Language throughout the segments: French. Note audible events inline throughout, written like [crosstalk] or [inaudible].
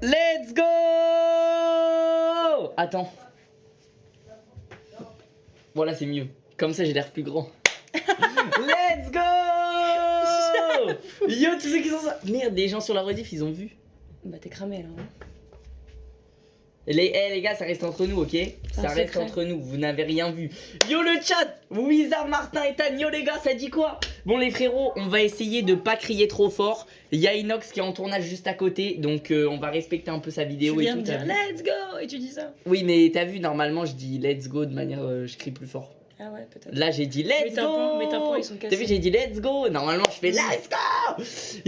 Let's go Attends. Voilà, c'est mieux. Comme ça, j'ai l'air plus grand. [laughs] Let's go [laughs] Yo, tous ceux qui sont ça. Merde, des gens sur la rediff, ils ont vu. Bah t'es cramé là. hein. Les, eh, les gars, ça reste entre nous, ok? Ça reste secret. entre nous, vous n'avez rien vu. Yo le chat Wizard, Martin et Tan, yo les gars, ça dit quoi? Bon les frérots, on va essayer de pas crier trop fort. Il y a Inox qui est en tournage juste à côté, donc euh, on va respecter un peu sa vidéo Tu et viens tout. de dire let's go et tu dis ça? Oui, mais t'as vu, normalement je dis let's go de manière. euh, je crie plus fort. Ah ouais peut-être. Là j'ai dit let's go mes tympans, ils sont T'as vu, j'ai dit let's go Normalement je fais let's go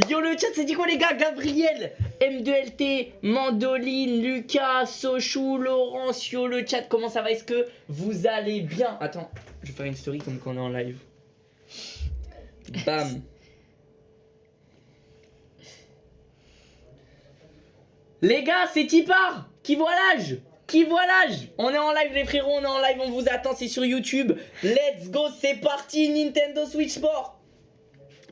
Yo le chat, c'est dit quoi les gars Gabriel, M2LT, Mandoline, Lucas, Sochou, Laurence, yo le chat, comment ça va Est-ce que vous allez bien Attends, je vais faire une story comme quand on est en live. Bam Les gars, c'est Tipar Qui voit l'âge Qui On est en live les frérots, on est en live, on vous attend, c'est sur YouTube. Let's go, c'est parti Nintendo Switch Sport.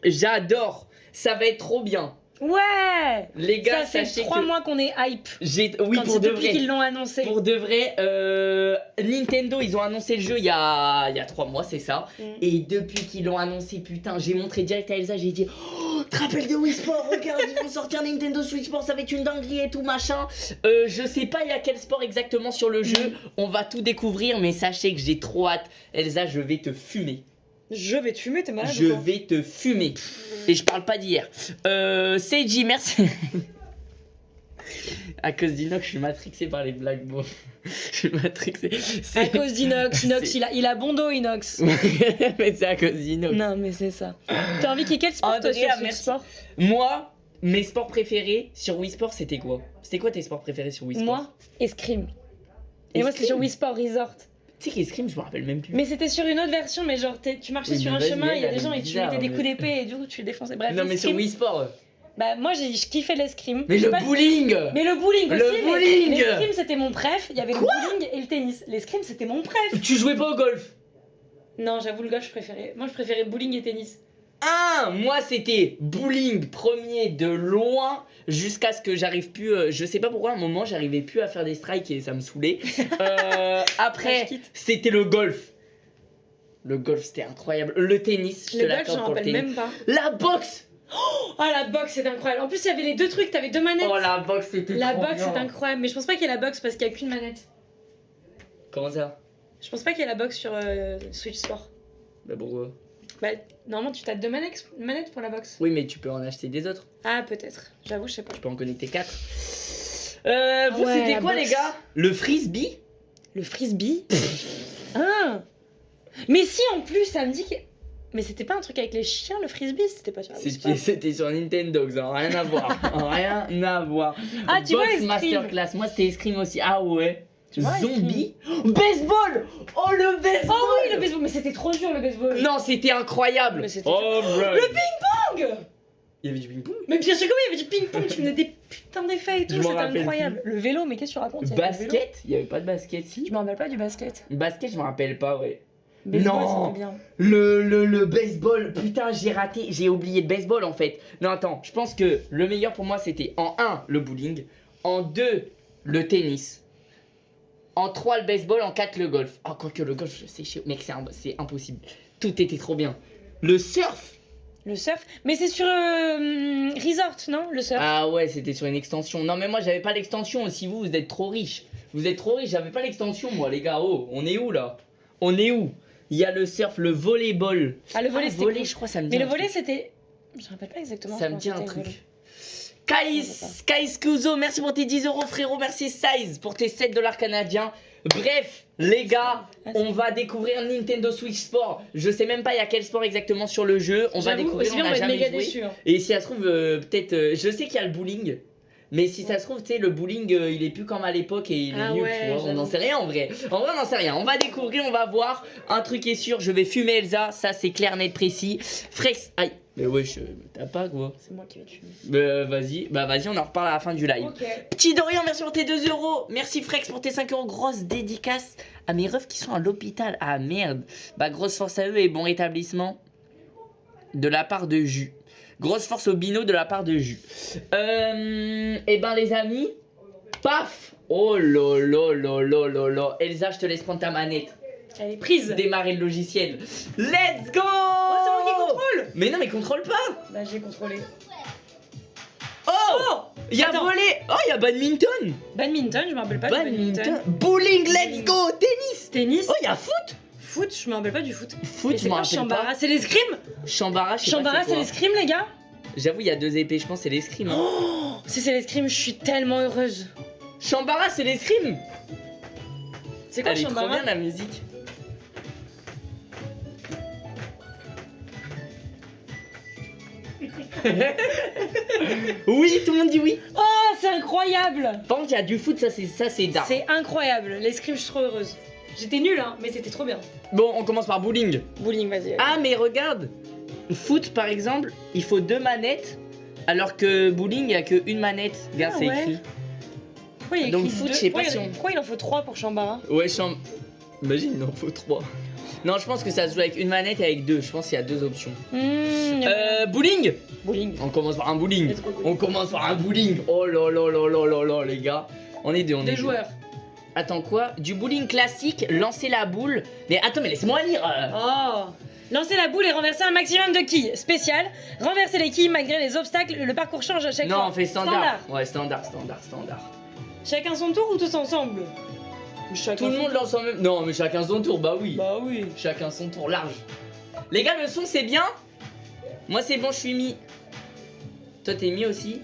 J'adore Ça va être trop bien Ouais Les gars, Ça fait sachez 3 que mois qu'on est hype. j'ai... Oui, Quand pour de depuis vrai qu'ils l'ont annoncé. pour de vrai, euh, Nintendo, ils ont annoncé le jeu il y a, il y a 3 mois, c'est ça. Mm. Et depuis qu'ils l'ont annoncé, putain, j'ai montré direct à Elsa, j'ai dit Oh, te rappelles de Wii Sport Regarde, ils vont sortir Nintendo Switch Sport, ça va être une dinguerie et tout, machin. Euh, je sais pas il y a quel sport exactement sur le jeu, on va tout découvrir, mais sachez que j'ai trop hâte. Elsa, je vais te fumer. Je vais te fumer, t'es malade Je ou quoi vais te fumer. Et je parle pas d'hier. Euh, Seiji, merci. [laughs] à cause d'Inox, je suis matrixé par les blagues. Bon. [laughs] je suis matrixé. À C'est- cause d'Inox, [laughs] Inox, C'est- il a, il a bon dos Inox. mais c'est à cause d'Inox. non mais c'est ça. T'as envie qu'il y ait quel sport toi sur merci. Sport Moi, mes sports préférés sur Wii Sport, c'était quoi? C'était quoi tes sports préférés sur Wii Sport? Moi, Escrime. Et moi c'était sur Wii Sport Resort. Tu sais qu'Escrime, je me rappelle même plus. Mais c'était sur une autre version, mais genre tu marchais Oui, sur un chemin, il y a des gens et tu mettais des coups d'épée et du coup tu les défonçais. Bref, non, mais sur Wii Sport. Bah moi j'ai je kiffais l'escrime. Mais le pas- bowling Mais le bowling Le aussi. mais bowling L'escrime c'était mon préf. Il y avait le bowling et le tennis. L'escrime c'était mon préf. Tu jouais pas au golf? Non, j'avoue le golf je préférais. Moi je préférais bowling et tennis. Ah, moi c'était bowling premier de loin jusqu'à ce que j'arrive plus. euh, je sais pas pourquoi à un moment j'arrivais plus à faire des strikes et ça me saoulait. [laughs] Euh, après, c'était le golf. Le golf c'était incroyable. Le tennis, je te Le golf j'en rappelle même pas. La boxe Oh la boxe c'est incroyable. En plus il y avait les deux trucs, t'avais deux manettes. Oh la boxe c'était la trop boxe c'est incroyable, mais je pense pas qu'il y ait la boxe parce qu'il y a qu'une manette. Comment ça? Je pense pas qu'il y ait la boxe sur euh, Switch Sport. Bah pourquoi? Bah normalement tu t'as deux manettes, manettes pour la boxe. Oui mais tu peux en acheter des autres. Ah peut-être. J'avoue je sais pas. Tu peux en connecter 4. Euh, vous ouais, c'était la quoi les gars? Le frisbee? Le frisbee? Ah Mais si en plus ça me dit que. Mais c'était pas un truc avec les chiens le frisbee? C'était pas sur la C'était sur Nintendo, ça n'a rien à voir. [laughs] rien à voir. Ah, tu vois, Box Escrime. Masterclass, moi c'était Escrime aussi. Ah ouais. Tu vois, Zombie Baseball! Oh le baseball! Oh oui le baseball, mais c'était trop dur le baseball. Non, c'était incroyable. Mais c'était- Oh. Le ping-pong! Il y avait du ping-pong? Mais bien sûr que oui, il y avait du ping-pong, tu menais des putains d'effets et tout, c'était incroyable. Le vélo, mais qu'est-ce que tu racontes? Le Basket? Il y avait pas de basket, si? Je me rappelle pas du basket. Basket, je me rappelle pas, ouais. Baseball, Non. bien. Le, le, le baseball, putain, j'ai raté, j'ai oublié le baseball en fait. Non, attends, je pense que le meilleur pour moi c'était en 1 le bowling, en 2 le tennis, en 3 le baseball, en 4 le golf. Oh, quoique le golf, c'est chiant, mec, c'est impossible. Tout était trop bien. Le surf Le surf, mais c'est sur euh, Resort, non Le surf? Ah ouais, c'était sur une extension. Non, mais moi j'avais pas l'extension aussi, vous, vous êtes trop riche. Vous êtes trop riche, j'avais pas l'extension moi, les gars. Oh, on est où là? On est où? Il y a le surf, le volleyball. Ah, le volley, Ah, c'était volley, cool. je crois, ça me dit Mais le truc. c'était. Je me rappelle pas exactement. Ça me dit un truc. Volley. Kai, Je sais Sky Scuso, merci pour tes 10 euros frérot, merci Size pour tes 7 dollars canadiens. Bref, les gars, on va découvrir Nintendo Switch Sport. Je sais même pas il y a quel sport exactement sur le jeu. On va découvrir, on n'a va être jamais méga joué. déçu. hein. Et si ça se trouve, euh, peut-être, euh, je sais qu'il y a le bowling. Mais si ça se trouve, tu sais, le bowling, euh, il est plus comme à l'époque et il est Ah nul, ouais, tu vois. On n'en sait rien en vrai. En vrai, on n'en sait rien. On va découvrir, on va voir. Un truc est sûr, je vais fumer Elsa. Ça, c'est clair, net, précis. Frex. Aïe. Mais wesh, euh, t'as pas quoi. C'est moi qui vais tuer. Bah, vas-y, bah vas-y, on en reparle à la fin du live. Ok. Petit Dorian, merci pour tes 2 euros. Merci Frex pour tes 5 euros. Grosse dédicace à mes refs qui sont à l'hôpital. Ah merde. Bah, grosse force à eux et bon rétablissement de la part de Jus. Grosse force au bino de la part de Jus. Euh, et ben, les amis, Paf Oh là là là. Elsa, je te laisse prendre ta manette. Elle est prise. Démarrer le logiciel. Let's go Oh, c'est moi qui contrôle Mais non, mais contrôle pas Bah, j'ai contrôlé. Oh Oh Il y a Attends. Oh, il y a badminton Badminton, je me rappelle pas du Badminton badminton. Bowling, let's go Tennis Tennis. Oh, il y a foot Foot, je me rappelle pas du foot. Foot, Et je c'est m'en quoi rappelle Chambara pas. C'est l'escrime? Chambara, je sais Chambara, pas c'est c'est quoi. l'escrime, les gars? J'avoue, il y a deux épées, je pense c'est l'escrime. hein. Oh, si c'est l'escrime, je suis tellement heureuse. Chambara, c'est l'escrime C'est quoi Elle est trop Chambara bien la musique. [laughs] oui, tout le monde dit oui. Oh, c'est incroyable Par contre, il y a du foot, ça c'est ça c'est dark. C'est incroyable. L'escrime, je suis trop heureuse. J'étais nulle, hein, mais c'était trop bien. Bon, on commence par bowling. Bowling, vas-y. Ah, mais regarde, foot par exemple, il faut deux manettes, alors que bowling, il y a que une manette. Regarde, Ah c'est ouais. écrit. Pourquoi il y a donc écrit foot, deux je sais pas pourquoi, si il y a- on- pourquoi il en faut trois pour Chambara? Ouais, chambre. Imagine, il en faut trois. Non, je pense que ça se joue avec une manette et avec deux. Je pense qu'il y a deux options. Mmh, Euh, bowling? Bowling. On commence par un bowling. On commence par un bowling. Oh là là là là là là, les gars. On est deux, on est Des deux. joueurs. Attends, quoi? Du bowling classique, lancer la boule. Mais attends, mais laisse-moi lire. euh. Oh Lancer la boule et renverser un maximum de quilles. Spécial. Renverser les quilles malgré les obstacles. Le parcours change à chaque non, fois. on fait standard. Ouais, standard, standard, standard. Chacun son tour ou tous ensemble? Chacun Tout le monde lance en même. Non, mais chacun son tour, bah oui. Bah oui. Chacun son tour large. Les gars, le son c'est bien Moi c'est bon, je suis mis. Toi t'es mis aussi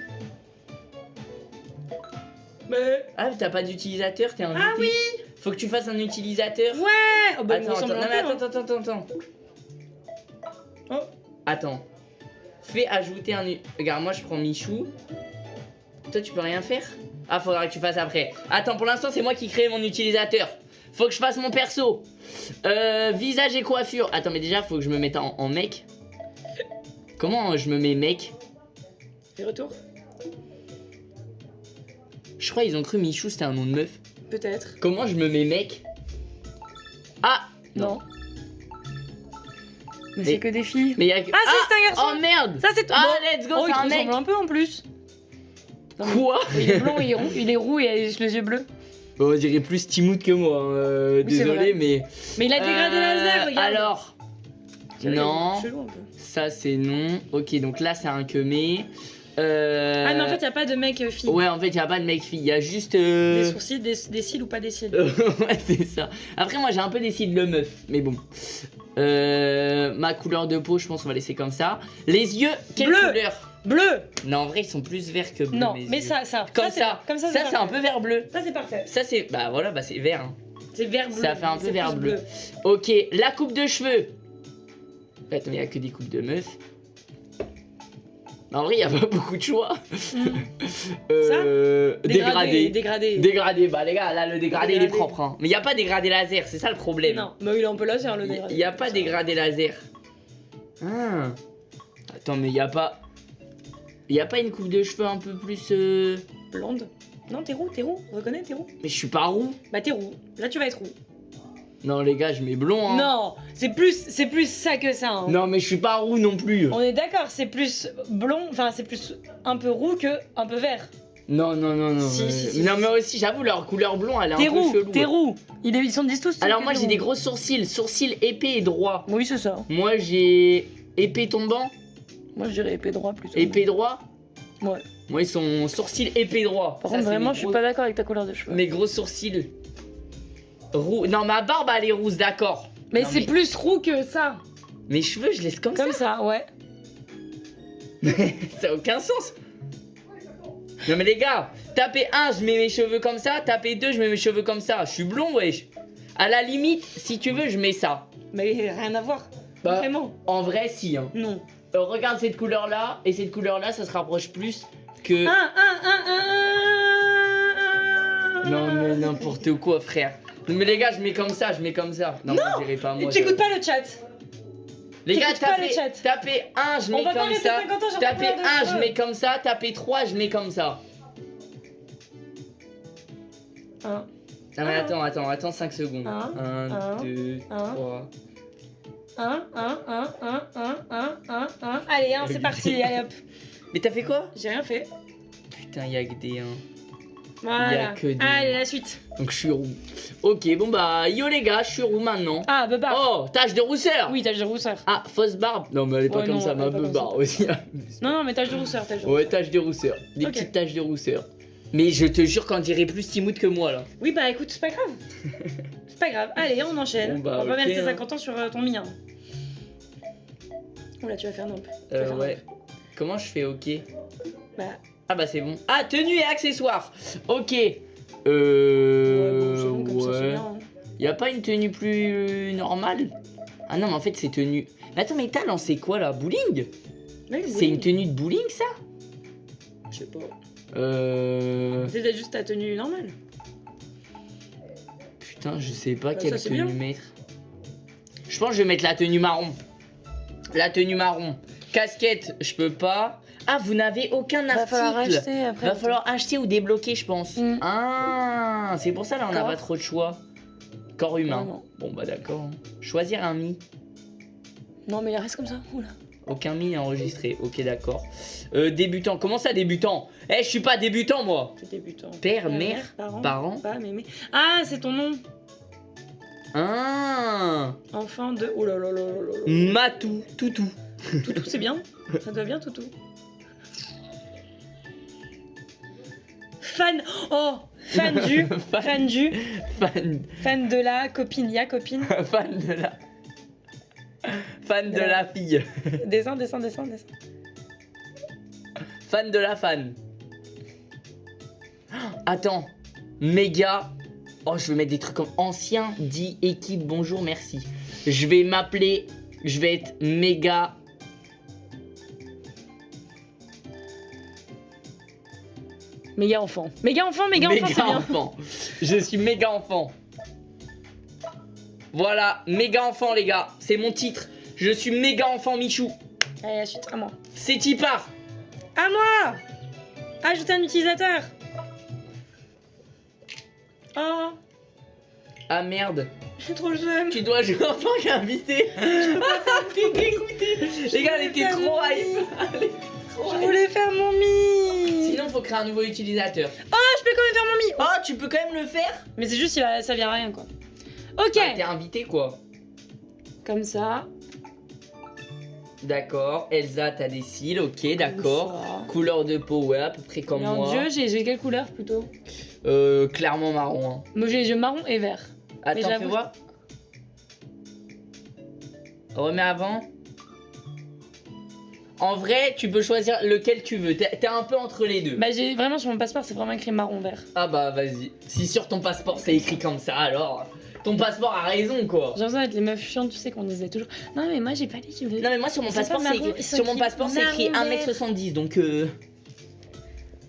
Mais... Ah, t'as pas d'utilisateur, t'es invité. Ah oui Faut que tu fasses un utilisateur. Ouais oh, bah, attends, attends, non, mais attends, attends, attends, attends. Oh. Attends. Fais ajouter un. Regarde, moi je prends Michou. Toi tu peux rien faire Ah, faudra que tu fasses après. Attends, pour l'instant c'est moi qui crée mon utilisateur. Faut que je fasse mon perso. Euh, visage et coiffure. Attends, mais déjà faut que je me mette en, en mec. Comment je me mets mec? Et retour Je crois ils ont cru Michou c'était un nom de meuf. Peut-être. Comment je me mets mec? Ah Non. Mais, Mais- c'est que des filles. Mais y a que. Ah, si, c'est un garçon Oh merde Ça c'est tout. Ah, Bon. let's go, Oh, c'est un mec ressemble un peu en plus. Non, mais- Quoi Il est blanc, il est roux, il est roux et il a les yeux bleus. Bon, On dirait plus Timout que moi, hein, euh, Oui, c'est désolé, vrai. mais. Mais il a dégradé Euh, laser, regarde. Alors, non. Chelou un peu. ça c'est non. Ok, donc là c'est un quemé. Euh... Ah, mais en fait, il a pas de mec euh, fille. Ouais, en fait, y a pas de mec-fille, y a juste. Des euh, sourcils, des, des cils ou pas des cils. [laughs] ouais, c'est ça. Après, moi j'ai un peu des cils de meuf, mais bon. Euh, ma couleur de peau, je pense qu'on va laisser comme ça. Les yeux, quelle Bleu. couleur? Bleu Non, en vrai, ils sont plus verts que bleus. Non, mes mais yeux. ça, ça. Comme ça. Comme ça, Ça, c'est un peu vert bleu. Ça, c'est parfait. Ça, c'est. Bah voilà, bah c'est vert. hein. C'est vert bleu. Ça fait un peu vert bleu. Ok, la coupe de cheveux. Attends, mais il y a que des coupes de meufs. En vrai, il y a pas [laughs] beaucoup de choix. [laughs] Euh, dégradé. Dégradé. Dégradé, bah les gars, là le dégradé, il est Dégradé. propre. Hein. Mais il y a pas dégradé laser, c'est ça le problème. Non, mais il est un peu laser le Il dégradé. y a pas dégradé laser. Ah. Attends, mais il y a pas. Il y a pas une coupe de cheveux un peu plus. euh, Blonde? Non, t'es roux, t'es roux. Reconnais, t'es roux. Mais je suis pas roux. Bah, t'es roux. Là, tu vas être roux. Non, les gars, je mets blond. Hein. Non, c'est plus, c'est plus ça que ça. hein. Non, mais je suis pas roux non plus. On est d'accord, c'est plus blond, enfin c'est plus un peu roux que un peu vert. Non, non, non, non. Si, si, si, non, mais aussi, j'avoue, leur couleur blond, elle est un peu chelou. t'es roux. Ils, ils sont disent tous. Alors, moi, j'ai des gros sourcils, sourcils épais et droits. Oui, c'est ça. Moi, j'ai épais tombant, Moi, je dirais épée droit plutôt. épais droit. Ouais. Moi, ils sont sourcils épais droits. Par Ça, contre, vraiment, je suis pas d'accord avec ta couleur de cheveux. Mes gros sourcils. Roux. Non, ma barbe, elle est rousse, d'accord. Mais c'est mais- plus roux que ça. Mes cheveux, je laisse comme, Comme ça, ouais. ça. [laughs] Ça a aucun sens. Non, mais les gars, tapez 1, je mets mes cheveux comme ça. Tapez 2, je mets mes cheveux comme ça. Je suis blond, wesh. À la limite, si tu veux, je mets ça. Mais rien à voir. Bah, Vraiment. En vrai, si. Hein. Non. Euh, regarde cette couleur là et cette couleur là ça se rapproche plus que Un, un, un, un, un. non mais n'importe quoi frère. Non mais les gars je mets comme ça je mets comme ça. Non, moi, je dirais pas moi Tu écoutes pas le chat. les gars tapez le chat. tapez 1 je mets comme ça. 50 ans tapez couleur de 1 je mets comme ça. Tapez 3 je mets comme ça. Un, non mais Ah. attends attends attends 5 secondes. Un, 1 un, 2 un. 3 un, un, un, un, un, un, un, un. Allez, un, c'est parti. Allez hop. mais t'as fait quoi? J'ai rien fait. putain y'a que des 1 Voilà. que des- Allez, la suite. Donc je suis roux. Ok, bon bah, yo les gars, je suis roux maintenant. Ah, Bubba. Oh, tache de rousseur Oui, tache de rousseur. Ah, fausse barbe Non, mais elle est pas Ouais, comme non, ça, ma ça. aussi. [laughs] Non, non, mais tache de rousseur, tache de ouais, tache de rousseur. Des Ok. petites taches de rousseur. Mais je te jure qu'on dirait plus Timout que moi là. Oui, bah écoute, c'est pas grave. [laughs] c'est pas grave. Allez, on enchaîne. Bon, bah, on va ok, rester hein. 50 ans sur euh, ton mien. Oula, tu vas faire non. Euh, faire ouais. Comment je fais ok? Bah, Ah bah c'est bon. Ah, tenue et accessoires Ok. ouais, Euh. bon, c'est bon, comme ça, c'est ouais. bien. hein. Y a pas une tenue plus normale? Ah non, mais en fait c'est tenue. Mais attends, mais t'as lancé quoi là? Bowling? Oui, C'est une tenue de bowling ça? Je sais pas. Euh. C'est juste ta tenue normale. Putain, je sais pas Bah, quelle ça, tenue mettre. Je pense que je vais mettre la tenue marron. La tenue marron. Casquette, je peux pas. Ah, vous n'avez aucun Va falloir article. acheter après. Va falloir acheter ou débloquer, je pense. Mm. Ah, c'est pour ça là on n'a pas trop de choix. Corps humain. Non. Bon bah d'accord. Choisir un mi. Non, mais il reste comme ça. Oula. Aucun mi est enregistré. Ok d'accord. Euh, débutant. Comment ça débutant? Eh, je suis pas débutant moi. T'es débutant. Père, mère, parents. parents. Pas mémé. Ah, c'est ton nom. Ah, Enfant de. Oh là là là là là. Matou, toutou. Toutou, c'est bien. [laughs] Ça va bien, Toutou. Fan. Oh Fan du. [laughs] Fan. fan du. Fan, Fan de la copine. Ya copine. [laughs] fan de la. Fan de la fille. Descends, descends, descends, descends. Fan de la fan. Attends. Méga. Oh, je vais mettre des trucs comme ancien, dit équipe, bonjour, merci. Je vais m'appeler. Je vais être méga. Méga enfant. Méga enfant, méga, enfant, c'est bien. enfant. Je suis méga enfant. Voilà, méga enfant, les gars. C'est mon titre. Je suis méga enfant, Michou. Allez, la suite, à moi. C'est qui part À moi Ajouter un utilisateur. Oh, Ah merde. j'ai trop le seum. Tu dois jouer en tant qu'invité. Ah, T'es dégoûté. Les gars, elle était trop hype. Trop Je voulais faire mon mi. Sinon, faut créer un nouveau utilisateur. Ah, je peux quand même faire mon mi. Oh, tu peux quand même le faire Mais c'est juste, ça vient à rien, quoi. Ok. Ah, T'es invité, quoi. Comme ça. D'accord. Elsa, t'as des cils, ok, d'accord. Couleur de peau, ouais, à peu près comme Mon moi. dieu, j'ai j'ai quelle couleur plutôt? Euh, clairement marron. hein. Moi j'ai les yeux marron et vert. Attends, fais voir. Remets avant. En vrai, tu peux choisir lequel tu veux. T'es un peu entre les deux. Bah j'ai vraiment sur mon passeport c'est vraiment écrit marron vert. Ah bah vas-y. Si sur ton passeport c'est écrit comme ça, alors ton passeport a raison quoi. J'ai l'impression d'être les meufs chiantes, tu sais qu'on disait toujours. Non mais moi j'ai pas dit que Non mais moi sur mon passeport pas c'est écrit, sur mon passeport c'est écrit marron vert. 1m70 donc euh...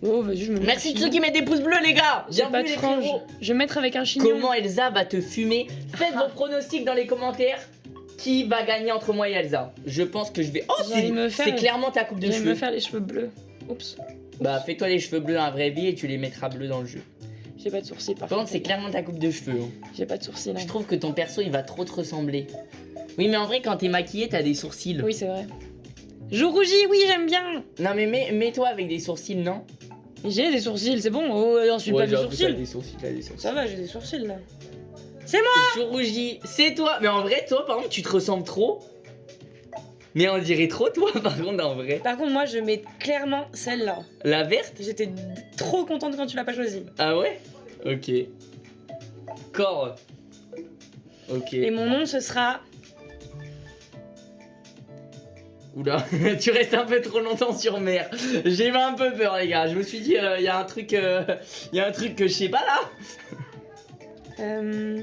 Oh vas-y je me mets Merci un de ceux qui mettent des pouces bleus les gars. J'ai pas de les frange. frérots. Je vais mettre avec un chignon. Comment Elsa va te fumer Faites vos pronostics dans les commentaires. Qui va gagner entre moi et Elsa Je pense que je vais. Oh, c'est clairement ta coupe de Je vais cheveux. me faire les cheveux bleus. Oups. Bah, fais-toi les cheveux bleus dans la vraie vie et tu les mettras bleus dans le jeu. J'ai pas de sourcils par Par contre, c'est clairement ta coupe de cheveux. hein. J'ai pas de sourcils. hein. Je trouve que ton perso il va trop te ressembler. Oui, mais en vrai, quand t'es maquillée, t'as des sourcils. Oui c'est vrai. Je rougis, oui j'aime bien. Non, mais mets- mets-toi avec des sourcils, non? J'ai des sourcils, c'est bon. Oh, j'en suis pas des sourcils. des sourcils, des sourcils. Ça va, j'ai des sourcils là. Je rougis, c'est toi. Mais en vrai, toi, par contre, tu te ressembles trop. Mais on dirait trop toi, [laughs] par contre, en vrai. Par contre moi je mets clairement celle-là. La verte J'étais trop contente quand tu l'as pas choisie. Ah ouais? Ok. Corps. Ok. Et mon nom ce sera Oula, [laughs] tu restes un peu trop longtemps sur mer. J'ai un peu peur, les gars. Je me suis dit, il y a un truc, il y a un truc que je sais pas là. euh,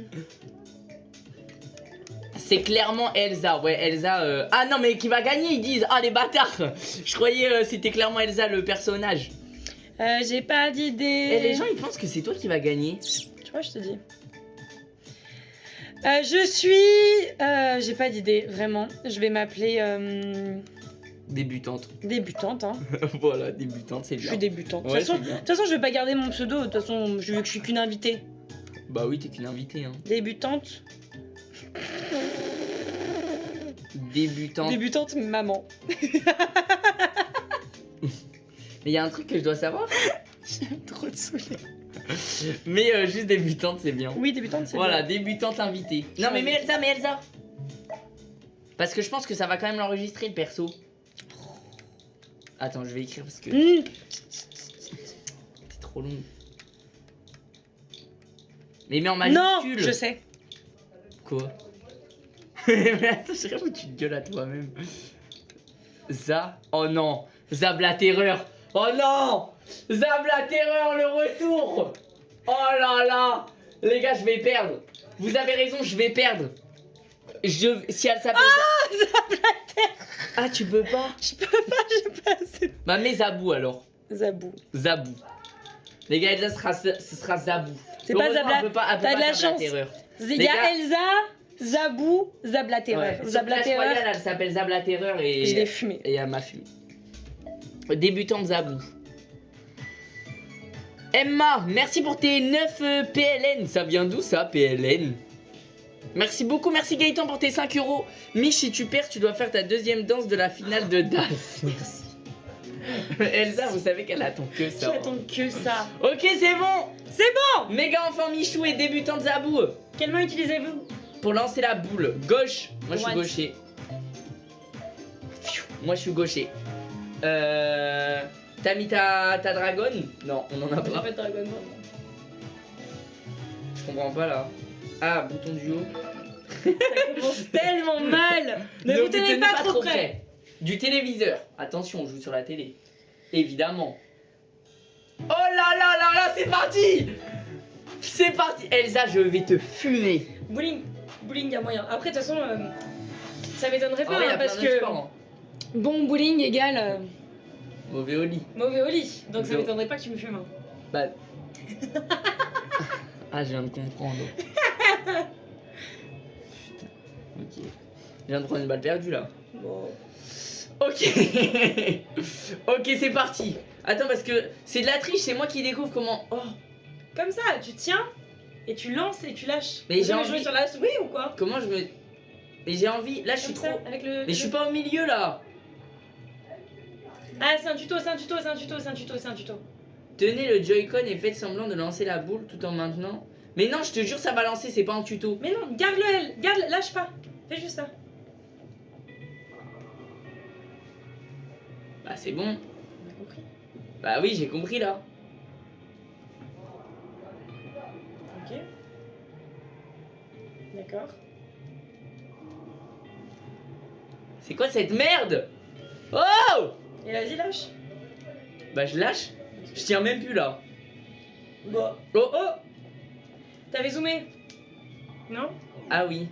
C'est clairement Elsa, ouais, Elsa. euh, Ah non, mais qui va gagner, ils disent. Ah, les bâtards Je croyais euh, c'était clairement Elsa le personnage. euh, j'ai pas d'idée. Et les gens, ils pensent que c'est toi qui va gagner. Tu vois, je te dis. Euh, je suis. euh, j'ai pas d'idée, vraiment. Je vais m'appeler euh, Débutante. débutante. Hein. [laughs] voilà, débutante, c'est Je bien. suis débutante. De toute façon, façon, je vais pas garder mon pseudo. De toute façon, je veux que je suis qu'une invitée. Bah oui, t'es qu'une invitée, hein. Débutante. Débutante. Débutante maman. [laughs] Mais il y a un truc que je dois savoir. [laughs] J'aime trop te saouler. Mais euh, juste débutante, c'est bien. Oui, débutante, c'est Voilà, bien. débutante invitée. Non, mais, mais Elsa, mais Elsa Parce que je pense que ça va quand même l'enregistrer le perso. Attends, je vais écrire parce que Mmh. c'est trop long. Mais mets en Non, majuscule. je sais. Quoi? [laughs] Mais attends, je sais où tu te gueules à toi-même. Za. Oh non. Zab la terreur. Oh non. Zab la terreur, le retour. Oh là là. Les gars, je vais perdre. Vous avez raison, je vais perdre. Je. Si elle s'appelle. Ah, Zab la terreur. Ah, tu peux pas? Je peux pas, j'ai pas assez. Bah, mets Zabou alors. Zabou. Zabou. Les gars, Elsa sera, ce sera Zabou. C'est pas Zabla. pas- T'as pas de la chance. Il Les y a Elsa, Zabou, Zab la terreur. Ouais. Zab Sur la Clash terreur, Royale, elle s'appelle Zab la terreur et. je l'ai fumé. Et elle m'a fumé. Débutant Zabou. Emma, merci pour tes 9 euh, PLN. Ça vient d'où ça, PLN Merci beaucoup, merci Gaëtan pour tes 5 euros. Mich, si tu perds, tu dois faire ta deuxième danse de la finale de DAS. [laughs] Merci. Elsa, vous savez qu'elle attend que ça. J'attends que ça. Ok, c'est bon C'est bon Méga enfant Michou et débutant Zabou. Quelle main utilisez-vous? Pour lancer la boule, gauche. Moi, je suis gaucher. Moi, je suis gaucher. Euh. T'as mis ta, ta dragon Non, on en a pas. pas de dragon Ball. Je comprends pas là. Ah, bouton du haut. Ça commence [laughs] tellement mal Ne vous tenez pas trop près Du téléviseur. Attention, on joue sur la télé. Évidemment. Oh là là là là, c'est parti C'est parti Elsa, je vais te fumer. Bowling, bowling, y a moyen. Après, de toute façon, euh, ça m'étonnerait En pas hein, parce que hein. Bon bowling égale euh, Mauvais au lit. mauvais au lit. Donc ça Non. m'étonnerait pas que tu me fumes. hein. Bah. [laughs] ah, je viens de comprendre. [laughs] Putain. Ok. Je viens de prendre une balle perdue là. Bon. Ok. [laughs] ok, c'est parti. Attends, parce que c'est de la triche, c'est moi qui découvre comment. Oh, Comme ça, tu tiens et tu lances et tu lâches. Mais Vous j'ai avez envie- joué sur la souris ou quoi? Comment je me. Mais j'ai envie. Là, je suis Comme ça, trop. avec le. Mais je suis pas au milieu là. Ah, c'est un tuto, c'est un tuto, c'est un tuto, c'est un tuto, c'est un tuto. Tenez le Joy-Con et faites semblant de lancer la boule tout en maintenant. Mais non, je te jure, ça va lancer, c'est pas un tuto. Mais non, garde-le, elle, garde, lâche pas. Fais juste ça. Bah, c'est bon. On a compris. Bah oui, j'ai compris là. Ok. D'accord. C'est quoi cette merde? Oh Et vas-y, lâche. Bah, je lâche. Je tiens même plus là. Oh Oh T'avais zoomé Non? Ah oui.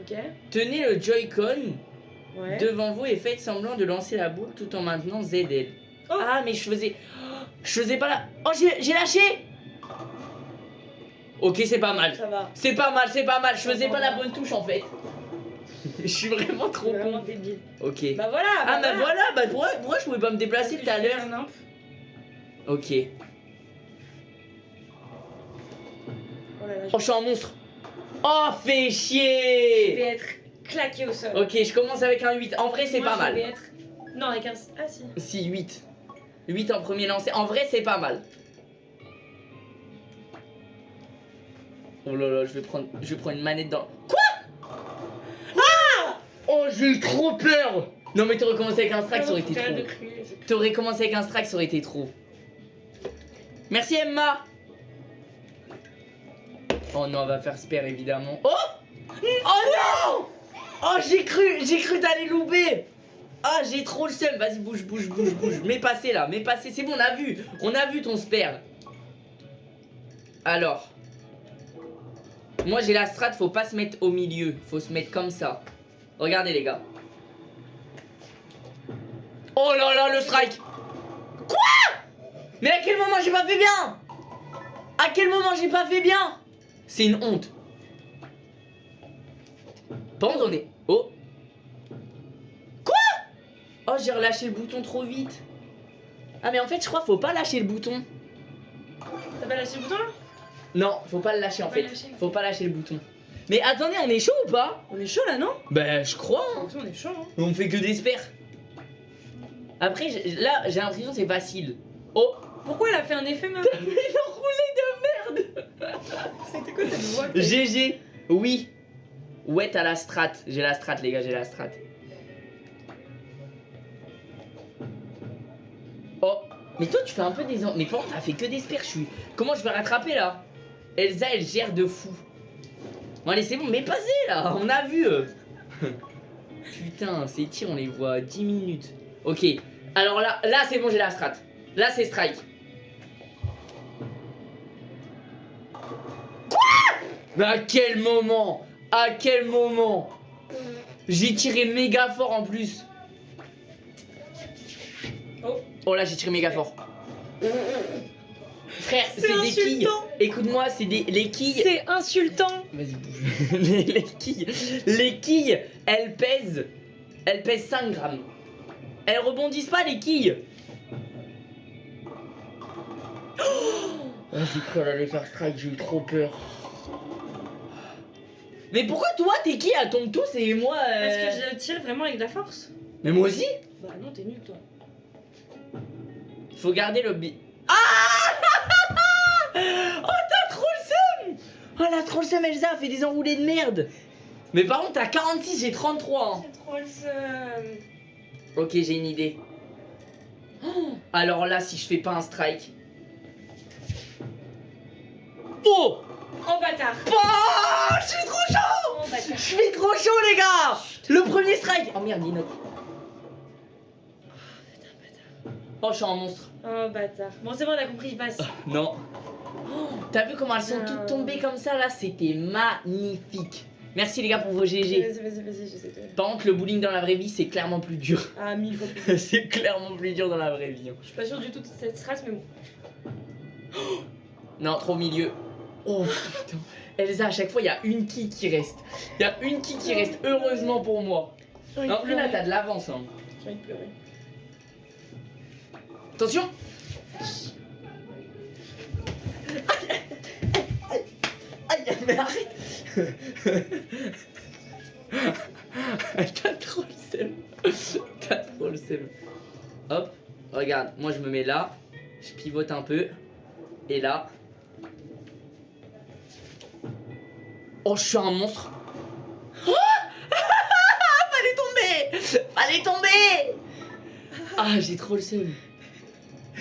Ok. Tenez le Joy-Con Ouais. devant vous et faites semblant de lancer la boule tout en maintenant ZL. Oh. Ah, mais je faisais. Je faisais pas la. Oh, j'ai j'ai lâché Ok, c'est pas mal. Ça va. C'est pas mal, c'est pas mal. Je faisais pas la bonne touche en fait. [laughs] Je suis vraiment trop Vraiment con. débile. Ok. Bah voilà Ah, bah voilà, bah pourquoi, pourquoi je pouvais pas me déplacer tout à l'heure. Ok. Oh là là, Oh, je suis un monstre. Oh, fais je chier vais être claqué au sol. Ok, je commence avec un 8. En vrai, c'est Moi, pas je mal. vais être... Non, avec un... Ah si. Si, 8. 8 en premier lancé. En vrai, c'est pas mal. Oh là là, je vais prendre, je vais prendre une manette dans. Quoi? Oh, j'ai eu trop peur Non, mais t'aurais commencé avec un strike, ça aurait été trop. T'aurais commencé avec un strike, ça aurait été trop. Merci Emma Oh non, elle va faire spare évidemment. Oh Oh non Oh j'ai cru, j'ai cru t'allais louper Ah j'ai trop le seum, vas-y bouge, bouge, bouge, bouge. Mets passer là, mets passer, c'est bon, on a vu. On a vu ton spare. Alors. Moi j'ai la strat, faut pas se mettre au milieu, faut se mettre comme ça. Regardez les gars. Oh là là le strike mais à quel moment j'ai pas fait bien? À quel moment j'ai pas fait bien? C'est une honte. Est... Oh Quoi? Oh, j'ai relâché le bouton trop vite. Ah, mais en fait, je crois faut pas lâcher le bouton. T'as pas lâché le bouton là? Non, faut pas le lâcher en fait. lâcher. Faut pas lâcher le bouton. Mais attendez, on est chaud ou pas On est chaud là, non Ben, je crois. hein. on est chaud, hein. On fait que des. Après, là, j'ai l'impression que c'est facile. Oh Pourquoi elle a fait un effet, meuf Mais [laughs] l'enroulé de C'était quoi cette voix GG, oui. Ouais, t'as la strat. J'ai la strat, les gars, j'ai la strat. Oh, mais toi, tu fais un peu des. Mais comment t'as fait que des spers je suis... Comment je vais rattraper là? Elsa, elle gère de fou. Bon, allez, c'est bon, mais passez là, on a vu. euh. [laughs] Putain, ces tirs, on les voit à 10 minutes. Ok, alors là, là c'est bon, j'ai la strat. Là, c'est strike. Mais à quel moment? À quel moment? J'ai tiré méga fort en plus. Oh. Oh là, j'ai tiré méga fort. Frère, C'est des quilles. insultant. Écoute-moi, c'est des les quilles. C'est insultant Vas-y, bouge. [laughs] les, les quilles. Les quilles, elles pèsent. Elles pèsent 5 grammes. Elles rebondissent pas, les quilles. Oh J'ai cru qu'elle allait faire strike, j'ai eu trop peur. Mais pourquoi toi, tes quilles, elles tombent tous et moi. euh, Parce que je tire vraiment avec de la force. Mais moi aussi Bah non, t'es nul toi. Faut garder le bi. Ah t'as trop le seum Oh, la trop le seum, Elsa, fait des enroulés de merde Mais par contre, t'as 46, j'ai 33. hein. Trop le seum. Ok, j'ai une idée. Oh, alors là, si je fais pas un strike. Oh Oh bâtard Oh Je suis trop chaud Oh Je suis trop chaud, les gars Le premier strike Oh merde, Dino. Oh, je suis un monstre. Oh bâtard. Bon c'est bon, on a compris, il passe. [laughs] Non. Oh, T'as vu comment elles sont Non. toutes tombées comme ça là? C'était magnifique. Merci les gars pour vos Vas-y, GG. vas-y, vas-y, je sais de... Par contre, le bowling dans la vraie vie, c'est clairement plus dur. Ah, mille fois plus. [laughs] c'est clairement plus dur dans la vraie vie. hein. Je suis pas sûre du tout de cette strat, mais bon. [gasps] Non, trop au milieu. Oh [gasps] putain. Elsa, à chaque fois, il y a une qui qui reste. Il y a une qui qui reste, heureusement pour moi. Non, plus là, t'as de l'avance. Hein. J'ai envie de pleurer. Attention. Aïe, mais arrête. [laughs] T'as trop le seum. T'as trop le seum. Hop, regarde, moi je me mets là, je pivote un peu, et là... Oh, je suis un monstre. Oh [laughs] Fallait tomber. Fallait tomber. Ah, j'ai trop le seum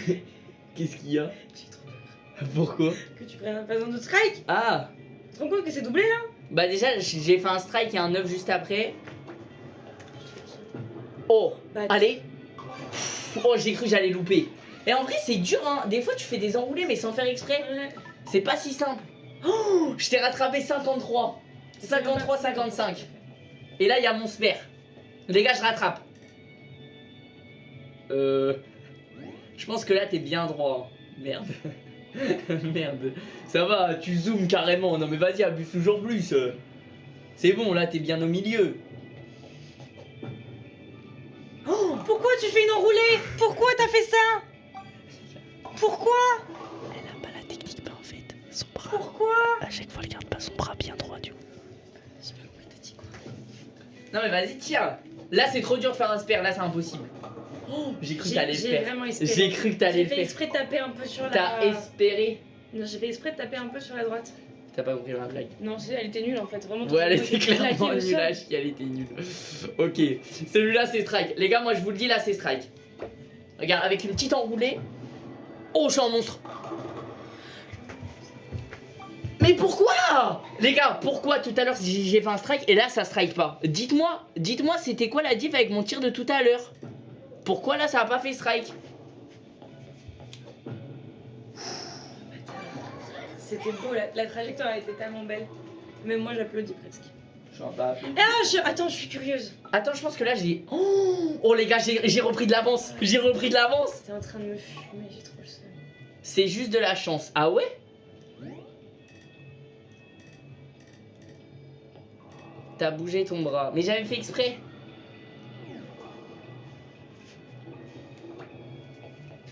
[laughs] Qu'est-ce qu'il y a J'ai trop peur. Pourquoi Que tu prennes un passant de strike Ah Tu te rends compte que c'est doublé là Bah déjà j'ai fait un strike et un 9 juste après. Oh Bah, Allez Oh j'ai cru que j'allais louper. Et en vrai c'est dur hein. Des fois tu fais des enroulés mais sans faire exprès. Ouais. C'est pas si simple. Oh Je t'ai rattrapé 53. 53 55. Et là il y a mon sphère. Les gars je rattrape. Euh. Je pense que là t'es bien droit. Merde. [laughs] Merde. Ça va, tu zoomes carrément. Non mais vas-y, abuse toujours plus. C'est bon, là t'es bien au milieu. Oh, pourquoi tu fais une enroulée? Pourquoi t'as fait ça? Pourquoi? Elle a pas la technique, mais en fait, son bras. Pourquoi? À chaque fois, elle garde pas son bras bien droit du coup. J'ai pas compris, t'as dit quoi Non mais vas-y, tire. Là c'est trop dur de faire un spare, là c'est impossible. Oh, j'ai cru que J'ai t'allais le j'ai faire. vraiment espéré. J'ai cru que t'allais J'ai le fait faire. exprès de taper un peu sur la... T'as espéré. Non, j'ai fait exprès de taper un peu sur la droite. T'as pas compris ma blague. Non, c'est- elle était nulle en fait, vraiment. Ouais, elle était clairement nulle chier, elle était nulle. Ok, celui-là c'est strike. Les gars, moi je vous le dis, là c'est strike. Regarde, avec une petite enroulée. Oh, je suis un monstre. Mais pourquoi? Les gars, pourquoi tout à l'heure j'ai j'ai fait un strike et là ça strike pas? Dites-moi, dites-moi c'était quoi la diff avec mon tir de tout à l'heure? Pourquoi là ça a pas fait strike C'était beau, la, la trajectoire a été tellement belle. Même moi j'applaudis presque. Je suis pas Ah, je... attends, je suis curieuse. Attends, je pense que là j'ai. Oh, oh les gars, j'ai j'ai repris de l'avance. J'ai repris de l'avance. T'es en train de me fumer, j'ai trop le seum. C'est juste de la chance. Ah ouais? T'as bougé ton bras. Mais j'avais fait exprès.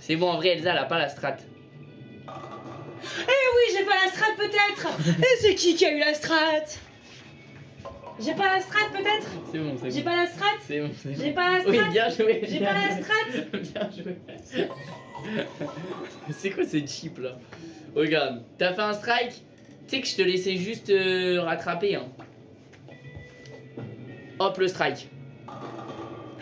C'est bon, en vrai, Elsa, elle a pas la strat. Eh oui, j'ai pas la strat peut-être Et c'est qui qui a eu la strat? J'ai pas la strat peut-être? C'est bon, c'est J'ai bon. pas la strat? C'est bon, c'est bon. J'ai pas la Oui, strat? bien joué. J'ai pas la strat? Bien joué. c'est quoi ce chip là? Regarde, t'as fait un strike? Tu sais que je te laissais juste euh, rattraper. Hein. Hop, le strike.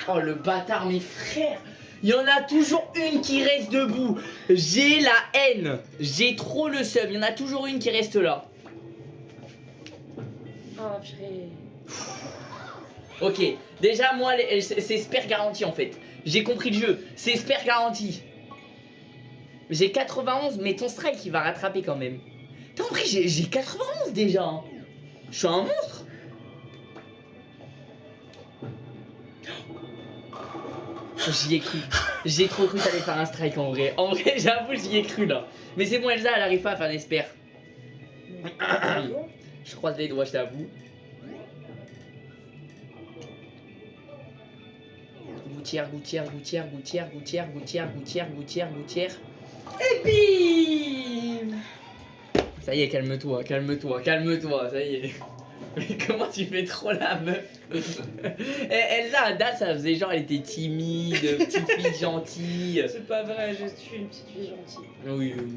Oh, le bâtard, mes frères. Il y en a toujours une qui reste debout. J'ai la haine. J'ai trop le seum. Il y en a toujours une qui reste là. Oh, purée. Ok, déjà moi les- c'est Sper garanti en fait. J'ai compris le jeu, c'est Sper garanti. J'ai 91 mais ton strike il va rattraper quand même. T'as compris, j'ai j'ai 91 déjà. hein. Je suis un monstre. J'y ai cru. J'ai trop cru que t'allais faire un strike en vrai. En vrai, j'avoue, j'y ai cru là. Mais c'est bon, Elsa, elle arrive pas à faire des Sper. [coughs] Je croise les doigts, je t'avoue. Gouttière, gouttière, gouttière, gouttière, gouttière, gouttière, gouttière, gouttière, gouttière. Et bim Ça y est, calme-toi, calme-toi, calme-toi, ça y est. Mais [laughs] comment tu fais trop la meuf Eh, Elsa, à date, ça faisait genre, elle était timide, petite fille [laughs] gentille. C'est pas vrai, je suis une petite fille gentille. Oui, oui.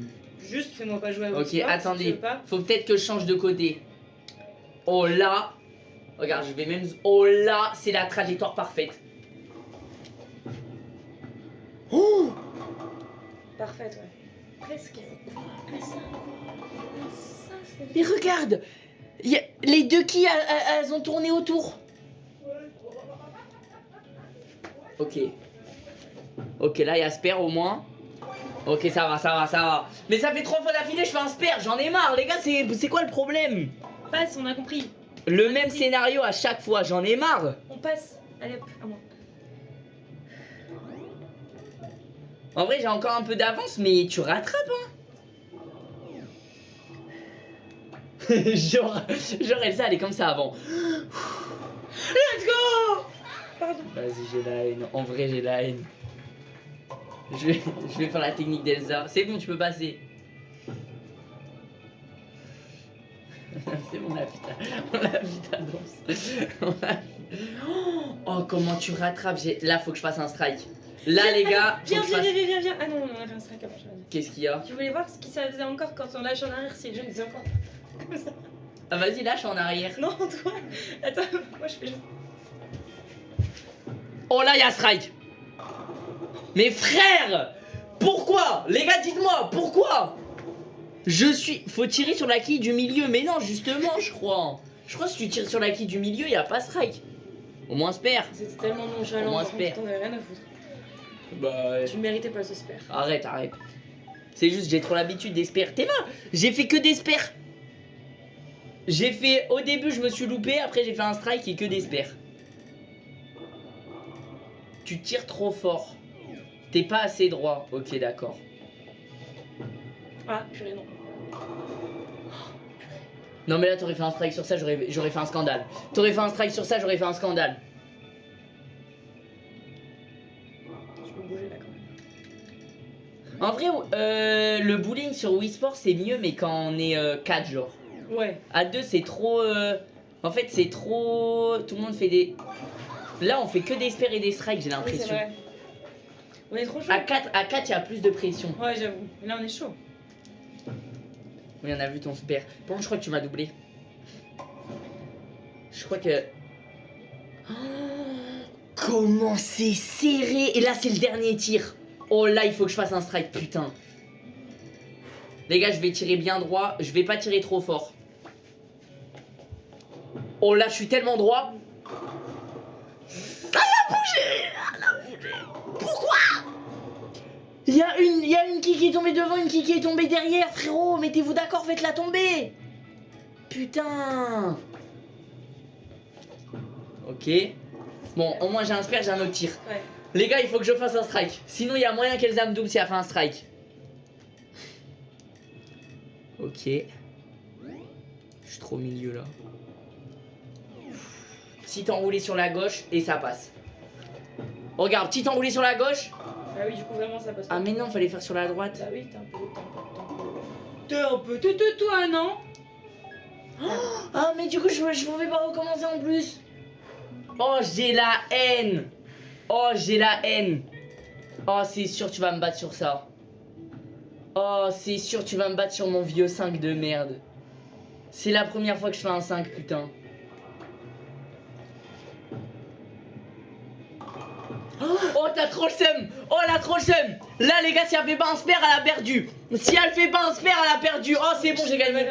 Juste fais-moi pas jouer à Ok, si attendez. pas. Faut peut-être que je change de côté. Oh là Regarde, je vais même... Oh là, c'est la trajectoire parfaite. Oh [gasps] Parfaite, ouais. Presque. Ah, ça. Ah, ça, c'est Mais regarde y a- Les deux qui, elles, ont tourné autour. Ok. Ok, là, il y a Sper au moins. Ok, ça va, ça va, ça va. Mais ça fait trois fois d'affilée, je fais un Sper, j'en ai marre, les gars, c'est c'est quoi le problème? Passe, on a compris. Le même scénario à chaque fois, j'en ai marre. On passe. Allez hop, à moi. En vrai, j'ai encore un peu d'avance, mais tu rattrapes, hein [laughs] genre, genre Elsa, elle est comme ça avant. Let's go Pardon. Vas-y, j'ai la haine. En vrai, j'ai la haine. Je vais, je vais faire la technique d'Elsa. C'est bon, tu peux passer. [laughs] C'est bon, on a vu ta, on a vu ta danse. On a vu- Oh, comment tu rattrapes Là, faut que je fasse un strike. Là, les gars, Viens, viens, viens, viens, viens. Ah non, on a fait un strike avant. Qu'est-ce qu'il y a? Tu voulais voir ce qui ça faisait encore quand on lâche en arrière si les disaient encore comme ça. Ah, vas-y, lâche en arrière. Non, toi. Attends, moi je fais juste. Oh là, il y a strike. Mais frère Pourquoi? Les gars, dites-moi, pourquoi? Je suis... Faut tirer sur la quille du milieu. Mais non, justement, je crois. Je crois que si tu tires sur la quille du milieu, il a pas strike. Au moins, spare. C'était tellement nonchalant. Moi, par contre, spare. T'en avais rien à foutre. Bah... Tu ne méritais pas ce spare. Arrête, arrête. C'est juste, j'ai trop l'habitude d'espère. T'es mort J'ai fait que d'espère. J'ai fait... Au début, je me suis loupé. Après, j'ai fait un strike et que d'espère. Tu tires trop fort. T'es pas assez droit. Ok, d'accord. Ah, purée, non. Non mais là t'aurais fait un strike sur ça, j'aurais fait un scandale. T'aurais fait un strike sur ça, j'aurais fait un scandale. Je peux bouger là quand même. En vrai, euh, le bowling sur Wii Sport c'est mieux mais quand on est 4 genre. Ouais. À 2 c'est trop... euh, En fait c'est trop... Tout le monde fait des... Là on fait que des spares et des strikes j'ai Oui, l'impression. vrai. On est trop chaud. à 4 à 4 il y a plus de pression. Ouais, j'avoue. Là, on est chaud. Oui on a vu ton spare. Par contre je crois que tu m'as doublé. Je crois que... Oh, comment c'est serré Et là c'est le dernier tir. Oh là il faut que je fasse un strike putain. Les gars je vais tirer bien droit. Je vais pas tirer trop fort. Oh là je suis tellement droit. Elle a bougé Elle a bougé Pourquoi? Il y, a une- il y a une qui qui est tombée devant, une qui qui est tombée derrière, frérot Mettez-vous d'accord, faites-la tomber Putain Ok. Bon, au moins j'ai un spare, j'ai un autre tir. Ouais. Les gars, il faut que je fasse un strike. Sinon, il y a moyen qu'Elsa me double si elle fait un strike. Ok. Je suis trop au milieu là. Petit enroulé sur la gauche et ça passe. Regarde, petit enroulé sur la gauche. Ah oui, du coup, vraiment, ça passe Ah mais non, fallait faire sur la droite. Bah oui, t'es un peu. T'es un peu. T'es un peu. T'es t'es toi, non Ah mais du coup, je, je pouvais pas recommencer en plus. Oh, j'ai la haine. Oh, j'ai la haine. Oh, c'est sûr, tu vas me battre sur ça. Oh, c'est sûr, tu vas me battre sur mon vieux 5 de merde. C'est la première fois que je fais un 5, putain. Oh, t'as trop le seum Oh, elle a trop le seum Là, les gars, si elle fait pas un spare, elle a perdu Si elle fait pas un spare, elle a perdu Oh, c'est bon, j'ai gagné.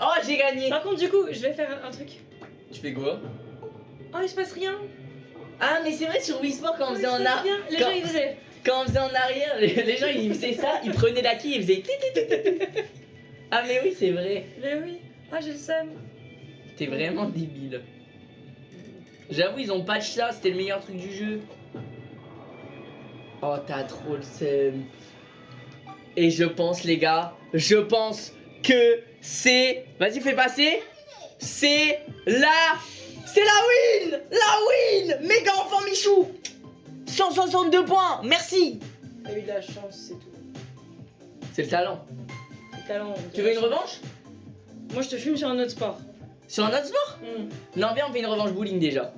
Oh, j'ai gagné Par contre, du coup, je vais faire un truc. Tu fais quoi? Oh, il se passe rien. Ah, mais c'est vrai, sur Wii Sport, quand on Oh, faisait en arrière... Les quand- gens, ils faisaient. Quand on faisait en arrière, les, les gens, ils faisaient ça, ils prenaient la quille, ils faisaient... Ah, mais oui, c'est vrai Mais oui. Ah, j'ai le seum. T'es vraiment débile. J'avoue, ils ont patch ça, c'était le meilleur truc du jeu. Oh, t'as trop le seum. Et je pense, les gars, je pense que c'est. Vas-y, fais passer. C'est la. C'est la win La win Méga enfant Michou 162 points Merci T'as eu de la chance, c'est tout. C'est le talent. Le talent. Tu veux une revanche? Moi, je te fume sur un autre sport. Sur un autre sport? Hmm. Non, viens, on fait une revanche bowling déjà.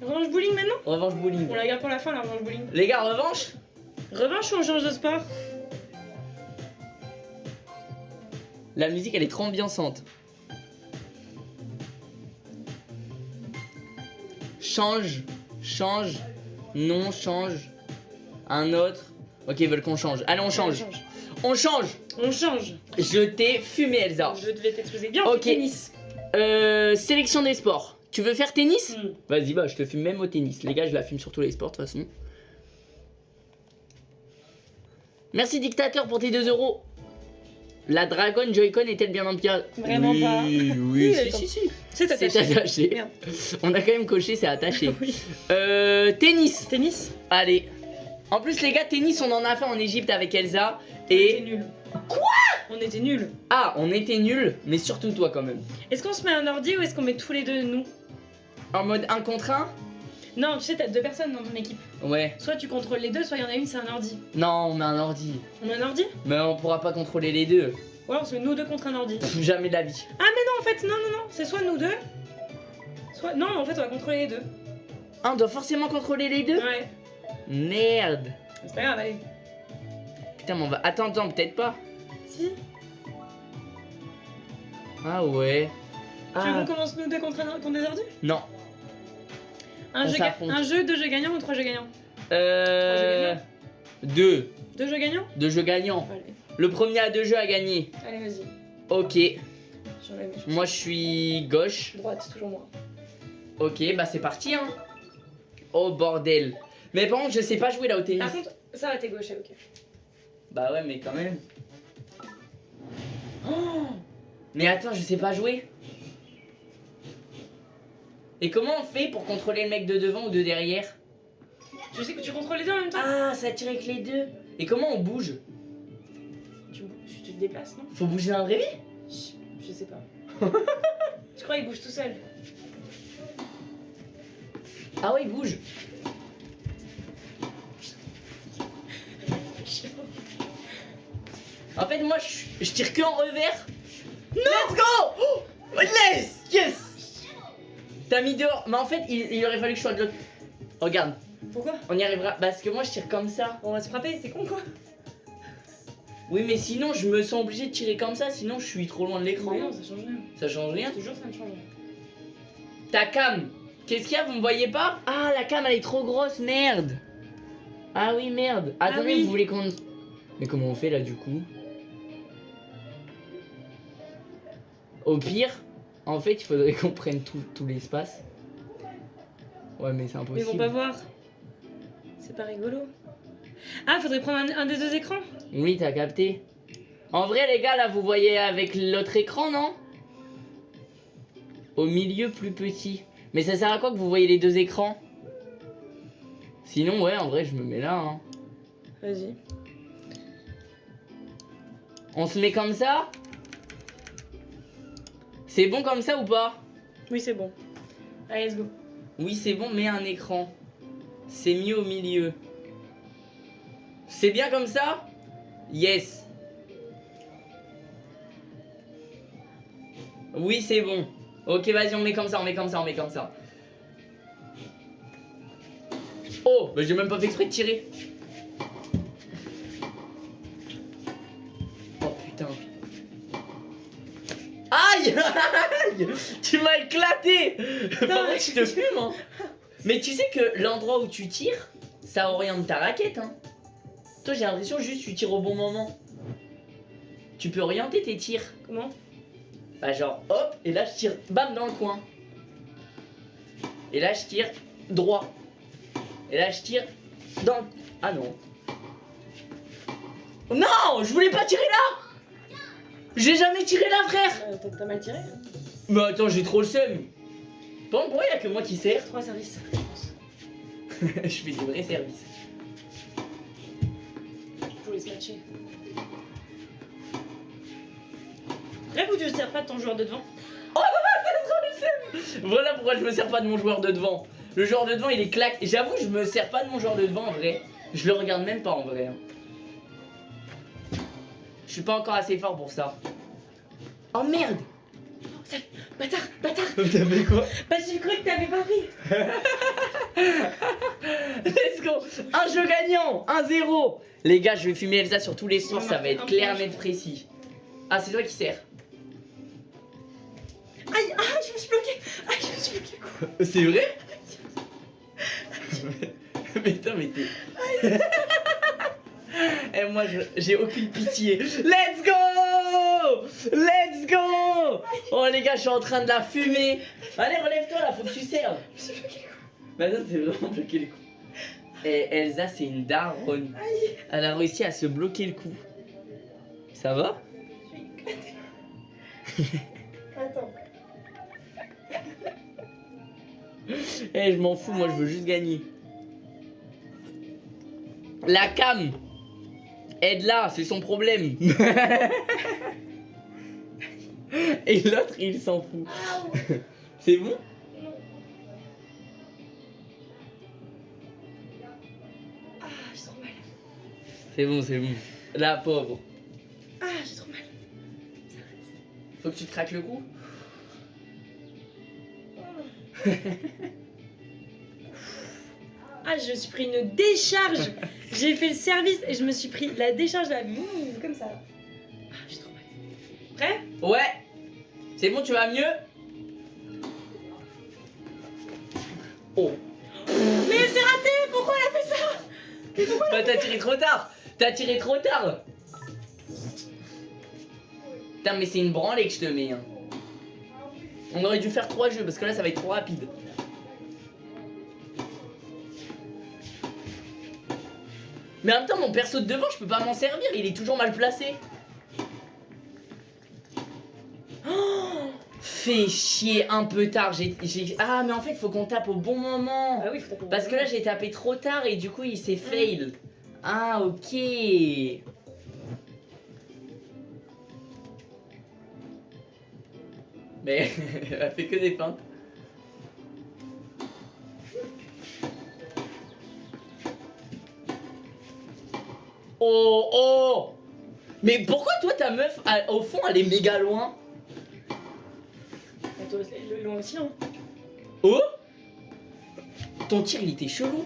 Revanche bowling maintenant? Revanche bowling. On la garde pour la fin, la revanche bowling. Les gars, revanche? Revanche ou on change de sport La musique elle est trop ambiançante. Change, change, non, change. Un autre. Ok, ils veulent qu'on change. Allez, on change. On change. On change. Je t'ai fumé, Elsa. Je devais t'exposer. Bien, Ok. tennis. Euh, sélection des sports. Tu veux faire tennis Hmm. Vas-y, bah, je te fume même au tennis. Les gars, je la fume sur tous les sports de toute façon. Merci, dictateur, pour tes 2 euros. La Dragon Joy-Con est-elle bien en pierre Vraiment oui, pas. Oui, [laughs] Oui, si, si, si. C'est C'est attaché. attaché. Merde. On a quand même coché, c'est attaché. [laughs] Oui. Euh, tennis. Tennis Allez. En plus, les gars, tennis, on en a fait en Égypte avec Elsa. On était Et. nuls. Quoi? On était nuls. Ah, on était nuls, mais surtout toi quand même. Est-ce qu'on se met un ordi ou est-ce qu'on met tous les deux nous? En mode 1 contre 1 Non, tu sais, t'as deux personnes dans ton équipe. Ouais. Soit tu contrôles les deux, soit il y en a une, c'est un ordi. Non, on met un ordi. On met un ordi? Mais on pourra pas contrôler les deux. Ou alors on se met nous deux contre un ordi. Pff, [laughs] jamais de la vie. Ah, mais non, en fait, non, non, non, c'est soit nous deux, soit. Non, en fait, on va contrôler les deux. Ah, on doit forcément contrôler les deux? Ouais. Merde. C'est pas grave, allez. Putain, mais on va. Attends, attends, peut-être pas. Si. Ah ouais. Tu veux Ah. qu'on commence nous deux contre, un, contre des ordis? Non. Un On jeu, ga- s'affronte. un jeu, deux jeux gagnants ou trois jeux gagnants Euh. Deux. Deux jeux gagnants Deux jeux gagnants. Allez, Le premier à deux jeux a gagné. allez vas-y. Ok. J'enlève mes choses. Moi je suis gauche. Droite, toujours moi. Ok, bah c'est parti hein. Oh bordel. Mais par contre, je sais pas jouer là au tennis. Par contre, ça va, t'es gauche, ok. Bah ouais, mais quand même. Oh mais attends, je sais pas jouer. Et comment on fait pour contrôler le mec de devant ou de derrière Tu sais que tu contrôles les deux en même temps Ah, ça tire avec les deux. Et comment on bouge tu, tu te déplaces, non Faut bouger dans vraie vie je, je sais pas. [laughs] je crois qu'il bouge tout seul. Ah ouais, il bouge. En fait, moi, je, je tire que en revers. Let's go oh Yes Yes T'as mis dehors. Mais en fait, il, il aurait fallu que je sois de l'autre. Regarde, Pourquoi? On y arrivera. Parce que moi, je tire comme ça. On va se frapper, t'es con quoi? Oui, mais sinon, je me sens obligé de tirer comme ça. Sinon, je suis trop loin de l'écran. Non, ça change rien. Ça change rien? Toujours ça ne change rien. Ta cam Qu'est-ce qu'il y a? Vous me voyez pas? Ah, la cam, elle est trop grosse, merde Ah oui, merde Attendez, oui. vous voulez qu'on... Mais comment on fait là, du coup? Au pire, en fait, il faudrait [laughs] qu'on prenne tout, tout l'espace. Ouais, mais c'est Mais ils impossible. vont pas voir. C'est pas rigolo. Ah, faudrait prendre un, un des deux écrans Oui, t'as capté. En vrai, les gars, là, vous voyez avec l'autre écran, non? Au milieu, plus petit. Mais ça sert à quoi que vous voyez les deux écrans? Sinon, ouais, en vrai, je me mets là, hein. Vas-y. On se met comme ça? C'est bon comme ça ou pas? Oui, c'est bon. Allez, let's go. Oui, c'est bon, mais un écran. C'est mieux au milieu. C'est bien comme ça? Yes. Oui, c'est bon. Ok, vas-y, on met comme ça, on met comme ça, on met comme ça. Oh, bah j'ai même pas fait exprès de tirer. Aïe [laughs] Tu m'as éclaté Par mais- contre, je te fume, hein. Mais tu sais que l'endroit où tu tires, ça oriente ta raquette, hein. Toi, j'ai l'impression juste tu tires au bon moment. Tu peux orienter tes tirs. Comment? Bah genre hop, et là je tire bam dans le coin. Et là je tire droit. Et là je tire dans le... Ah non. Non Je voulais pas tirer là J'ai jamais tiré là frère Euh, T'as t'as mal tiré Mais attends j'ai trop le seum. Bon pourquoi y a que moi qui sers Trois services. Je [laughs] fais du vrai service. Je voulais se matcher. Bref, ou tu ne sers pas de ton joueur de devant [laughs] Voilà pourquoi je me sers pas de mon joueur de devant. Le joueur de devant il est claque. J'avoue je me sers pas de mon joueur de devant en vrai. Je le regarde même pas en vrai. hein. Je suis pas encore assez fort pour ça. Oh merde. Bâtard, bâtard. [laughs] T'as fait quoi Bah j'ai cru que t'avais pas pris. [laughs] Let's go. Un jeu gagnant. 1-0 Les gars, je vais fumer Elsa sur tous les soirs, ça va être clair, net, précis. Ah, c'est toi qui sers. Aïe, ah, je me suis bloqué. Aïe, je me suis bloqué. Quoi C'est vrai? [laughs] Mais attends, mais t'es... Moi, j'ai aucune pitié. Let's go Let's go Oh les gars, je suis en train de la fumer. Allez, relève-toi là, faut que tu serves. Mais attends, t'es vraiment bloqué le cou. Et Elsa, c'est une daronne. Elle a réussi à se bloquer le cou. Ça va? Attends. Eh, je m'en fous, moi je veux juste gagner. La cam Aide-la, c'est son problème. [laughs] Et l'autre, il s'en fout. C'est bon? Ah, j'ai trop mal. C'est bon, c'est bon. La pauvre. Ah, j'ai trop mal. Faut que tu te craques le cou? [laughs] Ah, je me suis pris une décharge. J'ai fait le service et je me suis pris la décharge là, Ouh, comme ça. Ah, j'ai trop mal. Prêt? Ouais C'est bon, tu vas mieux? Oh Mais c'est raté Pourquoi elle a fait ça? Bah t'as tiré trop tard T'as tiré trop tard Putain mais c'est une branlée que je te mets hein. On aurait dû faire trois jeux parce que là ça va être trop rapide. Mais en même temps mon perso de devant je peux pas m'en servir, il est toujours mal placé. Oh Fais chier un peu tard, Ah mais en fait faut qu'on tape au bon moment. Ah oui, faut taper. Parce que là j'ai tapé trop tard et du coup il s'est fail. Ah ok. Mais [laughs] elle fait que des feintes. Oh oh. Mais pourquoi toi ta meuf elle- au fond elle est méga loin Ah, toi, c'est le long aussi, hein. Oh. Ton tir il était chelou.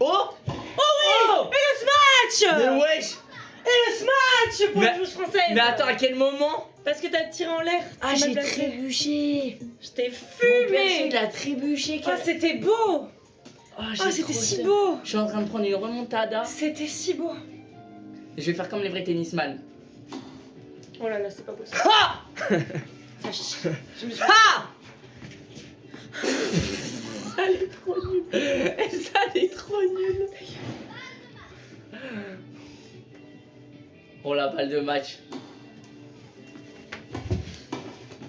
Oh. Oh oui Match Mais wesh. Et le smash pour Mais- la joueuse française Mais attends à quel moment Parce que t'as tiré en l'air Ah j'ai trébuché. Je t'ai Mon perso fumé. il a trébuché Ah, c'était beau Ah, j'ai Ah, c'était si beau Je suis en train de prendre une remontada. C'était si beau Je vais faire comme les vrais tennisman. Oh là là, c'est pas possible. Ha [laughs] Ça chie. Je me suis... Ha Elle est trop nulle [laughs] elle est trop nulle Oh la balle de match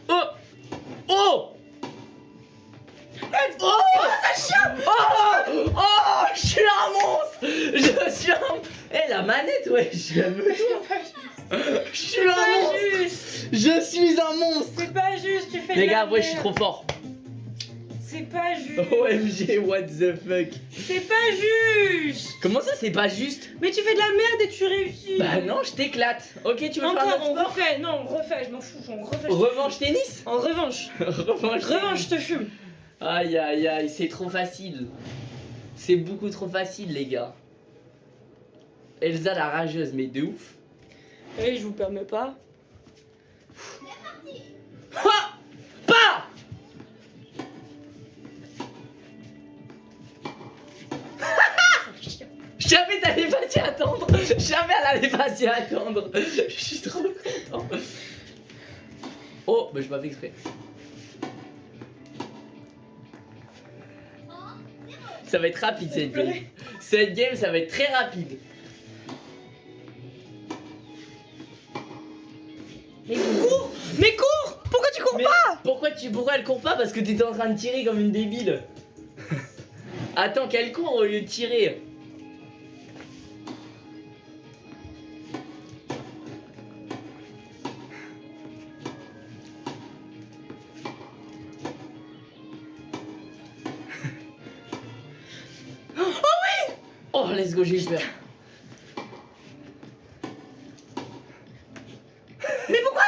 Oh Oh Oh ça chien Oh Oh Je suis un monstre. Je suis un... Eh la manette ouais je me Je suis un pas monstre. juste. Je suis un monstre. C'est pas juste, tu fais de Les gars, ouais, je suis trop fort. C'est pas juste. OMG, what the fuck. C'est pas juste. Comment ça, c'est pas juste? Mais tu fais de la merde et tu réussis. Bah non, je t'éclate. Ok, tu veux faire un Encore, autre on refait, non, on refait, je m'en fous, on refait. Revanche tennis? En revanche, [laughs] Revanche revanche, je te fume. Aïe aïe aïe, c'est trop facile. C'est beaucoup trop facile, les gars. Elsa la rageuse, mais de ouf. Et je vous permets pas. Ha Pas [laughs] Jamais t'allais pas t'y attendre Jamais elle allait pas s'y attendre [laughs] Je suis trop content Oh, bah je m'avais exprès. Ça va être rapide cette game. Cette game, ça va être très rapide. Mais cours Mais cours Pourquoi tu cours Mais pourquoi tu pourquoi elle court pas? Parce que t'étais en train de tirer comme une débile. [laughs] Attends qu'elle court au lieu de tirer. Go j'ai eu peur. Mais pourquoi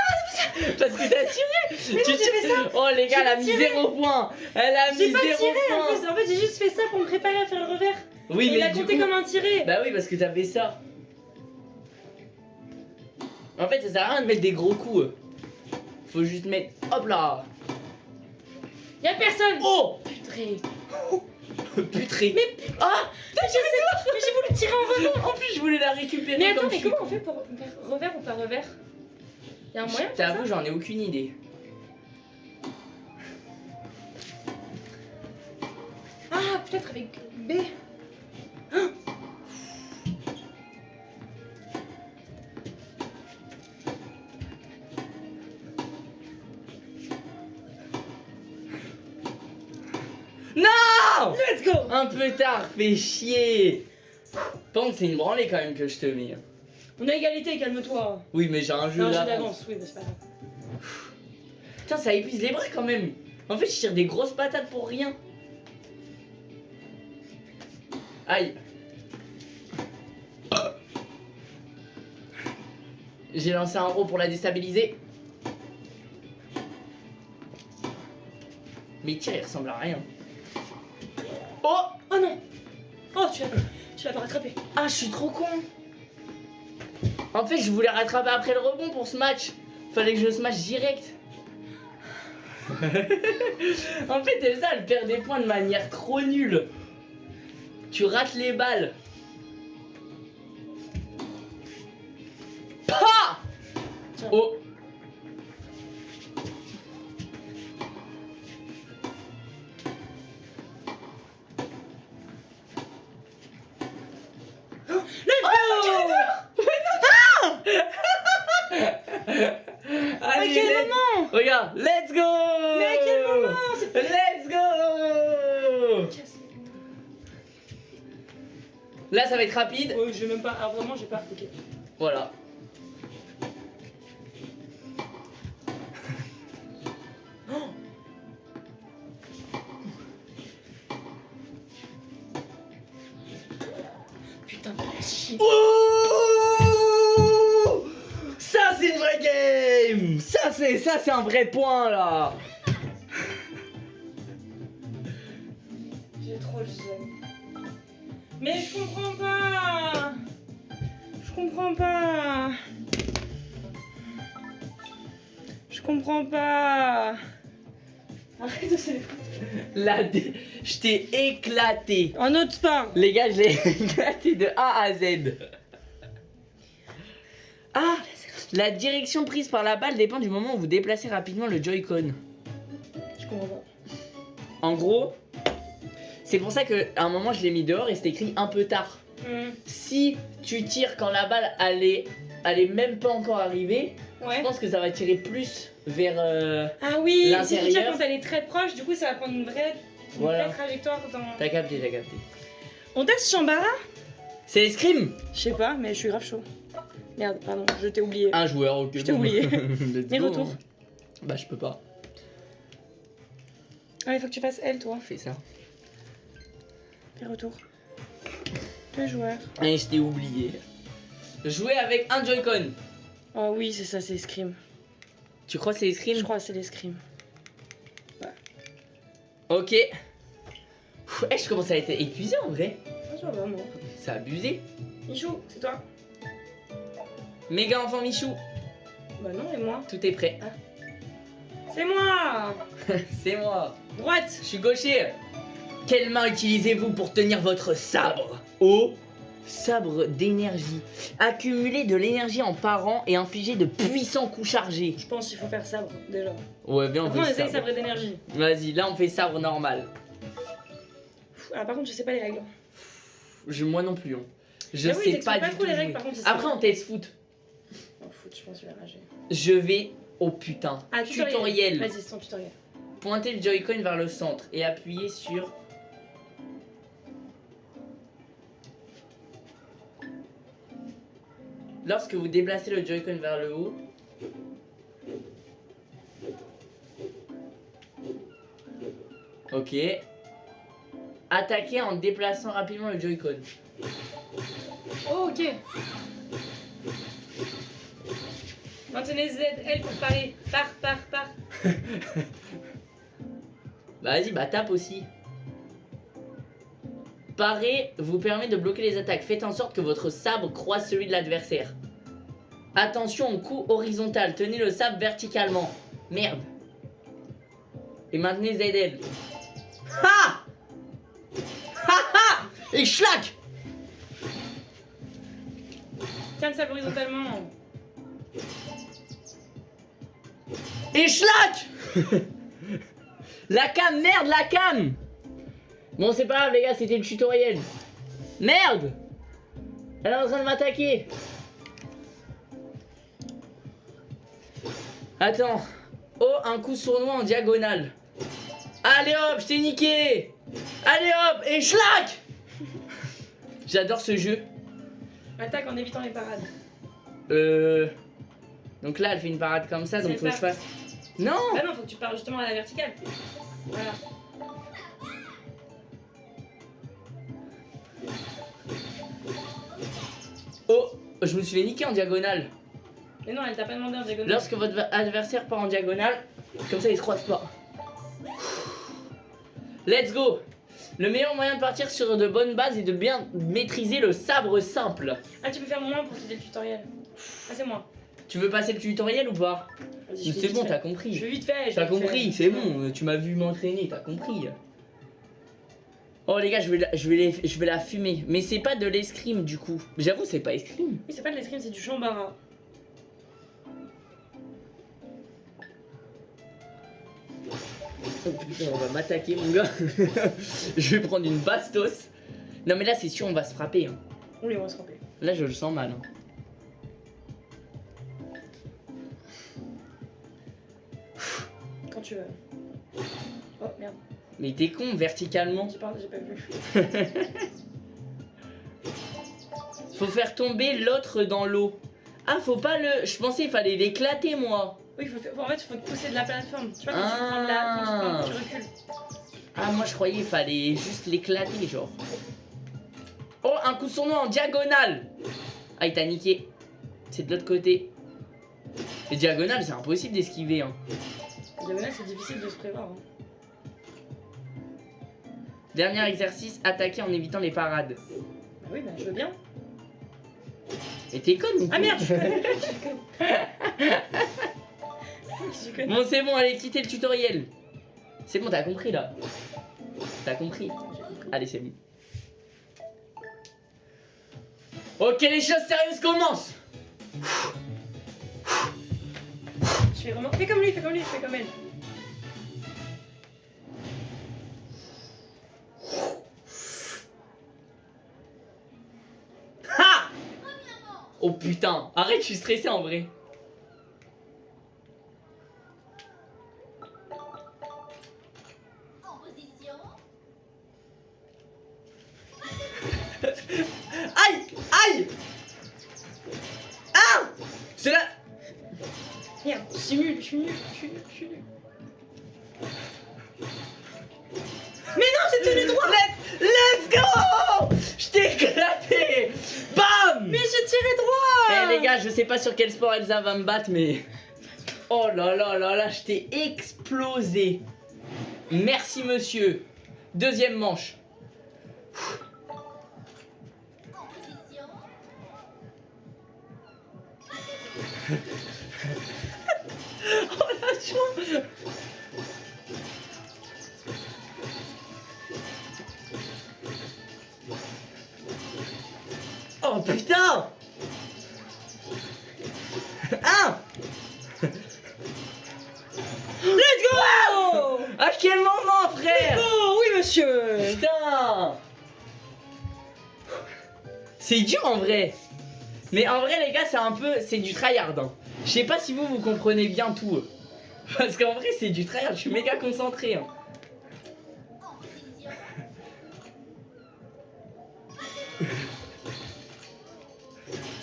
Parce que t'as tiré Mais Tu non, j'ai fait tires- Oh les gars, elle a pas mis zéro point Elle a J'ai mis pas zéro tiré en point plus, en fait j'ai juste fait ça pour me préparer à faire le revers. Oui, Et mais il a compté coup- comme un tiré. Bah oui, parce que t'avais ça. En fait, ça sert à rien de mettre des gros coups. Faut juste mettre. Hop là Y'a personne Oh Putré. [laughs] Putré Mais Ah sais pas, mais j'ai voulu tirer en revers. En plus, je voulais la récupérer Mais attends, mais comment on fait pour faire revers ou pas revers? Y'a un moyen T'avoue, j'en ai aucune idée. Ah, peut-être avec B. Non Let's go Un peu tard, fais chier Par contre, c'est une branlée quand même que je te mets. On a égalité, calme-toi. Oui, mais j'ai un jeu Non, j'ai d'avance. oui, mais c'est pas grave. Putain, ça épuise les bras quand même. En fait, je tire des grosses patates pour rien. Aïe. J'ai lancé un row pour la déstabiliser. Mais tiens, il ressemble à rien. Oh Oh non Oh, tu l'as tu l'as pas rattrapé. Ah, je suis trop con. En fait, je voulais rattraper après le rebond pour ce match. Fallait que je smash direct. [laughs] en fait, Elsa, elle perd des points de manière trop nulle. Tu rates les balles. Tiens. Oh Regarde, let's go Mais à quel moment Let's go Là, ça va être rapide. Oh, j'ai même pas. Ah, vraiment, j'ai pas. Ok. Voilà. Putain, chier. Ouh Ça, c'est ça, c'est un vrai point, là. J'ai trop le seum. Mais je comprends pas. Je comprends pas. Je comprends pas. Arrête de se La dé- Je t'ai éclaté. Un autre sport. Les gars, je l'ai [laughs] éclaté de A à Z. Ah La direction prise par la balle dépend du moment où vous déplacez rapidement le Joy-Con. Je comprends pas. En gros, c'est pour ça qu'à un moment je l'ai mis dehors et c'était écrit un peu tard. Hmm. Si tu tires quand la balle elle est, elle est même pas encore arrivée, je pense que ça va tirer plus vers. euh, Ah oui, si tu tires quand elle est très proche, du coup ça va prendre une vraie, une Voilà. vraie trajectoire dans... T'as capté, t'as capté. On teste Chambara C'est l'escrime Je sais pas, mais je suis grave chaud. Merde, pardon, je t'ai oublié. Un joueur, ok. Je t'ai oublié. [laughs] Les go, retours. Bah, je peux pas. Ah, il faut que tu fasses elle, toi. Fais ça. Les retours. Deux joueurs. Et je t'ai oublié. Jouer avec un Joy-Con. Oh oui, c'est ça, c'est Scream. Tu crois que c'est l'escrime Je crois que c'est les Scream. Ok. Pff, Eh, je commence à être épuisé en vrai. Ça va, moi. C'est abusé. Michou, c'est toi Méga enfant Michou, Bah non, et moi tout est prêt. C'est moi [laughs] C'est moi. Droite Je suis gaucher. Quelle main utilisez-vous pour tenir votre sabre? Oh Sabre d'énergie. Accumuler de l'énergie en parant et infliger de puissants coups chargés. Je pense qu'il faut faire sabre, déjà. Ouais, viens, on Après, on fait essaye sabre. sabre d'énergie. Vas-y, là on fait sabre normal. Ah, par contre, je sais pas les règles. Je, moi non plus. hein. Je Ah oui, sais pas, pas du trop tout. les règles, jouer. par contre, c'est Après, on teste foot. Je pense que je vais rager. Je vais au putain. Ah, tutoriel. tutoriel. Vas-y, c'est ton tutoriel. Pointez le Joy-Con vers le centre et appuyez sur. Lorsque vous déplacez le Joy-Con vers le haut, Ok. Attaquez en déplaçant rapidement le Joy-Con. Oh, ok. Maintenez Z, L pour parer. Par, par, par. [laughs] Bah vas-y, bah tape aussi. Parer vous permet de bloquer les attaques. Faites en sorte que votre sabre croise celui de l'adversaire. Attention au coup horizontal. Tenez le sabre verticalement. Merde. Et maintenez ZL. Ha Ha ha Et schlack Tiens le sabre horizontalement. Et schlack La cam, merde, la cam Bon, c'est pas grave, les gars, c'était le tutoriel. Merde Elle est en train de m'attaquer. Attends. Oh, un coup sournois en diagonale. Allez hop, je t'ai niqué Allez hop, et schlack J'adore ce jeu. Attaque en évitant les parades. Euh... Donc là, elle fait une parade comme ça, donc faut que je fasse... Non Ah non, faut que tu parles justement à la verticale. Voilà. Oh Je me suis fait niquer en diagonale. Mais non, elle t'a pas demandé en diagonale. Lorsque votre adversaire part en diagonale, comme ça il se croise pas. Let's go Le meilleur moyen de partir sur de bonnes bases est de bien maîtriser le sabre simple. Ah, tu peux faire moins pour t'aider le tutoriel. Ah, c'est moi. Tu veux passer le tutoriel ou pas je C'est bon, t'as Je compris. fais vite fait. je T'as compris, c'est bon, tu m'as vu m'entraîner, t'as compris. Oh les gars, je vais la, je vais les- je vais la fumer. Mais c'est pas de l'escrime du coup. J'avoue, c'est pas escrime. Oui, c'est pas de l'escrime, c'est du chambara. Oh putain, on va m'attaquer mon gars. [laughs] je vais prendre une bastos. Non mais là c'est sûr on va se frapper. hein. Oui, on va se ramper. Là je le sens mal. hein. Tu veux. Oh merde, Mais t'es con verticalement. tu parles, j'ai pas vu. [laughs] Faut faire tomber l'autre dans l'eau. Ah faut pas le... Je pensais il fallait l'éclater moi. Oui, faut, faire- en fait, il faut te pousser de la plateforme. Tu vois, quand tu prends de la. Quand tu, Ah. prends- tu recules. Ah moi je croyais il fallait juste l'éclater genre. Oh un coup sournois en diagonale. Ah il t'a niqué. C'est de l'autre côté. Les diagonales c'est impossible d'esquiver hein. C'est difficile de se prévoir. hein. Dernier exercice, attaquer en évitant les parades. Bah oui, bah je veux bien. Mais t'es con ou Ah merde, je [laughs] conne. Bon, c'est bon, allez, quittez le tutoriel. C'est bon, t'as compris là. T'as compris. Allez, c'est bon. Ok, les choses sérieuses commencent. Je fais vraiment. Fais comme lui, fais comme lui, fais comme elle. Ha Oh putain, arrête, je suis stressé en vrai. En position. Aïe Aïe Ah C'est là Merde, je suis nul, je suis nul, je suis nul, je suis nul. Mais non, j'ai tenu droit Let's, let's go Je t'ai éclaté Bam Mais j'ai tiré droit Eh les gars, je sais pas sur quel sport Elsa va me battre, mais. Oh là là là là, je t'ai explosé. Merci monsieur. Deuxième manche. [laughs] Oh putain. Ah. Let's go. Wow À quel moment frère. Go. Oui monsieur. Putain. C'est dur en vrai. Mais en vrai les gars c'est un peu... c'est du tryhard hein. Je sais pas si vous vous comprenez bien tout euh. Parce qu'en vrai, c'est du tryhard. Je suis méga concentré. hein.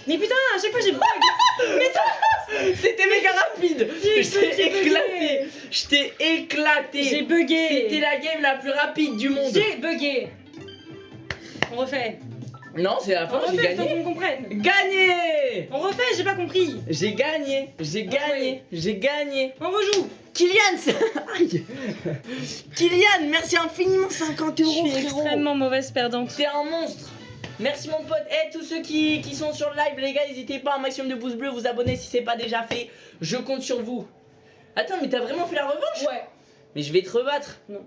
Mais putain, à chaque fois j'ai bug C'était méga rapide. Je t'ai éclaté. Je t'ai éclaté. J'ai bugué C'était la game la plus rapide du monde. J'ai bugué On refait Non, c'est la fin, j'ai gagné. qu'on comprenne Gagné On refait, j'ai pas compris J'ai gagné, j'ai gagné, j'ai gagné. On rejoue Kylian, c'est-. Kylian, merci infiniment 50 Je euros suis frérot. extrêmement mauvaise perdante. T'es un monstre. Merci mon pote. Eh tous ceux qui, qui sont sur le live, les gars, n'hésitez pas un maximum de pouces bleus, vous abonner si c'est pas déjà fait. Je compte sur vous. Attends, mais t'as vraiment fait la revanche? Ouais. Mais je vais te rebattre. Non.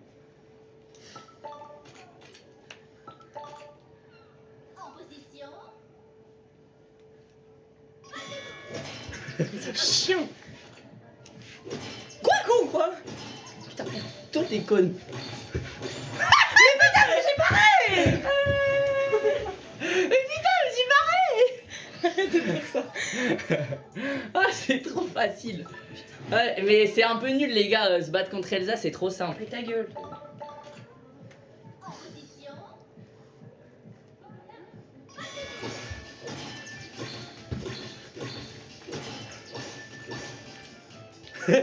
C'est chiant. Quoi con quoi? Putain merde. Toi t'es conne. mais putain, mais j'ai barré Mais putain, mais j'ai barré Arrête de faire ça. Ah, c'est trop facile. Ouais, mais c'est un peu nul les gars, euh, se battre contre Elsa c'est trop simple. Mais ta gueule [laughs]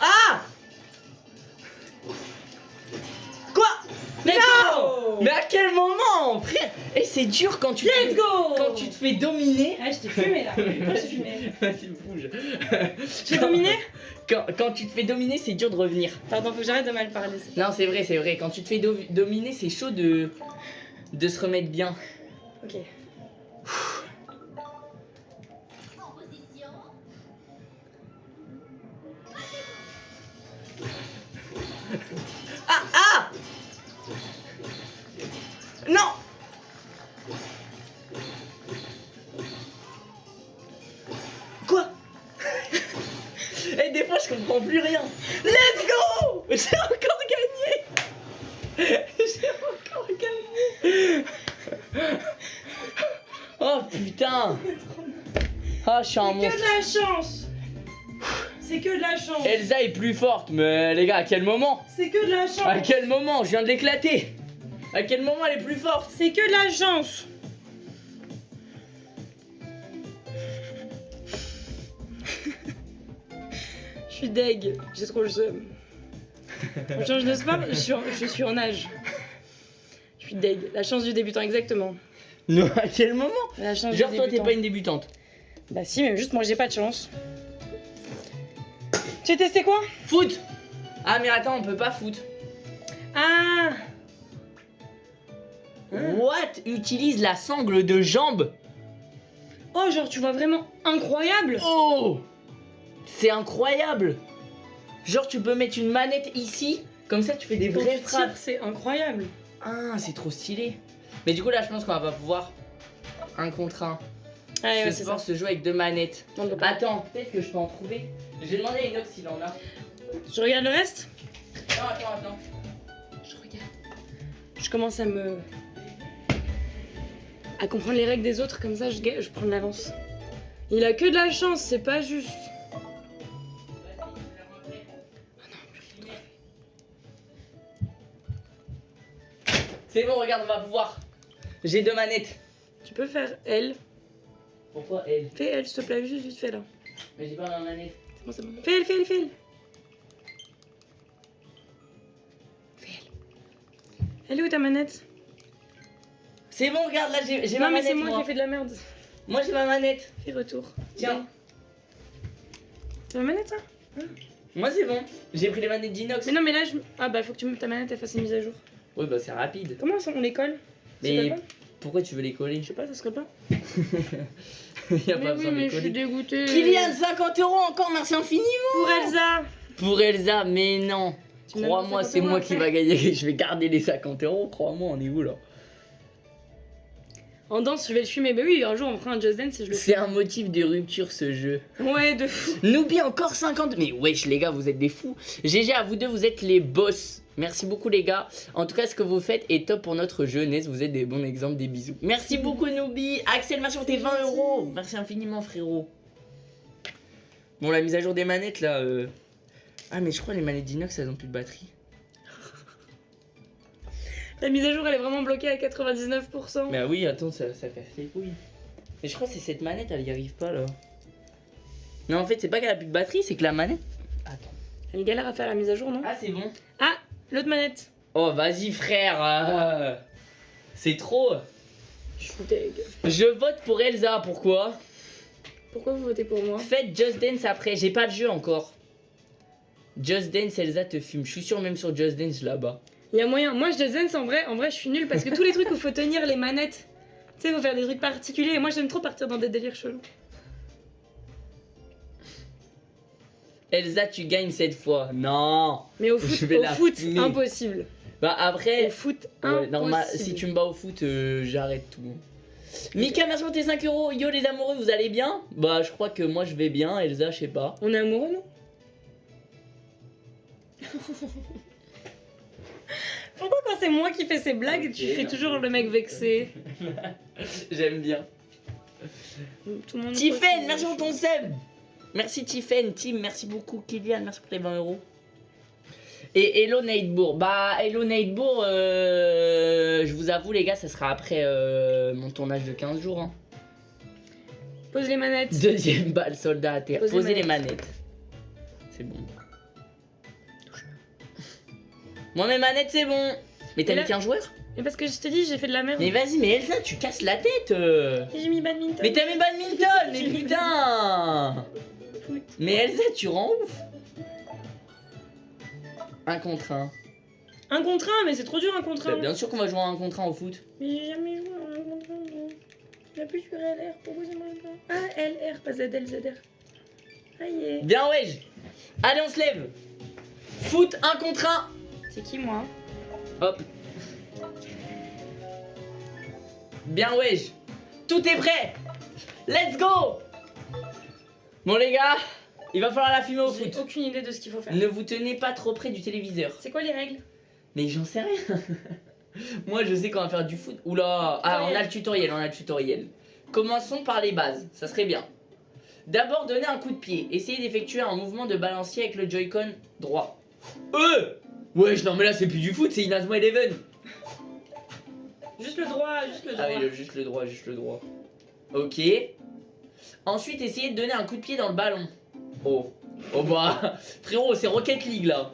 Ah Quoi? Mais non Mais à quel moment frère? Et c'est dur quand tu Let's te, go quand tu te fais dominer. Ah je t'ai fumé là Moi j'ai fumé [laughs] Vas-y bouge. J'ai dominé Quand, quand tu te fais dominer, c'est dur de revenir. Pardon, faut que j'arrête de mal parler. Non, c'est vrai, c'est vrai. Quand tu te fais do- dominer, c'est chaud de de se remettre bien. Ok. Non. Quoi? [laughs] Et des fois je comprends plus rien. Let's go! J'ai encore gagné! [laughs] J'ai encore gagné! [laughs] Oh putain! Ah je suis un C'est que monstre. de la chance. C'est que de la chance. Elsa est plus forte, mais les gars, à quel moment? C'est que de la À chance. quel moment? Je viens de l'éclater À quel moment elle est plus forte C'est que de la chance Je suis deg, j'ai trop le seum. Franchement, je n'ose pas, je suis, en, je suis en âge. Je suis deg. La chance du débutant, exactement. Non, à quel moment La chance Genre du toi t'es pas une débutante. Bah si, mais juste moi j'ai pas de chance. Tu as testé quoi? Foot Ah mais attends, on peut pas foot. Ah What Utilise la sangle de jambe Oh, genre tu vois vraiment incroyable Oh C'est incroyable Genre tu peux mettre une manette ici, comme ça tu fais des vraies frappes. C'est incroyable. Ah, c'est trop stylé. Mais du coup là je pense qu'on va pas pouvoir un contre un. Ah ouais, Ce c'est ça. se joue avec deux manettes. Attends, peut-être que je peux en trouver. J'ai demandé à Inox s'il en a. Je regarde le reste Non, attends, attends. Je regarde. Je commence à me. À comprendre les règles des autres, comme ça je, je prends de l'avance. Il a que de la chance, c'est pas juste. C'est bon, regarde, on va pouvoir. J'ai deux manettes. Tu peux faire L. Pourquoi elle Fais L, s'il te plaît, juste vite fait là. Mais j'ai pas ma manette. C'est bon, c'est bon. Fais L, fais L, fais L. Fais L. Elle est où ta manette? C'est bon, regarde, là j'ai ma Non, mais manette. c'est moi, moi. qui ai fait de la merde. Moi j'ai ma manette. Fais retour. Tiens, C'est ma manette ça? Moi c'est bon. J'ai pris les manettes d'inox. Mais non, mais là, je. Ah bah, faut que tu me ta manette, elle fasse une mise à jour. Oui, bah c'est rapide. Comment ça, on les colle? Mais pourquoi tu veux les coller? Je sais pas, ça se colle pas Il y a Mais pas oui, besoin de mais les je suis coller. dégoûtée. Kylian, 50 euros encore, merci infiniment. Pour Elsa Pour Elsa, mais non. Crois-moi, c'est 50 moi qui va gagner. [laughs] Je vais garder les 50 euros. Crois-moi, on est où là? En danse, je vais le fumer. Mais oui, un jour on fera un Just Dance et je le C'est un motif de rupture ce jeu. Ouais, de fou. N'oublie encore 50. Mais wesh, les gars, vous êtes des fous. GG, à vous deux, vous êtes les boss. Merci beaucoup, les gars. En tout cas, ce que vous faites est top pour notre jeunesse. Vous êtes des bons exemples, des bisous. Merci beaucoup, Noobi. Axel, merci pour tes 20 euros. Merci infiniment, frérot. Bon, la mise à jour des manettes, là. euh, Ah, mais je crois les manettes d'inox, elles ont plus de batterie. La mise à jour, elle est vraiment bloquée à 99%. Mais oui, attends, ça, ça casse les couilles. Mais je crois que c'est cette manette, elle y arrive pas, là. Non, en fait, c'est pas qu'elle a plus de batterie, c'est que la manette. Attends. Elle galère à faire la mise à jour, non? Ah, c'est bon. Ah, l'autre manette. Oh, vas-y, frère. euh, C'est trop. Je suis. Je vote pour Elsa, pourquoi? Pourquoi vous votez pour moi? Faites Just Dance après, j'ai pas de jeu encore. Just Dance, Elsa te fume. Je suis sûr, même sur Just Dance là-bas. Il y a moyen. Moi, je Dance, en vrai, en vrai, je suis nulle parce que tous les trucs où faut tenir les manettes, tu sais, faut faire des trucs particuliers. Et moi, j'aime trop partir dans des délires chelous. Elsa, tu gagnes cette fois. Non. Mais au [laughs] Je foot, vais au la foot fumer. impossible. Bah après, Au foot, ouais, impossible. normal, si tu me bats au foot, euh, j'arrête tout. Mika, merci pour tes 5 euros. Yo les amoureux, vous allez bien? Bah, je crois que moi je vais bien. Elsa, je sais pas. On est amoureux, nous [laughs] Pourquoi quand c'est moi qui fais ces blagues, tu Ok, fais non. toujours le mec vexé [laughs] J'aime bien. Tout le monde Tiffen, merci pour ton sub. Merci Tiffen, Tim, merci beaucoup. Kylian, merci pour les 20 euros. Et Hello Nightbourg. Bah, Hello Nightbourg, euh, je vous avoue, les gars, ça sera après euh, mon tournage de 15 jours. hein. Pose les manettes. Deuxième balle, soldat à terre. Posez Posez les manettes. manettes. C'est bon. Moi, mes manettes, c'est bon. Mais t'as mis qu'un joueur Mais parce que je te dis, j'ai fait de la merde. Mais vas-y, mais Elsa, tu casses la tête. euh. J'ai mis badminton. Mais t'as mis badminton, mais [laughs] putain. Mais Elsa, tu rends ouf Un contre un. Un contre un, mais c'est trop dur un contre Bah, un. bien sûr qu'on va jouer un contre un au foot. Mais j'ai jamais joué à un contre un. J'appuie sur LR, pourquoi ça marche pas Ah, LR, pas ZL, ZR. Aïe. Bien, ouais. Allez, on se lève. Foot, un contre un. C'est qui moi Hop. Bien, ouais. Tout est prêt. Let's go. Bon, les gars, il va falloir la fumer au J'ai foot. aucune idée de ce qu'il faut faire. Ne vous tenez pas trop près du téléviseur. C'est quoi les règles? Mais j'en sais rien. [laughs] Moi, je sais qu'on va faire du foot. Oula. Ah, on a le tutoriel, on a le tutoriel. Commençons par les bases, ça serait bien. D'abord, donner un coup de pied. Essayez d'effectuer un mouvement de balancier avec le Joy-Con droit. Euh Wesh, non mais là c'est plus du foot, c'est Inazuma Eleven. Juste le droit, juste le droit. Ah oui, le- juste le droit, juste le droit. Ok. Ensuite, essayez de donner un coup de pied dans le ballon. Oh. Oh bah, [laughs] frérot, c'est Rocket League là.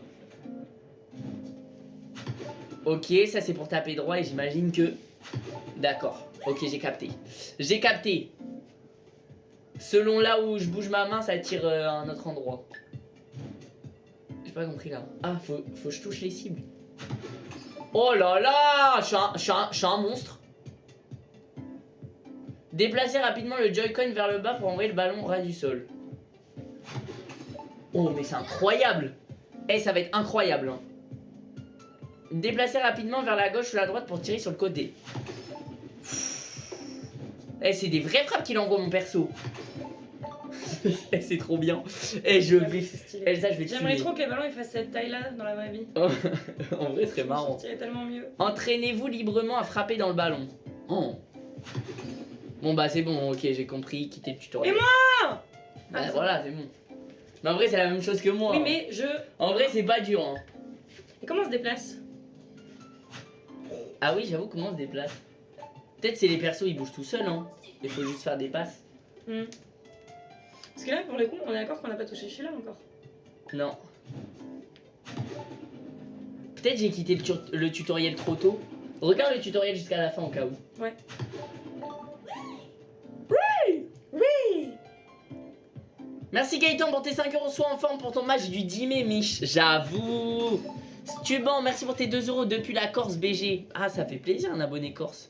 Ok, ça c'est pour taper droit et j'imagine que... D'accord. Ok, j'ai capté. J'ai capté. Selon là où je bouge ma main, ça tire euh, à un autre endroit. J'ai pas compris là. Ah, faut, que je touche les cibles. Oh là là Je suis un- monstre. Déplacez rapidement le Joy-Con vers le bas pour envoyer le ballon ras du sol. Oh, mais c'est incroyable Eh, ça va être incroyable. hein. Déplacez rapidement vers la gauche ou la droite pour tirer sur le côté. Eh, c'est des vraies frappes qu'il envoie mon perso. [laughs] Eh, c'est trop bien. Eh, je vais... C'est stylé. Elsa, je vais J'aimerais trop que les ballons ils fassent cette taille-là dans la vraie vie. [laughs] en vrai, ce serait Ça marrant. sortirait tellement mieux. Entraînez-vous librement à frapper dans le ballon. Oh. Bon bah c'est bon, ok, j'ai compris, quittez le tutoriel. Et moi Bah Ah, voilà, c'est bon. Mais en vrai, c'est la même chose que moi. Oui, mais je. En vrai, c'est pas dur. Hein. Et comment on se déplace? Ah oui, j'avoue, comment on se déplace? Peut-être c'est les persos, ils bougent tout seuls, hein. Il faut juste faire des passes. Hmm. Parce que là, pour le coup, on est d'accord qu'on n'a pas touché celui-là encore. Non. Peut-être j'ai quitté le, tu- le tutoriel trop tôt. Regarde le tutoriel jusqu'à la fin au cas où. Ouais. Merci Gaëtan pour tes 5 euros, sois en forme pour ton match du 10 mai, Mich. J'avoue. Stuban, merci pour tes 2 euros depuis la Corse BG. Ah, ça fait plaisir un abonné Corse.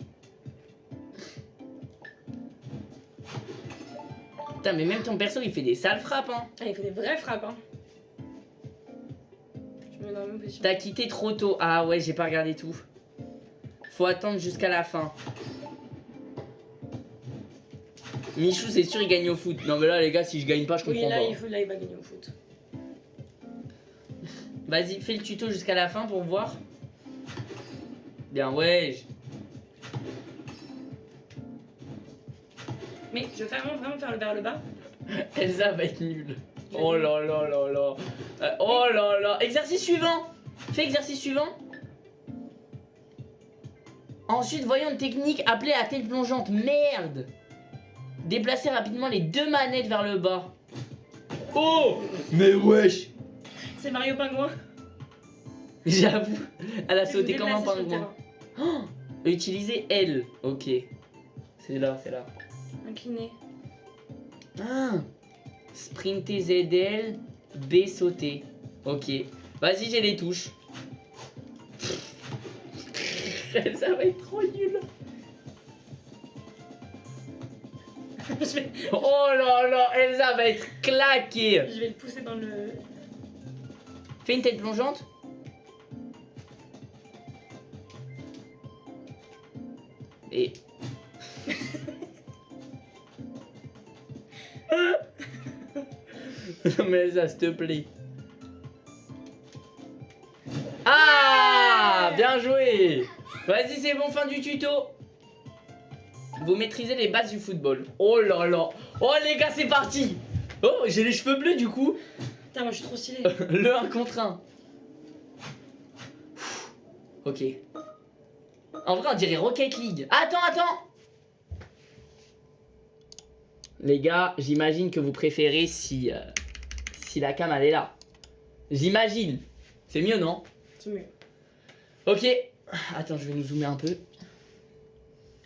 Putain, mais même ton perso il fait des sales frappes, hein. Ah, il fait des vraies frappes, hein. Je me mets dans la même position. T'as quitté trop tôt. Ah ouais, j'ai pas regardé tout. Faut attendre jusqu'à la fin. Michou, c'est sûr, il gagne au foot. Non, mais là, les gars, si je gagne pas, je Oui, comprends là pas. il, faut, là, il va gagner au foot. Vas-y, fais le tuto jusqu'à la fin pour voir. Bien, ouais. Mais je veux vraiment, vraiment faire le vers le bas. Elsa va être nulle. Oh là là là là. Euh, oh là là. Exercice suivant. Fais exercice suivant. Ensuite, voyons une technique appelée à tête plongeante. Merde. Déplacez rapidement les deux manettes vers le bas. Oh Mais wesh C'est Mario Pingouin. J'avoue, elle a sauté comme un pingouin. terrain. Utilisez L. Ok. C'est là, c'est là. Incliné. Ah Sprinter ZL, B sauter. Ok. Vas-y, j'ai les touches. [laughs] Ça va être trop nul. [laughs] je, vais, Oh là là, Elsa va être claquée. je vais le pousser dans le. Fais une tête plongeante. Et. [laughs] non [laughs] mais Elsa, s'il te plaît. Ah Bien joué Vas-y, c'est bon, fin du tuto. Vous maîtrisez les bases du football. Oh là là Oh les gars, c'est parti Oh, j'ai les cheveux bleus du coup. Putain, moi je suis trop stylée. [laughs] Le 1 contre 1. Ok. En vrai, on dirait Rocket League. Attends, attends Les gars, j'imagine que vous préférez si, euh, si la cam elle est là. J'imagine. C'est mieux, non? C'est mieux. Ok. Attends, je vais nous zoomer un peu.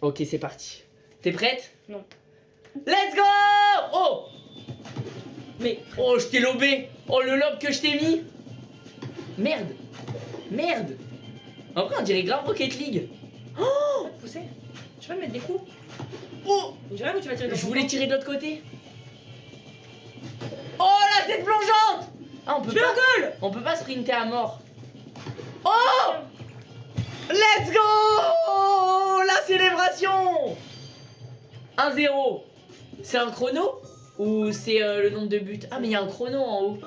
Ok, c'est parti. T'es prête? Non. Let's go Oh Mais Oh, je t'ai lobé Oh, le lob que je t'ai mis Merde Merde En vrai, on dirait grave Rocket League. te pousser Tu peux me mettre des coups? Oh Je rêve où tu vas tirer dans Je ton voulais tirer de l'autre côté. Oh, la tête plongeante Ah, on peut Tu pas... rigoles On peut pas sprinter à mort. Oh Let's go La célébration 1-0. C'est un chrono Ou c'est euh, le nombre de buts? Ah mais il y a un chrono en haut.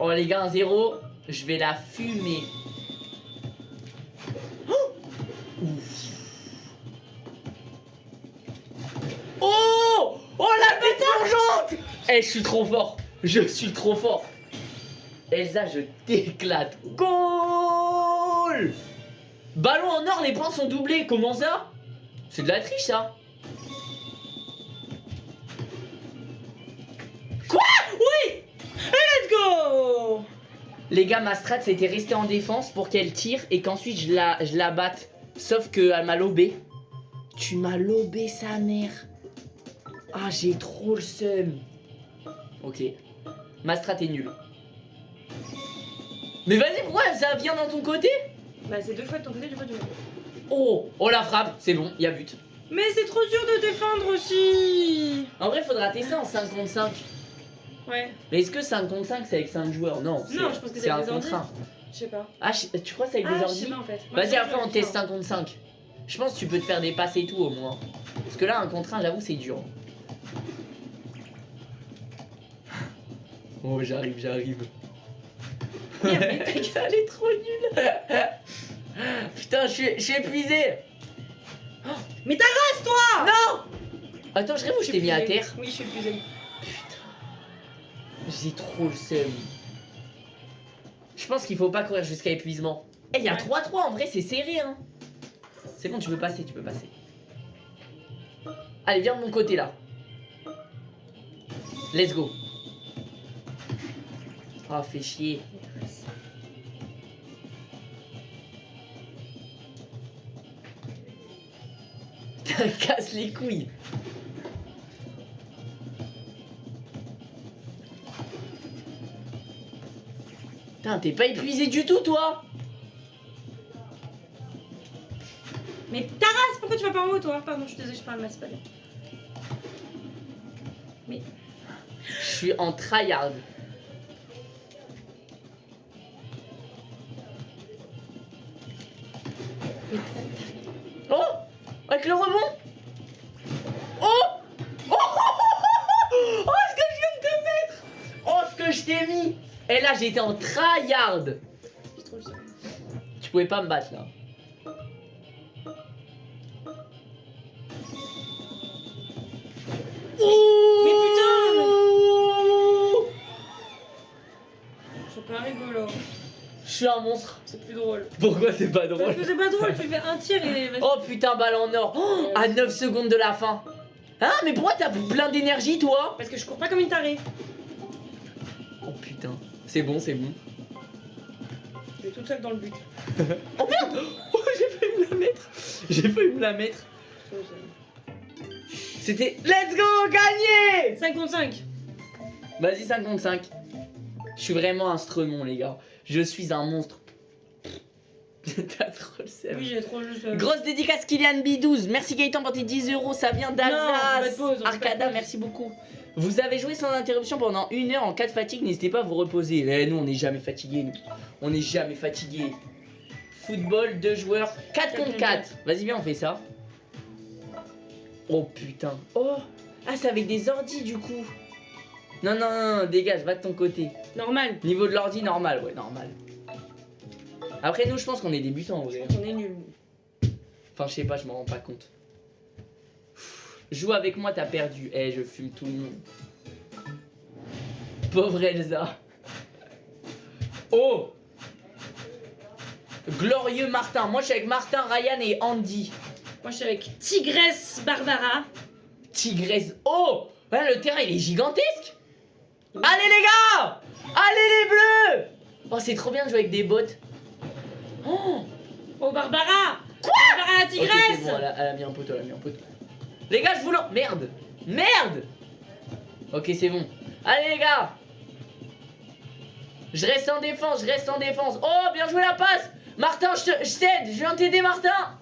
Oh les gars, 1-0. Je vais la fumer. Oh Oh la tête plongeante Eh, je suis trop fort. Je suis trop fort. Elsa, je t'éclate. Goal Ballon en or, les points sont doublés. Comment ça? C'est de la triche, ça. Quoi? Oui Let's go Les gars, ma strat, c'était rester en défense pour qu'elle tire et qu'ensuite je la, je la batte. Sauf qu'elle m'a lobé. Tu m'as lobé, sa mère. Ah, j'ai trop le seum. Ok. Ma strat est nulle. Mais vas-y, pourquoi ça vient dans ton côté? Bah c'est deux fois de ton côté, deux fois du mien. Oh, oh la frappe, c'est bon, il y a but. Mais c'est trop dur de défendre aussi En vrai, faudra tester en 5 contre 5. Ouais, Mais est-ce que 5 contre 5 c'est avec 5 joueurs? Non, c'est- Non, je pense que c'est un avec des contre ordi. 1. je sais pas. Ah, tu crois que c'est avec ah, des je ordi en fait. Vas-y, après on teste ça. 5 contre 5. Je pense que tu peux te faire des passes et tout au moins. Parce que là, un contre 1, j'avoue, c'est dur. Oh, j'arrive, j'arrive. Mais Ça allait trop nul. Putain, je suis, épuisé. Mais ta race toi Non Attends, je rêve où je t'ai mis à terre. Oui, je suis épuisée. J'ai trop le seum. Je pense qu'il faut pas courir jusqu'à épuisement. Eh, il y a Ouais. 3-3 en vrai, c'est serré hein. C'est bon, tu peux passer, tu peux passer. Allez, viens de mon côté là. Let's go. Oh, fais chier. [laughs] Putain, casse les couilles. Putain, t'es pas épuisé du tout, toi? Mais ta race, pourquoi tu vas pas en haut toi? Pardon, je suis désolée, je parle mal, c'est pas bien. Je suis en tryhard. Oh Avec le rebond oh oh, [laughs] oh oh, oh, oh ce que je viens de te mettre Oh ce que je t'ai mis Et là j'étais en tryhard Tu pouvais pas me battre là. Oh Mais putain C'est pas rigolo. Je suis un monstre. C'est plus drôle. Pourquoi c'est pas Parce drôle que c'est pas drôle, [laughs] tu fais un tir et. Oh putain, balle en or. Oh, à 9 secondes de la fin. Hein, mais pourquoi t'as plein d'énergie toi Parce que je cours pas comme une tarée. Oh putain. C'est bon, c'est bon. Je vais toute seule dans le but. [laughs] Oh merde Oh, [laughs] j'ai failli me la mettre. J'ai failli me la mettre. C'était Let's go, gagné 5 contre 5. Vas-y, 55. Je suis vraiment un stremon, les gars. Je suis un monstre. [laughs] T'as trop le seum. Oui, j'ai trop le seum. Grosse dédicace Kylian B12. Merci Gaëtan pour tes 10 euros. Ça vient d'Alsace. Arcada, merci beaucoup. Vous avez joué sans interruption pendant une heure en cas de fatigue. N'hésitez pas à vous reposer. Eh, nous, on n'est jamais fatigués. nous. On n'est jamais fatigués. Football, deux joueurs, 4 contre 4. Vas-y, viens, on fait ça. Oh putain. Oh Ah, c'est avec des ordis du coup. Non, non, non, non, dégage, va de ton côté. Normal. Niveau de l'ordi, normal, ouais, normal. Après, nous, je pense qu'on est débutants, ouais. On est nuls. Enfin, je sais pas, je m'en rends pas compte. Joue avec moi, t'as perdu. Eh, je fume tout le monde. Pauvre Elsa. Oh Glorieux Martin. Moi, je suis avec Martin, Ryan et Andy. Moi, je suis avec Tigresse Barbara. Tigresse. Oh Ouais, le terrain, il est gigantesque. Allez, les gars Allez, les bleus Oh, c'est trop bien de jouer avec des bots. Oh Oh, Barbara Quoi? Barbara la tigresse bon, elle a, elle a mis un poteau, elle a mis un poteau. Les gars, je vous lance. Merde Merde Ok, c'est bon. Allez, les gars Je reste en défense, je reste en défense. Oh, bien joué la passe Martin, je te- je t'aide Je viens t'aider, Martin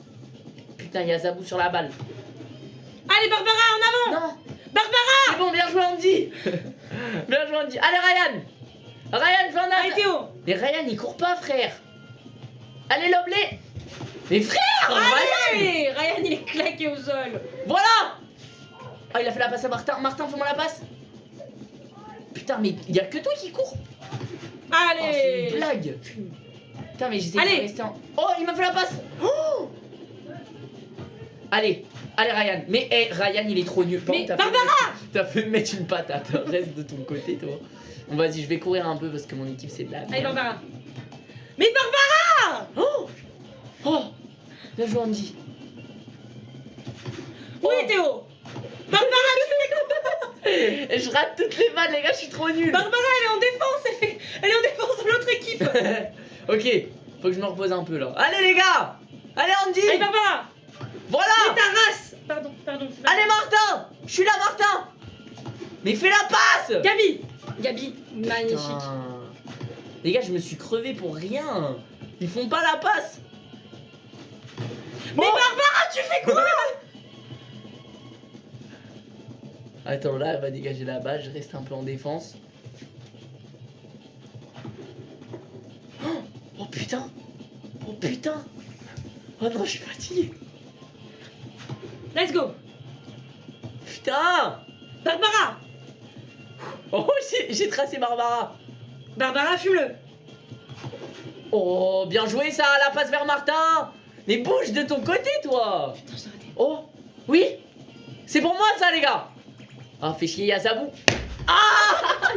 Putain, il y a Zabou sur la balle. Allez, Barbara, en avant Non Barbara C'est bon, bien joué, Andy [laughs] Bien joué, Andy. Allez, Ryan Ryan, en Allez. Théo Mais Ryan, il court pas, frère Allez, Loblé Mais frère Ryan Allez Ryan, il est claqué au sol. Voilà Ah, il a fait la passe à Martin. Martin, fais-moi la passe. Putain, mais il y a que toi qui cours. Oh, c'est Allez une blague. Putain, mais Allez. rester en... Oh, il m'a fait la passe. Oh allez, allez Ryan. Mais Ryan, il est trop nul. Mais Barbara T'as fait me mettre une patate. Reste de ton côté, toi. Bon, vas-y, je vais courir un peu parce que mon équipe, c'est de la Allez. Barbara Mais Barbara Oh Oh Bien joué, Andy. Où est Théo Barbara, Et [laughs] je rate toutes les balles, les gars, je suis trop nul. Barbara, elle est en défense, elle, fait... elle est en défense de l'autre équipe [laughs] ok, faut que je me repose un peu là. Allez les gars Allez Andy Allez, Barbara Voilà. Mais ta race. Pardon, pardon. Allez Martin. Je suis là Martin. Mais fais la passe. Gabi. Gabi, magnifique. Les gars, je me suis crevé pour rien. Ils font pas la passe. Mais Barbara, tu fais quoi? [laughs] Attends, là, elle va dégager la balle, je reste un peu en défense. Oh, oh putain. Oh putain. Oh non, je suis fatigué Let's go. Putain. Barbara. Oh, j'ai- tracé Barbara. Barbara, fume-le. Oh, bien joué ça, la passe vers Martin. Mais bouge de ton côté, toi. Putain, j'ai raté. Oh, oui. C'est pour moi, ça, les gars. Ah, fais chier, Yazabou Ah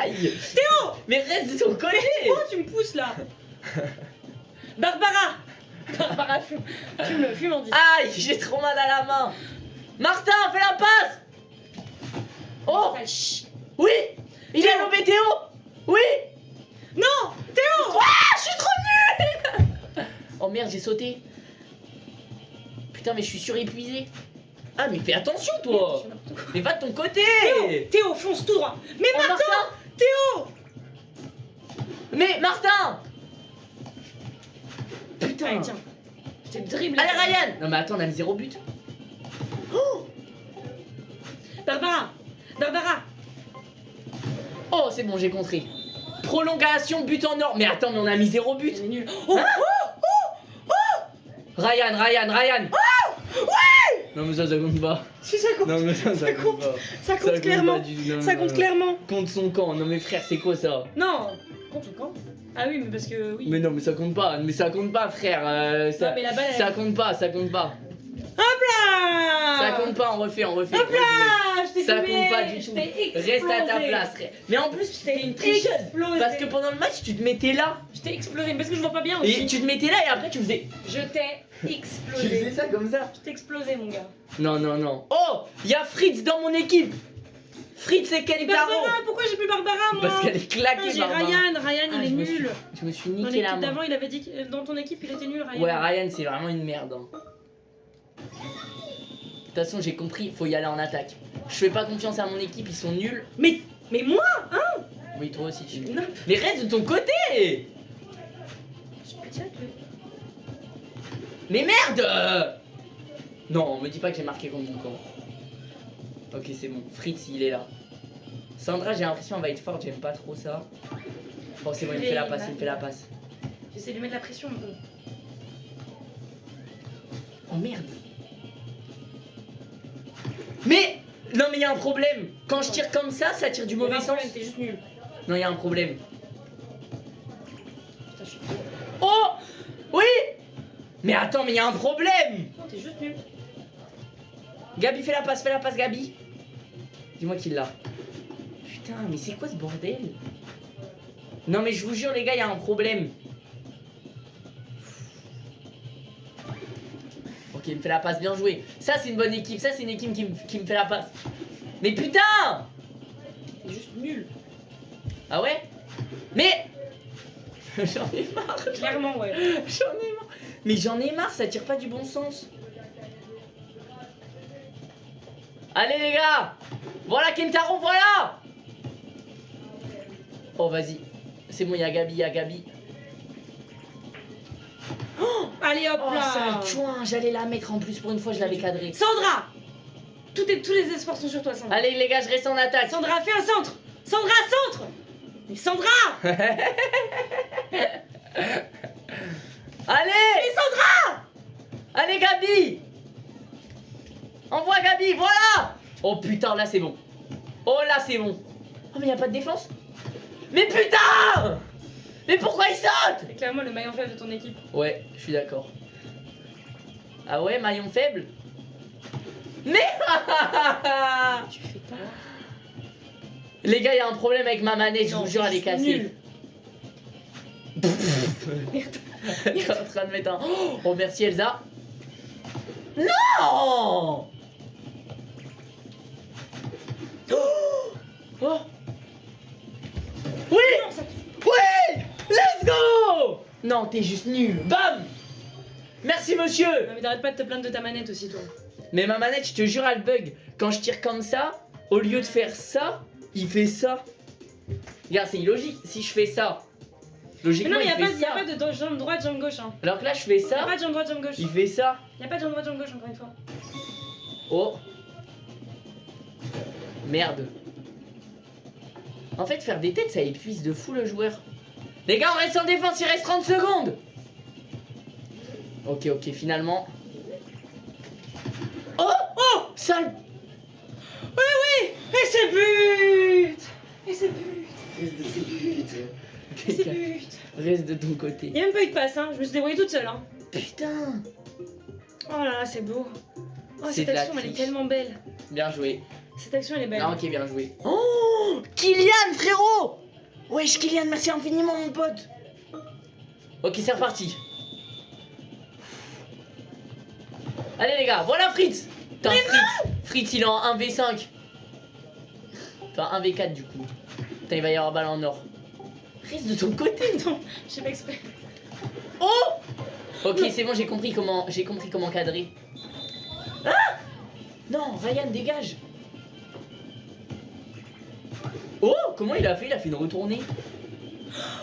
Aïe. Théo. Mais reste de ton côté. Oh, tu me pousses là. [laughs] Barbara [laughs] Barbara, fume. Fume, on dit. Aïe, j'ai trop mal à la main. Martin, fais la passe. Oh. Oui. Il a lobé Théo Oui. Non Théo. Ah, je suis trop nul. [laughs] Oh merde, j'ai sauté. Putain, mais je suis surépuisé. Ah, mais fais attention, toi. Mais va de ton côté. Théo, fonce tout droit. Mais Oh, Martin Martin. Théo. Mais Martin Putain Allez, tiens. Je te dribble. Allez Ryan Non mais attends, on a mis zéro but. Barbara Barbara Oh, c'est bon, j'ai contré. Prolongation, but en or. Mais attends, mais on a mis zéro but. Elle est nulle. Oh, Ryan, Ryan, Ryan. Non mais ça ça compte pas. Si ça compte, Non mais ça ça Ça compte ça compte Ça compte clairement. pas du tout. Non, Ça compte non. clairement. Compte son camp. Non mais frère, c'est quoi ça? Non, compte son camp. Ah oui, mais parce que oui. Mais non mais ça compte pas. Mais ça compte pas frère. euh, ça, Non, mais la balle, ça compte pas, ça compte pas. Ah Ça compte pas, on refait, on refait. Hop là Je t'ai Ça filmé, compte pas du tout. Reste à ta place. frère. Mais en plus, Je t'es t'ai une tricheuse. explosé. Parce que pendant le match, tu te mettais là. Je t'ai explosé, parce que je vois pas bien Et aussi. tu te mettais là et après tu faisais. Je t'ai Tu explosé. faisais ça comme ça. Je t'ai explosé, mon gars. Non, non, non. Oh Il y a Fritz dans mon équipe Fritz et Kentaro Barbara, pourquoi j'ai plus Barbara, moi Parce qu'elle est Ah, claquée, J'ai Barbara. Ryan, Ryan Ah, il je est me suis- nul. Je me suis Dans niqué la l'équipe main. d'avant, il avait dit que dans ton équipe, il était nul, Ryan. Ouais, Ryan, c'est vraiment une merde. hein. De toute façon, j'ai compris, faut y aller en attaque. Je fais pas confiance à mon équipe, ils sont nuls. Mais, mais moi Oui, toi aussi. tu- Non, Mais reste de ton côté je peux dire que. Mais merde Non, me dis pas que j'ai marqué contre mon camp. Ok, c'est bon. Fritz, il est là. Sandra, j'ai l'impression qu'elle va être forte, j'aime pas trop ça. Oh, c'est bon, il me fait la passe, il me fait la passe. J'essaie de lui mettre la pression un peu. Oh merde Mais Non, mais il y a un problème Quand je tire comme ça, ça tire du mauvais sens. T'es juste nul. Non, il y a un problème. Putain, je suis. Oh Oui Mais attends, mais il y a un problème Non, t'es juste nul. Gabi, fais la passe, fais la passe, Gabi. Dis-moi qu'il l'a. Putain, mais c'est quoi ce bordel? Non, mais je vous jure, les gars, il y a un problème. Ok, il me fait la passe, bien joué. Ça, c'est une bonne équipe. Ça, c'est une équipe qui me, qui me fait la passe. Mais putain T'es juste nul. Ah ouais? Mais [laughs] J'en ai marre. Clairement, ouais. [laughs] J'en ai marre. Mais j'en ai marre, ça tire pas du bon sens. Allez les gars Voilà Kentaro, voilà Oh vas-y. C'est bon, il y a Gabi, il y a Gabi. Allez hop Oh là chouin, j'allais la mettre en plus pour une fois, je l'avais cadré. Sandra Tout est, Tous les espoirs sont sur toi, Sandra. Allez les gars, je reste en attaque. Sandra, fais un centre Sandra, centre Mais Sandra [laughs] Allez Mais Sandra Allez Gabi Envoie Gabi, voilà Oh putain, là c'est bon. Oh là c'est bon. Oh mais y a pas de défense Mais putain Mais pourquoi il saute? C'est clairement le maillon faible de ton équipe. Ouais, je suis d'accord. Ah ouais, maillon faible? Mais Tu fais [laughs] pas. Les gars, y a un problème avec ma manette, je vous jure, elle est cassée. [laughs] est en train de mettre un... Oh merci Elsa. Non Oh Oh Oui Non, Oui Let's go Non, t'es juste nul. Bam Merci monsieur Non, mais t'arrêtes pas de te plaindre de ta manette aussi, toi. Mais ma manette, je te jure, elle bug. Quand je tire comme ça, au lieu de faire ça, il fait ça. Regarde, c'est illogique. Si je fais ça, Mais logiquement, non, mais y il fait pas, y a ça. pas de jambe droite, jambe gauche. Hein. Alors que là, je fais Y a ça, pas de jambe droite, jambe gauche. il fait ça. Y a pas de jambe droite, jambe gauche, encore une fois. Oh. Merde. En fait, faire des têtes, ça épuise de fou le joueur. Les gars, on reste en défense, il reste 30 secondes. Ok, ok, finalement. Oh Oh Sale Oui, oui Et c'est but Et c'est but Reste de C'est ton côté. but Reste de ton côté. Y'a même pas eu de passe, hein. Je me suis débrouillée toute seule, hein. Putain Oh là là, c'est beau. Oh, C'est cette action, elle est tellement belle. Bien joué. Cette action, elle est belle. Ah, ok, bien joué. Oh Kylian, frérot Wesh, Kylian, merci infiniment, mon pote. Ok, c'est reparti. Allez, les gars, voilà Fritz Putain, Fritz Fritz, il est en 1v5. Enfin, 1v4 du coup. Putain, il va y avoir balle en or. Reste de ton côté. [laughs] Non, je sais pas exprès. Oh Ok, c'est bon, j'ai compris comment, j'ai compris comment cadrer. Ah Non, Ryan, dégage. Oh, comment il a fait? Il a fait une retournée.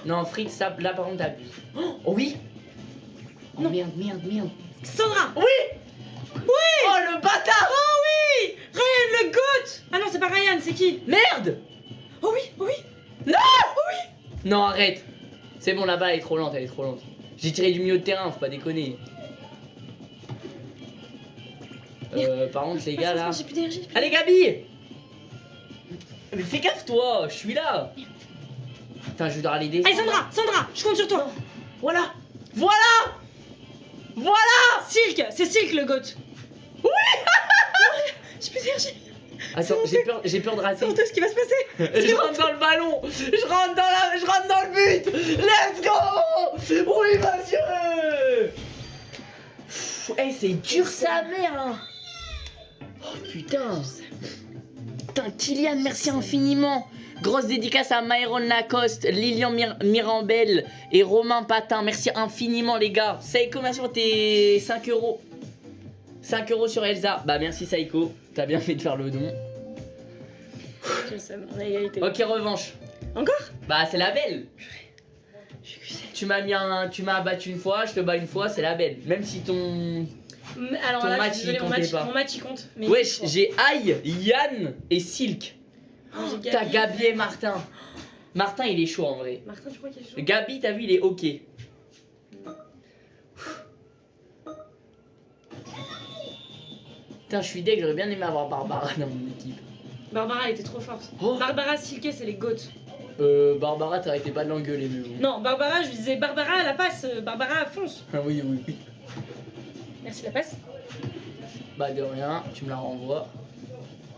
Non, Fritz, ça, là par contre, t'abuses. Oh, oh oui Oh Non. merde, merde, merde. Sandra Oui Oui Oh le bâtard Oh oui Ryan le GOAT Ah non, c'est pas Ryan, c'est qui? Merde Oh oui, oh oui Non, arrête C'est bon, la balle elle est trop lente, elle est trop lente. J'ai tiré du milieu de terrain, faut pas déconner. Euh, par contre, les gars là. J'ai plus d'énergie. j'ai plus Allez, Gabi Mais fais gaffe, toi, je suis là. Putain, je dois des. Allez, Sandra, Sandra, je compte sur toi. Voilà Voilà Voilà Silk, c'est Silk le goat. Oui [laughs] J'ai plus d'énergie. Attends, j'ai peur, j'ai peur de rater. Honteux ce qui va se passer. [laughs] Je rentre dans le ballon Je rentre dans la... Je rentre dans le but Let's go Oui, monsieur Eh, c'est dur sa mère hein. Oh putain Putain, Kylian, merci infiniment Grosse dédicace à Myron Lacoste, Lilian Mir- Mirambel et Romain Patin. Merci infiniment, les gars. Saïko, merci pour tes 5 euros? 5 euros sur Elsa. Bah, merci, Saïko. T'as bien fait de faire le don. Je sais. Ok, revanche. Encore? Bah, c'est la belle. Je. Tu m'as mis un, tu m'as battu une fois, je te bats une fois, c'est la belle. Même si ton, Alors Ton là, match, il mon comptait match, pas. mon match il compte. Mais wesh, j'ai Aïe, Yann et Silk. Oh, j'ai T'as Gabi. Et Martin. Martin, il est chaud en vrai. Martin, tu crois qu'il est chaud? Gabi, t'as vu, il est ok. Putain, je suis deg, j'aurais bien aimé avoir Barbara dans mon équipe. Barbara, elle était trop forte. Oh. Barbara Silke, c'est les goats. Euh, Barbara, t'arrêtais pas de l'engueuler, mais bon. Non, Barbara, je lui disais Barbara, la passe. euh, Barbara, fonce. Ah oui, oui, oui. Merci, la passe. Bah de rien, tu me la renvoies.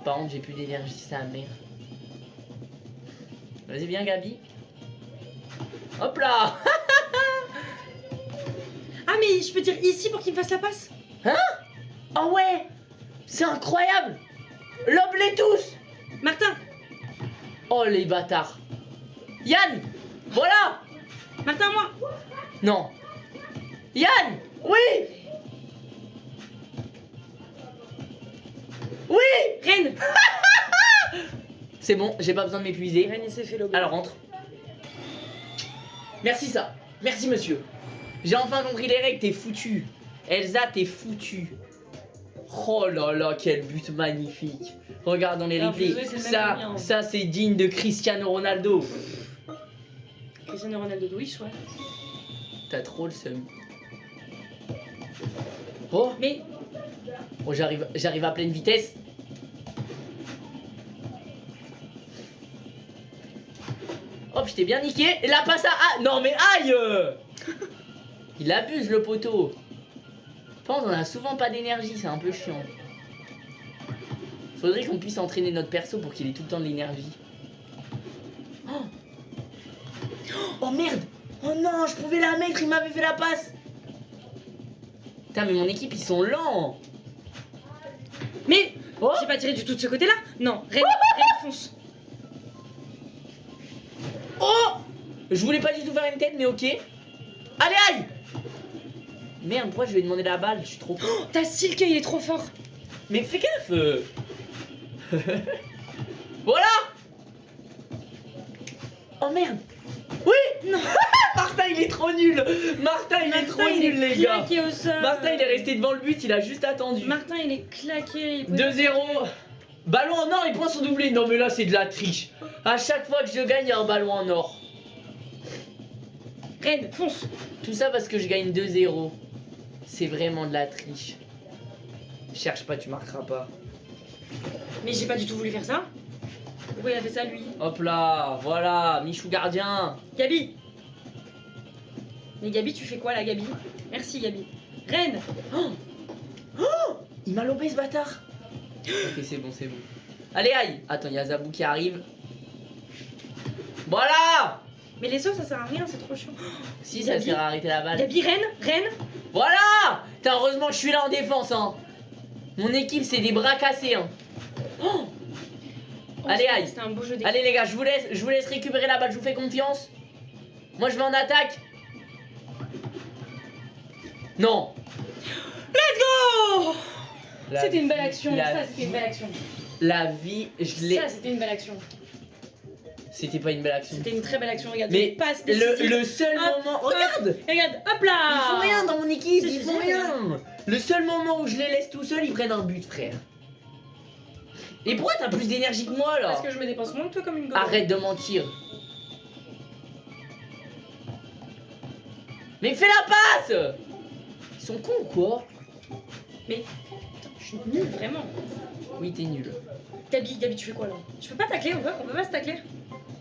Par contre, j'ai plus d'énergie, sa mère. Vas-y, viens, Gabi. Hop là. Ah, mais je peux dire ici pour qu'il me fasse la passe? Oh ouais. C'est incroyable. Lobe les tous. Martin. Oh les bâtards. Yann Voilà. Martin, moi. Non. Yann Oui Oui Reine [laughs] C'est bon, j'ai pas besoin de m'épuiser. Reine, il s'est fait lober. Alors rentre. Merci ça. Merci monsieur. J'ai enfin compris les règles, t'es foutu. Elsa, t'es foutu. Oh là là, quel but magnifique. Regarde dans les replays. Ça, mien. ça c'est digne de Cristiano Ronaldo. Cristiano Ronaldo de Wish, ouais. T'as trop le seum. Oh, Mais oh j'arrive, à pleine vitesse. Hop, je bien niqué. Et la passe à... Ah, non mais aïe [laughs] Il abuse le poteau. Pense qu'on a souvent pas d'énergie, c'est un peu chiant. Faudrait qu'on puisse entraîner notre perso pour qu'il ait tout le temps de l'énergie. Oh. Oh, merde Oh non, je pouvais la mettre, il m'avait fait la passe Putain mais mon équipe ils sont lents Mais Oh J'ai pas tiré du tout de ce côté-là Non, Reine, Reine fonce. Oh Je voulais pas du tout faire une tête mais ok. Allez aïe Merde pourquoi je lui ai demandé la balle? Je suis trop con. Oh, ta Silke, il est trop fort. Mais fais gaffe euh. [laughs] Voilà Oh merde Oui [laughs] Non. Martin il est trop nul Martin il est trop il nul est les gars claqué au sol. Martin il est resté devant le but, il a juste attendu. Martin, il est claqué. il pouvait- 2-0 Ballon en or, les points sont doublés. Non mais là c'est de la triche. À chaque fois que je gagne, il y a un ballon en or. Reine, fonce. Tout ça parce que je gagne 2-0. C'est vraiment de la triche. Cherche pas, tu marqueras pas. Mais j'ai pas du tout voulu faire ça. Pourquoi il a fait ça, lui Hop là, voilà, Michou gardien. Gabi Mais Gabi, tu fais quoi là, Gabi Merci, Gabi. Reine [gasps] Il m'a lobé ce bâtard. ok, c'est bon, c'est bon. Allez, aïe. Attends, il y a Zabou qui arrive. Voilà Mais les sauts, ça sert à rien, c'est trop chiant. [gasps] Si, ça Gabi. sert à arrêter la balle. Gabi, Reine Reine Voilà heureusement que je suis là en défense, hein. Mon équipe, c'est des bras cassés, hein. Oh Oh, Allez, aïe. C'était un beau jeu d'équipe. Allez les gars, je vous laisse, je vous laisse récupérer la balle, je vous fais confiance. Moi je vais en attaque. Non. Let's go C'était une belle action, La, ça c'était une belle action. la vie, je l'ai. Ça c'était une belle action. C'était pas une belle action. C'était une très belle action, regarde. Mais passe le, le seul Hop, moment. hop. Regarde Regarde, hop là Ils font rien dans mon équipe, ils font si, rien. Le seul moment où je les laisse tout seuls, ils prennent un but, frère. Et pourquoi t'as plus d'énergie que moi là Parce que je me dépense moins que toi comme une gobe. Arrête de mentir. Mais fais la passe Ils sont cons ou quoi? Mais- Je suis nulle, vraiment. Oui, t'es nul. Gabi, Gabi, tu fais quoi là? Je peux pas tacler, on peut, on peut pas se tacler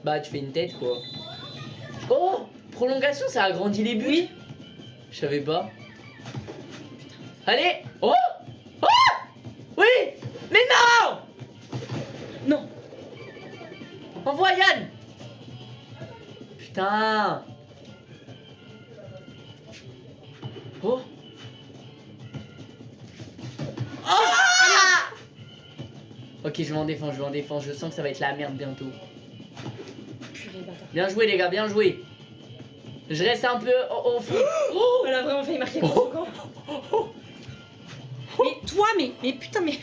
Bah, tu fais une tête quoi. Oh Prolongation, ça agrandit les buts? Oui. Je savais pas. Allez Oh Putain Oh Ah Ok, je vais en défense, je vais en défense. Je sens que ça va être la merde bientôt. Bien joué, les gars, bien joué. Je reste un peu au, au fond. [gasps] Oh, elle a vraiment failli marquer contre camp. Mais toi, mais, mais putain, mais.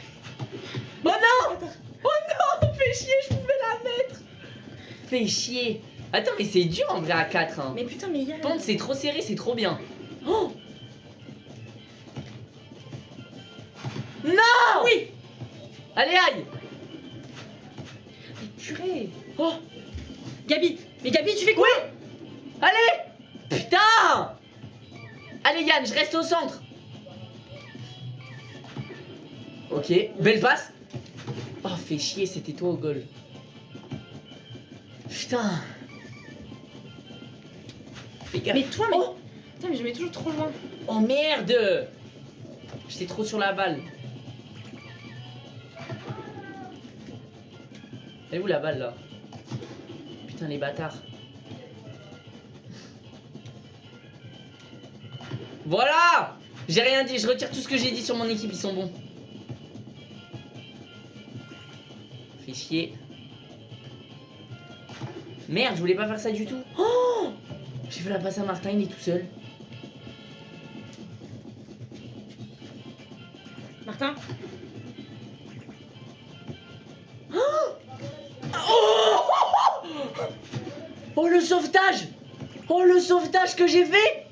Oh non Oh non Fais chier, je pouvais la mettre Fais chier Attends, mais c'est dur en vrai à 4. Hein. Mais putain, mais Yann. Pente, c'est trop serré, c'est trop bien. Oh Non Oui Allez, aïe Mais purée. Oh Gabi, mais Gabi, tu fais quoi Allez Putain Allez Yann, je reste au centre. Ok, belle passe. Oh, fais chier, c'était toi au goal. Putain. Fais. Mais toi, mais. Oh, Putain, mais je mets toujours trop loin. oh merde J'étais trop sur la balle. Elle est où la balle là? Putain les bâtards. Voilà J'ai rien dit, je retire tout ce que j'ai dit sur mon équipe, ils sont bons. Fait chier. Merde, je voulais pas faire ça du tout. Oh Fait la passe à Martin, il est tout seul. Martin? Oh! Le sauvetage! Oh le sauvetage que j'ai fait!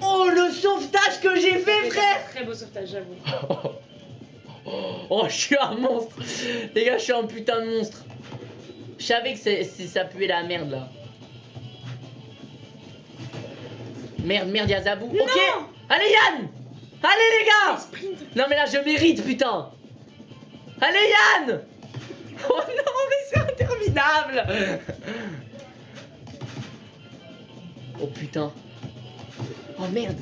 Oh le sauvetage que j'ai fait frère Très beau sauvetage, j'avoue. [laughs] Oh je suis un monstre! Les gars je suis un putain de monstre! Je savais que ça puait la merde là Merde merde y'a Zabou. Ok. Allez Yann. Allez les gars. Sprint Non mais là je mérite putain. Allez Yann. Oh non mais c'est interminable. Oh putain. Oh merde.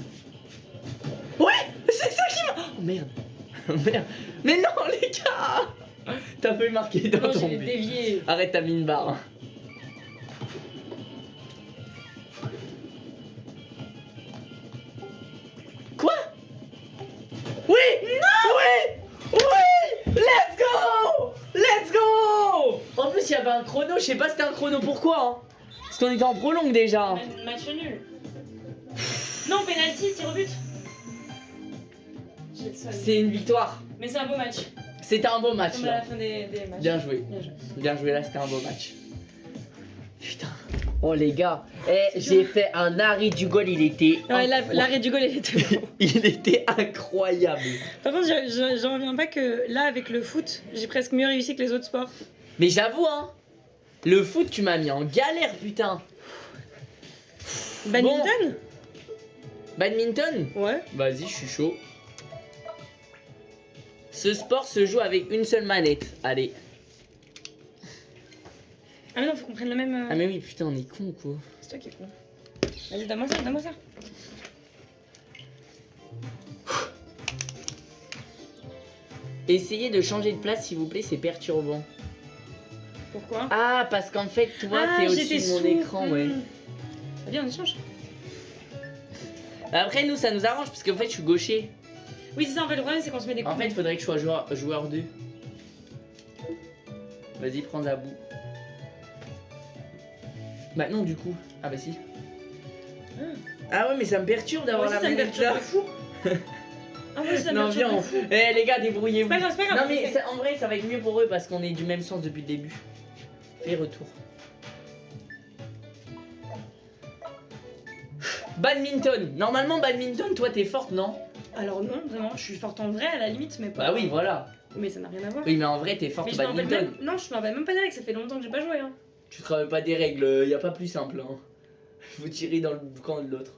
Ouais C'est ça qui m'a Oh merde. [laughs] Merde. Mais non les gars. T'as fait marquer dans Non, ton dévié. Arrête ta mine barre Oui Non Oui Oui Let's go Let's go En plus il y avait un chrono, je sais pas c'était un chrono pourquoi hein Parce qu'on était en prolongue déjà Ma- Match nul. Non, penalty, tir au but. C'est une victoire Mais c'est un beau match. C'était un beau match Comme à la fin des, des matchs. Bien joué Bien joué. Bien joué là, c'était un beau match. Putain. Oh les gars, eh, j'ai fait un arrêt du goal, il était Ouais, l'arrêt du goal, il était [laughs] bon. il était incroyable. Par contre, je- je- j'en reviens pas que là, avec le foot, j'ai presque mieux réussi que les autres sports. Mais j'avoue hein, le foot tu m'as mis en galère putain. Badminton? Badminton? Ouais. Vas-y, je suis chaud. Ce sport se joue avec une seule manette. Allez. Ah, mais non, faut qu'on prenne le même. euh, Ah mais oui, putain, on est con quoi. C'est toi qui es con. Vas-y, donne-moi ça, donne-moi ça. [gasps] Essayez de changer de place s'il vous plaît, c'est perturbant. Pourquoi? Ah, parce qu'en fait, toi, Ah, t'es au-dessus de mon sous. écran, ouais. Hmm. Viens, on échange. Après, nous, ça nous arrange parce qu'en fait, je suis gaucher. Oui, c'est ça, en fait, le problème, c'est qu'on se met des coups. En fait, il faudrait que je sois joueur, joueur 2. Vas-y, prends Zabou. Bah non, du coup. Ah bah si. Ah ouais, mais ça me perturbe d'avoir la manette là. Ah, aussi, ça me Non, viens. fou. Eh les gars, débrouillez-vous. Non mais ça- en vrai, ça va être mieux pour eux parce qu'on est du même sens depuis le début. Fais retour. Badminton. Normalement, badminton, toi, t'es forte, non? Alors, non, vraiment, je suis forte en vrai à la limite, mais pas. Bah oui, voilà. Mais ça n'a rien à voir. Oui, mais en vrai, t'es forte Mais au badminton. même. Non, je m'en rappelle même pas règles, ça fait longtemps que j'ai pas joué. Hein. Tu te rappelles pas des règles, y a pas plus simple. Hein. [laughs] Faut tirer dans le camp de l'autre.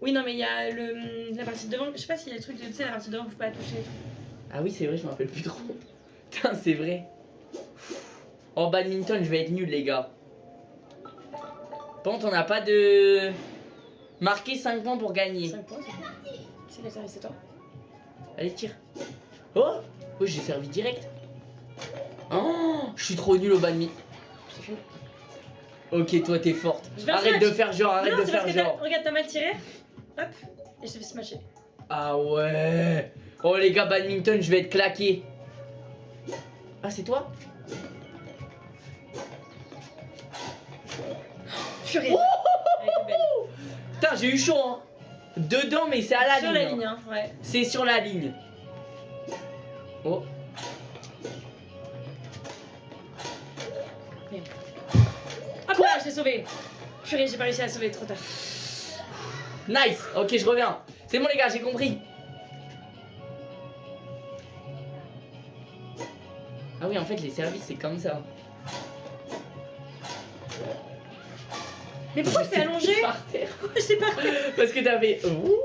Oui, non, mais il y a le, la partie de devant. Je sais pas s'il y a le truc de. Tu sais, la partie de devant, faut pas la toucher. Ah oui, c'est vrai, je me rappelle plus trop. [laughs] Putain, c'est vrai. En badminton, je vais être nul, les gars. Par contre, on n'a pas de. Marquer 5 points pour gagner. 5 points, c'est la service, c'est toi? Allez, tire. Oh Oh, j'ai servi direct. Oh, je suis trop nul au badminton. Ok, toi, t'es forte. Arrête de faire genre, arrête non, de c'est faire parce que t'as- genre. regarde, t'as mal tiré. Hop. Et je t'ai fait smasher. Ah ouais. Oh, les gars, badminton, je vais être claqué. Ah, c'est toi? Purée. Était belle. Putain, j'ai eu chaud, hein. Dedans, mais c'est à la Sur ligne. la hein. ligne, hein. Ouais. C'est sur la ligne. Oh. Je l'ai sauvé. Purée, j'ai pas réussi à la sauver, trop tard. Nice. Ok, je reviens. C'est bon, les gars, j'ai compris. Ah oui, en fait, les services, c'est comme ça. Mais pourquoi c'est allongé Par terre. Je sais pas. Parce que t'avais. Ouh.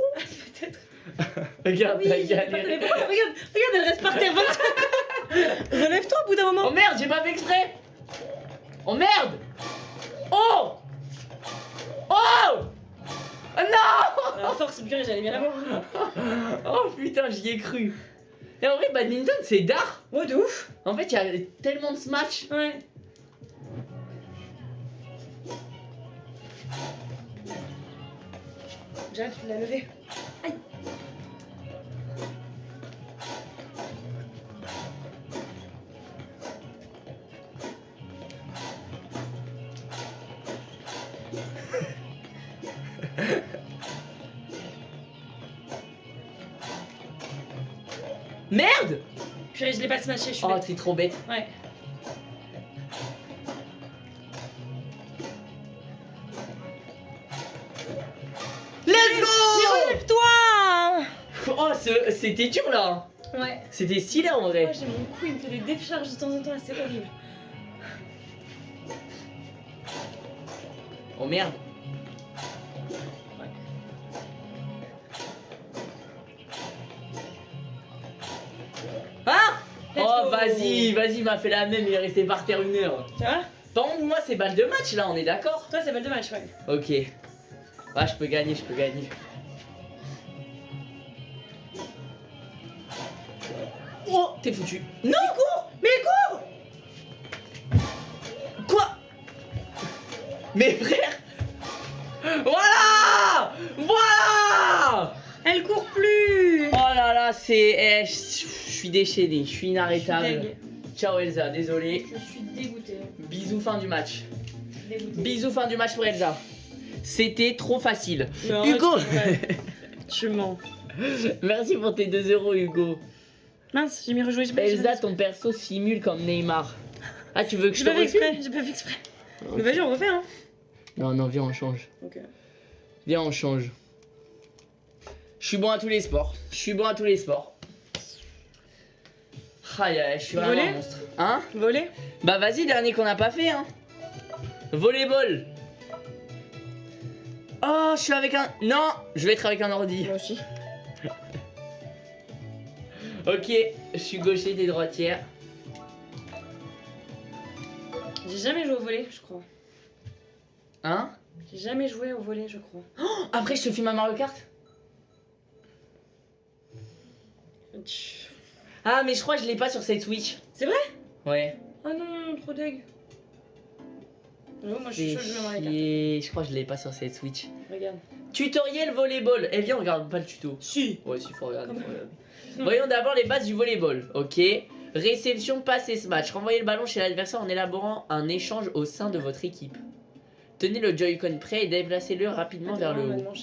Peut-être. [laughs] Regarde, Oui, j'ai pourquoi Regarde, regarde, elle reste par terre 25 [laughs] Relève-toi au bout d'un Oh moment. merde, j'ai pas fait exprès. Oh merde. Oh. Oh. Ah non À force, purée, j'allais bien l'avoir. [laughs] Oh putain, j'y ai cru. Et en vrai, badminton, c'est d'art. Ouais, de ouf. En fait, il y a tellement de smash. Ouais. J'arrête, tu l'as levé. Aïe. Merde Purée, je l'ai pas smashé, je suis Oh, bête. t'es trop bête. Ouais. Let's go Relève-toi Oh, ce- c'était dur là. Ouais. C'était stylé en Moi, vrai. j'ai mon cou, il me fait des décharges de temps en temps, c'est horrible. Oh merde. Oh, vas-y, vas-y, il m'a fait la même, il est resté par terre une heure. Tu vois Par contre, moi, c'est balle de match là, on est d'accord? Toi, c'est balle de match, ouais. Ok. Ah, je peux gagner, je peux gagner. Oh, t'es foutu. Non cours Mais cours Quoi? Mais frère Voilà Voilà Elle court plus Oh là là, c'est... suis déchaîné, je suis inarrêtable. Ciao Elsa, désolé. Je suis dégoûtée. Bisous, fin du match. Bisous, fin du match pour Elsa. C'était trop facile. Non, Hugo [laughs] tu- mens. Merci pour tes 2 euros, Hugo. Mince, j'ai mis rejouer. Elsa, ton perso simule comme Neymar. Ah, tu veux que je te exprès, j'ai pas fait exprès. Mais vas-y, on refait, hein. Non, non, viens, on change. Ok. Viens, on change. Je suis bon à tous les sports. Je suis bon à tous les sports. Je suis vraiment Volley un monstre. Hein Voler Bah vas-y, dernier qu'on n'a pas fait, hein. Volleyball. Oh, je suis avec un... Non, je vais être avec un ordi. Moi aussi. [laughs] Ok, je suis gaucher, t'es droitière. J'ai jamais joué au volet, je crois. Hein J'ai jamais joué au volet, je crois. Après, je te filme à Mario Kart Ah, mais je crois que je l'ai pas sur cette Switch. C'est vrai? Ouais. Ah non, trop deg. J'avoue, moi je suis chaud, je. Je crois que je l'ai pas sur cette Switch. Regarde. Tutoriel volleyball. Eh viens, on regarde pas le tuto. Si. Ouais, si, faut regarder. Faut regarder. Voyons d'abord les bases du volleyball. Ok? Réception, passe et smash. Renvoyez le ballon chez l'adversaire en élaborant un échange au sein de votre équipe. Tenez le Joy-Con prêt et déplacez-le rapidement vers le haut.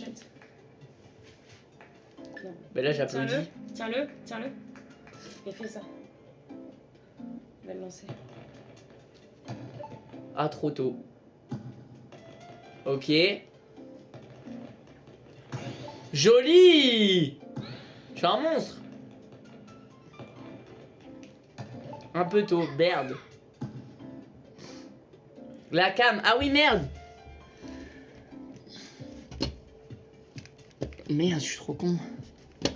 Mais là, j'applaudis. Tiens-le, tiens-le, tiens-le. Et fais ça. Il va le lancer. Ah, trop tôt. Ok. Joli Je suis un monstre Un peu tôt, merde. La cam, ah oui, merde Merde, je suis trop con.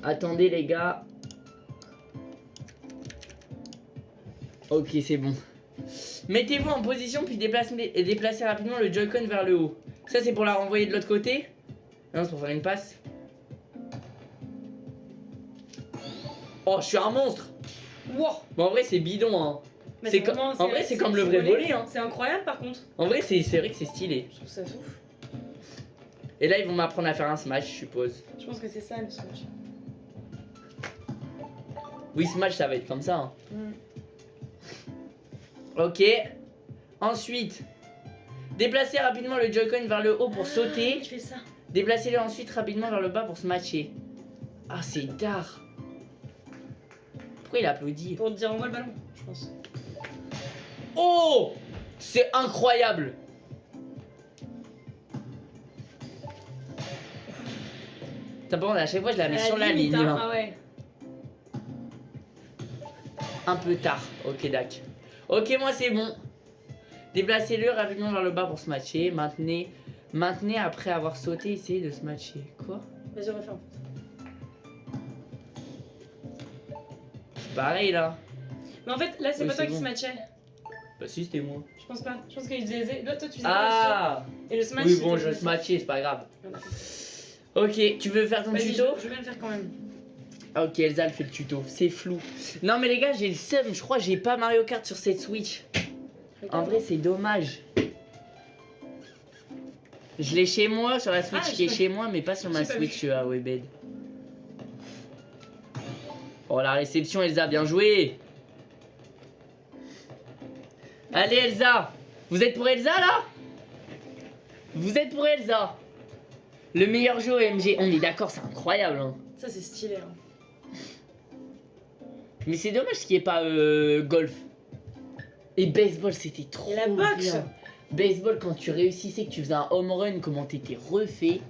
Attendez, les gars. Ok, c'est bon. Mettez-vous en position puis déplacez, rapidement le Joy-Con vers le haut. Ça, c'est pour la renvoyer de l'autre côté Non, c'est pour faire une passe. Oh, je suis un monstre Wow. Bon, en vrai, c'est bidon, hein. C'est co- vraiment- en vrai, c'est comme le vrai volley, hein. C'est incroyable par contre. En vrai, c'est c'est vrai que c'est stylé. Je trouve ça ouf. Et là, ils vont m'apprendre à faire un smash, je suppose. Je pense que c'est ça le smash. Oui, smash, ça va être comme ça. hein. Mm. Ok. Ensuite, déplacez rapidement le Joy-Con vers le haut pour sauter. Tu fais ça. Déplacez-le ensuite rapidement vers le bas pour se matcher. Ah, c'est tard. Pourquoi il applaudit Pour te dire envoie le ballon, je pense. Oh C'est incroyable T'as pas à chaque fois je la mets sur la ligne. hein. hein. Ah ouais. Un peu tard. Ok, dac. Ok, moi c'est bon. Déplacez-le rapidement vers le bas pour se matcher. Maintenez, maintenez après avoir sauté, essayez de se matcher. Quoi? Vas-y, refais en fait. C'est pareil là. Mais en fait, là, c'est Oui, pas toi qui se matchait. Bah si, c'était moi. Je pense pas. Je pense qu'il faisait. Là, toi, tu faisais Ah Et le smash. Oui, bon, je se smash. matchais, c'est pas grave. Ok, tu veux faire ton tuto? je, je vais le faire quand même. Ah ok, Elsa elle fait le tuto, c'est flou. Non mais les gars, j'ai le seum, je crois que j'ai pas Mario Kart sur cette Switch. En vrai, c'est dommage. Je l'ai chez moi, sur la Switch Ah, qui est chez moi, mais pas sur ma Switch à Webed. Oh la réception Elsa, bien joué Allez Elsa Vous êtes pour Elsa là? Vous êtes pour Elsa Le meilleur jeu OMG, on est d'accord, c'est incroyable hein. Ça, c'est stylé. Hein. Mais c'est dommage qu'il n'y ait pas euh, golf. Et baseball, c'était trop Et la boxe bien. Baseball, quand tu réussissais, que tu faisais un home run, comment t'étais refait.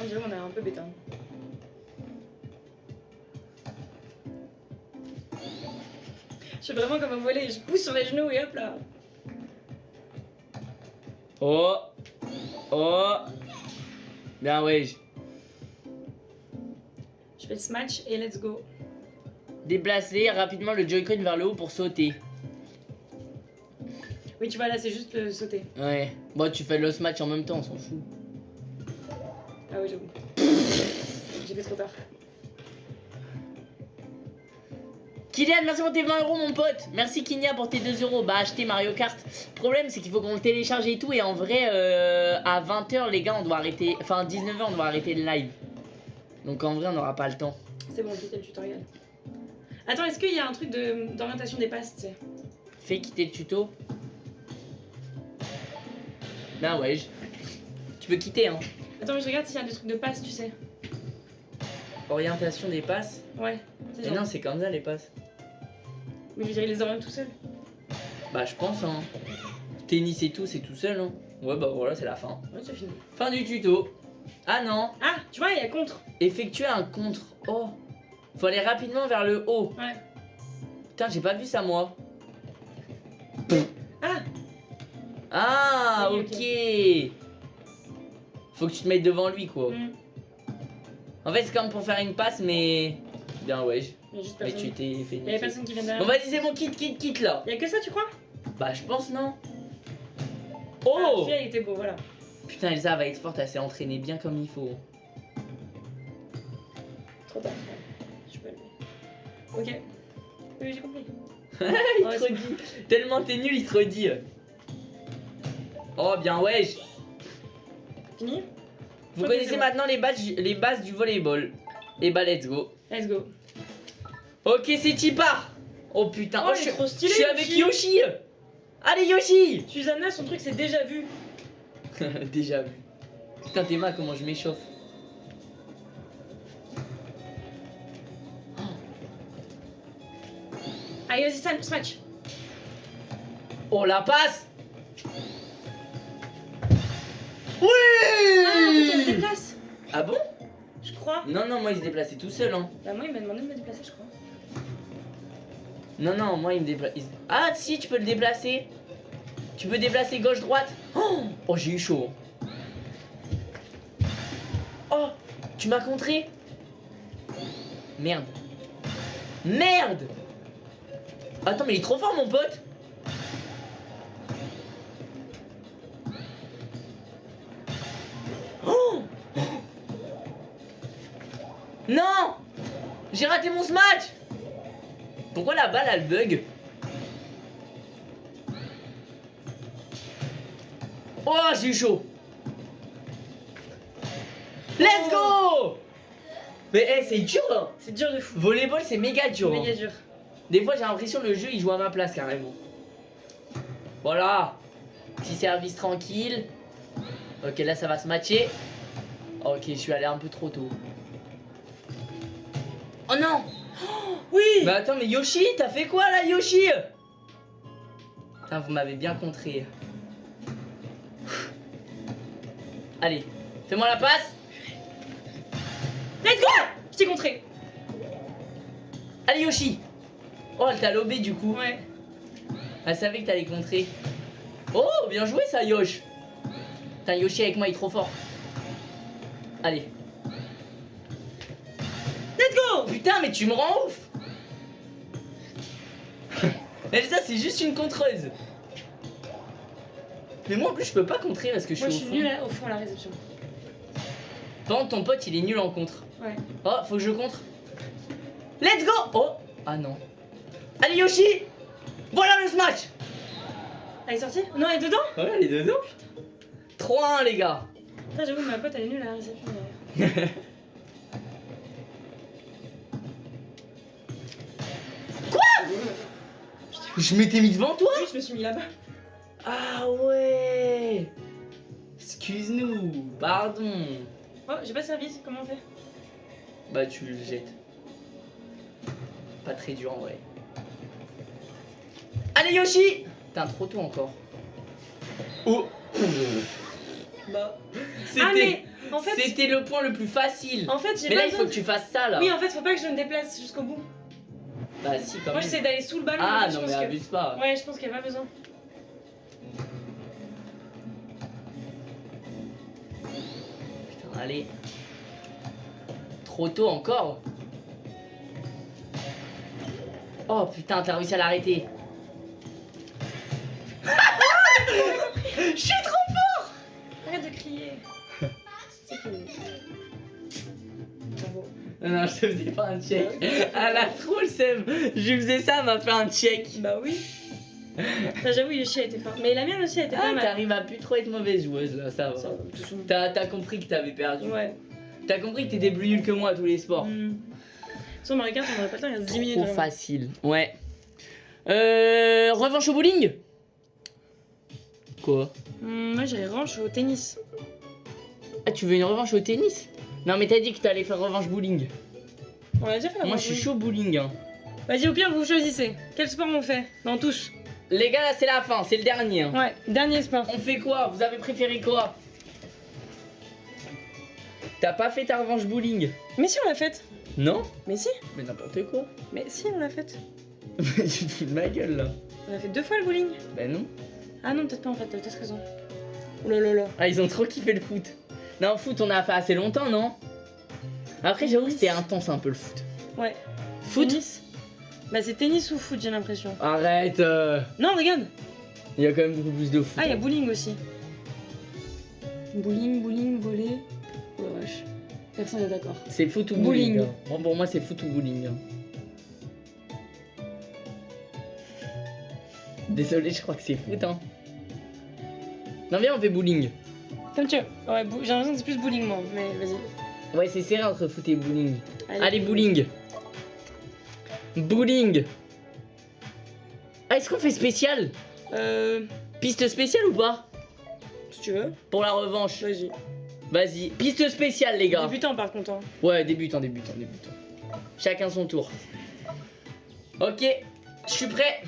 On dirait qu'on est un peu bêta. Je suis vraiment comme un volet, je pousse sur les genoux et hop là. Oh Oh Bien, ouais. Je fais le smash et let's go. Déplacer rapidement le Joy-Con vers le haut pour sauter. Oui, tu vois, là, c'est juste le sauter. Ouais. Bon, tu fais le smash en même temps, on s'en fout. Ah oui, j'avoue. [laughs] J'ai fait trop tard. Kylian, merci pour tes 20 euros, mon pote. Merci Kinia pour tes 2 euros. Bah, acheter Mario Kart. Problème, c'est qu'il faut qu'on le télécharge et tout. Et en vrai, euh, à 20h, les gars, on doit arrêter. Enfin, 19h, on doit arrêter le live. Donc, en vrai, on n'aura pas le temps. C'est bon, fait le tutoriel. Attends, est-ce qu'il y a un truc de- d'orientation des passes, tu sais Fais quitter le tuto. Ben ouais. je- Tu peux quitter, hein. Attends, mais je regarde s'il y a des trucs de passes, tu sais. Orientation des passes? Ouais. Mais genre- non, c'est comme ça les passes. Mais je dirais, il les oriente tout seul. Bah, je pense, hein. Tennis et tout, c'est tout seul, hein. Ouais, bah voilà, c'est la fin. Ouais, c'est fini. Fin du tuto. Ah non. Ah, tu vois, il y a contre. Effectuer un contre. Oh. Faut aller rapidement vers le haut. Ouais. Putain, j'ai pas vu ça, moi. Ah Ah, Oui, ok. Faut que tu te mettes devant lui, quoi. hmm. En fait, c'est comme pour faire une passe, mais. Bien, ouais. juste Mais tu t'es fait niquer. personne qui vient Bon, derrière. vas-y, c'est bon, quitte, quitte, quitte là. Il y a que ça, tu crois? Bah, je pense, non Ah, Oh celui-là, il était beau, voilà. Putain, Elsa va être forte, elle s'est entraînée bien comme il faut. Trop tard. Je peux le Ok. Oui, j'ai compris. [laughs] il Ouais, te redit. Tellement t'es nul, il te redit. Oh, bien, wesh. Fini Vous connaissez maintenant les bases, les bases du volleyball. Et bah, let's go. Let's go. Ok, c'est Chipa. Oh putain, Oh, je il est suis- trop stylé, Je suis avec Yoshi. Yoshi. Allez, Yoshi Susanna, son truc, c'est déjà vu. [laughs] Déjà vu. Putain, t'es mal comment je m'échauffe. [gasps] Allez, vas-y, smash. Oh, la passe Ah, en fait, on se Oui déplace. Ah bon? Je crois. Non, non, moi il se déplaçait tout seul. Hein. Bah, moi, il m'a demandé de me déplacer, je crois. Non, non, moi il me déplace. Ah, si, tu peux le déplacer. Tu peux déplacer gauche-droite. Oh, oh, j'ai eu chaud. Oh, tu m'as contré Merde. Merde Attends, mais il est trop fort, mon pote Oh Non J'ai raté mon smash Pourquoi la balle, elle bug? Oh, j'ai eu chaud Let's go Mais eh, c'est dur hein. C'est dur de fou. Volleyball, c'est méga dur. hein. Méga dur. Des fois, j'ai l'impression que le jeu, il joue à ma place carrément. Voilà. Petit service tranquille. Ok, là, ça va se matcher. Ok, je suis allé un peu trop tôt. Oh non Oui Mais attends, mais Yoshi, t'as fait quoi là, Yoshi? Putain, vous m'avez bien contré. Allez, fais-moi la passe. Let's go Je t'ai contré. Allez, Yoshi. Oh, elle t'a lobé du coup. Ouais. Elle savait que t'allais contrer. Oh, bien joué ça, Yosh. Putain, Yoshi avec moi, il est trop fort. Allez. Let's go Putain, mais tu me rends ouf. [laughs] Elsa, c'est juste une contreuse. Mais moi en plus, je peux pas contrer parce que je Moi je suis suis au fond. nulle à- au fond à la réception. Par contre, ton pote, il est nul en contre. Ouais. Oh, faut que je contre. Let's go Oh Ah non. Allez, Yoshi Voilà le smash Elle est sortie? Non, elle est dedans? Ouais, elle est dedans. 3-1, les gars. Putain, j'avoue, ma pote elle est nulle à la réception. derrière. [laughs] Je m'étais mis devant toi Oui, je me suis mis là-bas. Ah ouais Excuse-nous, pardon. Oh, j'ai pas servi, comment on fait? Bah tu le jettes. Pas très dur en vrai. Allez Yoshi Putain trop tôt encore. Oh Bah. C'était Ah, mais en fait, c'était le point le plus facile. en fait j'ai Mais pas là il faut de- que tu fasses ça là. Oui, en fait, faut pas que je me déplace jusqu'au bout. Bah si quand Moi, même. j'essaie d'aller sous le ballon. Ah non mais que- abuse pas. Ouais, je pense qu'il y a pas besoin. Allez. Trop tôt encore. Oh putain, t'as réussi à l'arrêter. Je suis trop Arrête de crier. Non, non, je te faisais pas un check. Elle a trop le seum. Je lui faisais ça, elle m'a fait un check. Bah oui. Putain, J'avoue, Yoshi a été fort. Mais la mienne aussi a été Ah, pas mal. t'arrives à plus trop être mauvaise joueuse là, ça va. Ça. T'as compris que t'avais perdu. Ouais. T'as compris que t'étais plus nul que moi à tous les sports. Hmm. Sans Mario Kart, on aurait pas le temps, il reste 10 minutes. Trop facile. Ouais. Euh. Revanche au bowling? Quoi? Hmm, moi, j'ai revanche au tennis. Ah, tu veux une revanche au tennis? Non, mais t'as dit que t'allais faire revanche bowling. On a déjà fait la Moi, je suis chaud bowling. hein. Vas-y, au pire, vous choisissez. Quel sport on fait? Dans tous. Les gars, là, c'est la fin, c'est le dernier. hein. Ouais, dernier sport. On fait quoi? Vous avez préféré quoi? T'as pas fait ta revanche bowling? Mais si, on l'a faite. Non? Mais si, Mais n'importe quoi. mais si, on l'a faite. [laughs] tu te fous de ma gueule là. On a fait deux fois le bowling. Ben non. Ah non, peut-être pas en fait, t'as peut-être raison. Oh là là là. Ah, ils ont trop kiffé le foot. Non, foot, on a fait assez longtemps, non? Après, j'avoue que c'était intense un peu le foot. Ouais. Foot? Tennis Bah, c'est tennis ou foot, j'ai l'impression. Arrête euh. Non, regarde Il y a quand même beaucoup plus de foot. Ah, il y a bowling aussi. Bowling, bowling, volley. Oh la vache. Personne n'est d'accord. C'est foot ou Bowling. bowling. hein. Bon, pour moi, c'est foot ou bowling. hein. Désolé, je crois que c'est foot. Hein. Non, viens, on fait bowling. Comme tu veux. Ouais, j'ai l'impression que c'est plus bowling, moi. Mais vas-y. Ouais, c'est serré entre foot et bowling. Allez, bowling. Bowling. Ah, est-ce qu'on fait spécial Euh. Piste spéciale ou pas Si tu veux. Pour la revanche. Vas-y. Vas-y. Piste spéciale, les gars. Débutant par contre. hein. Ouais, débutant, débutant, débutant. Chacun son tour. Ok, je suis prêt.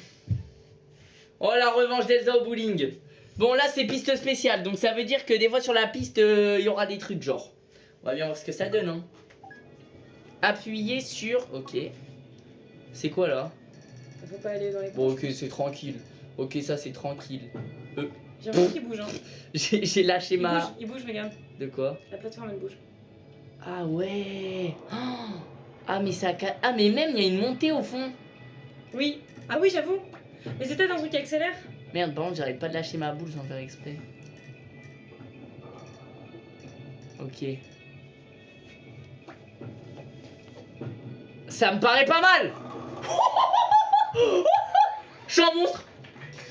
Oh, la revanche d'Elsa au bowling. Bon, là, c'est piste spéciale. Donc, ça veut dire que des fois, sur la piste, euh, il y aura des trucs genre. On va bien voir ce que ça donne. Hein. Appuyez sur. Ok. C'est quoi là? Faut pas aller dans les. Bon, ok, c'est tranquille. Ok, ça, c'est tranquille. J'ai l'impression qu'il bouge. Hein. [laughs] J'ai lâché Il bouge, ma. il bouge, regarde. De quoi? La plateforme elle bouge. Ah ouais. Oh Ah, mais ça. Ah, mais même, il y a une montée au fond. Oui. Ah oui, j'avoue. Mais c'est peut-être un truc qui accélère. Merde, par contre, j'arrête pas de lâcher ma boule sans faire exprès. Ok. Ça me paraît pas mal Je suis un monstre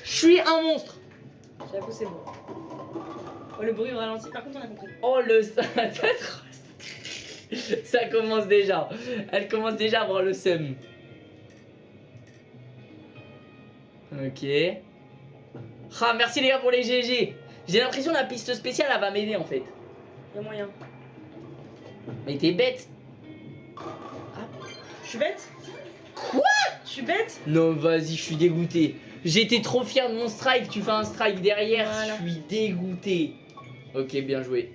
Je suis un monstre J'avoue, c'est bon. Oh, le bruit au ralenti. Par contre, on a compris. Oh le... [laughs] Ça commence déjà. Elle commence déjà à avoir le seum. Ok. Ah, merci les gars pour les GG. J'ai l'impression que la piste spéciale, elle va m'aider en fait. Il y a moyen. Mais t'es bête. Je suis bête? Quoi? Je suis bête? Non, vas-y, je suis dégoûté. J'étais trop fier de mon strike. Tu fais un strike derrière. Voilà. Je suis dégoûté. Ok, bien joué.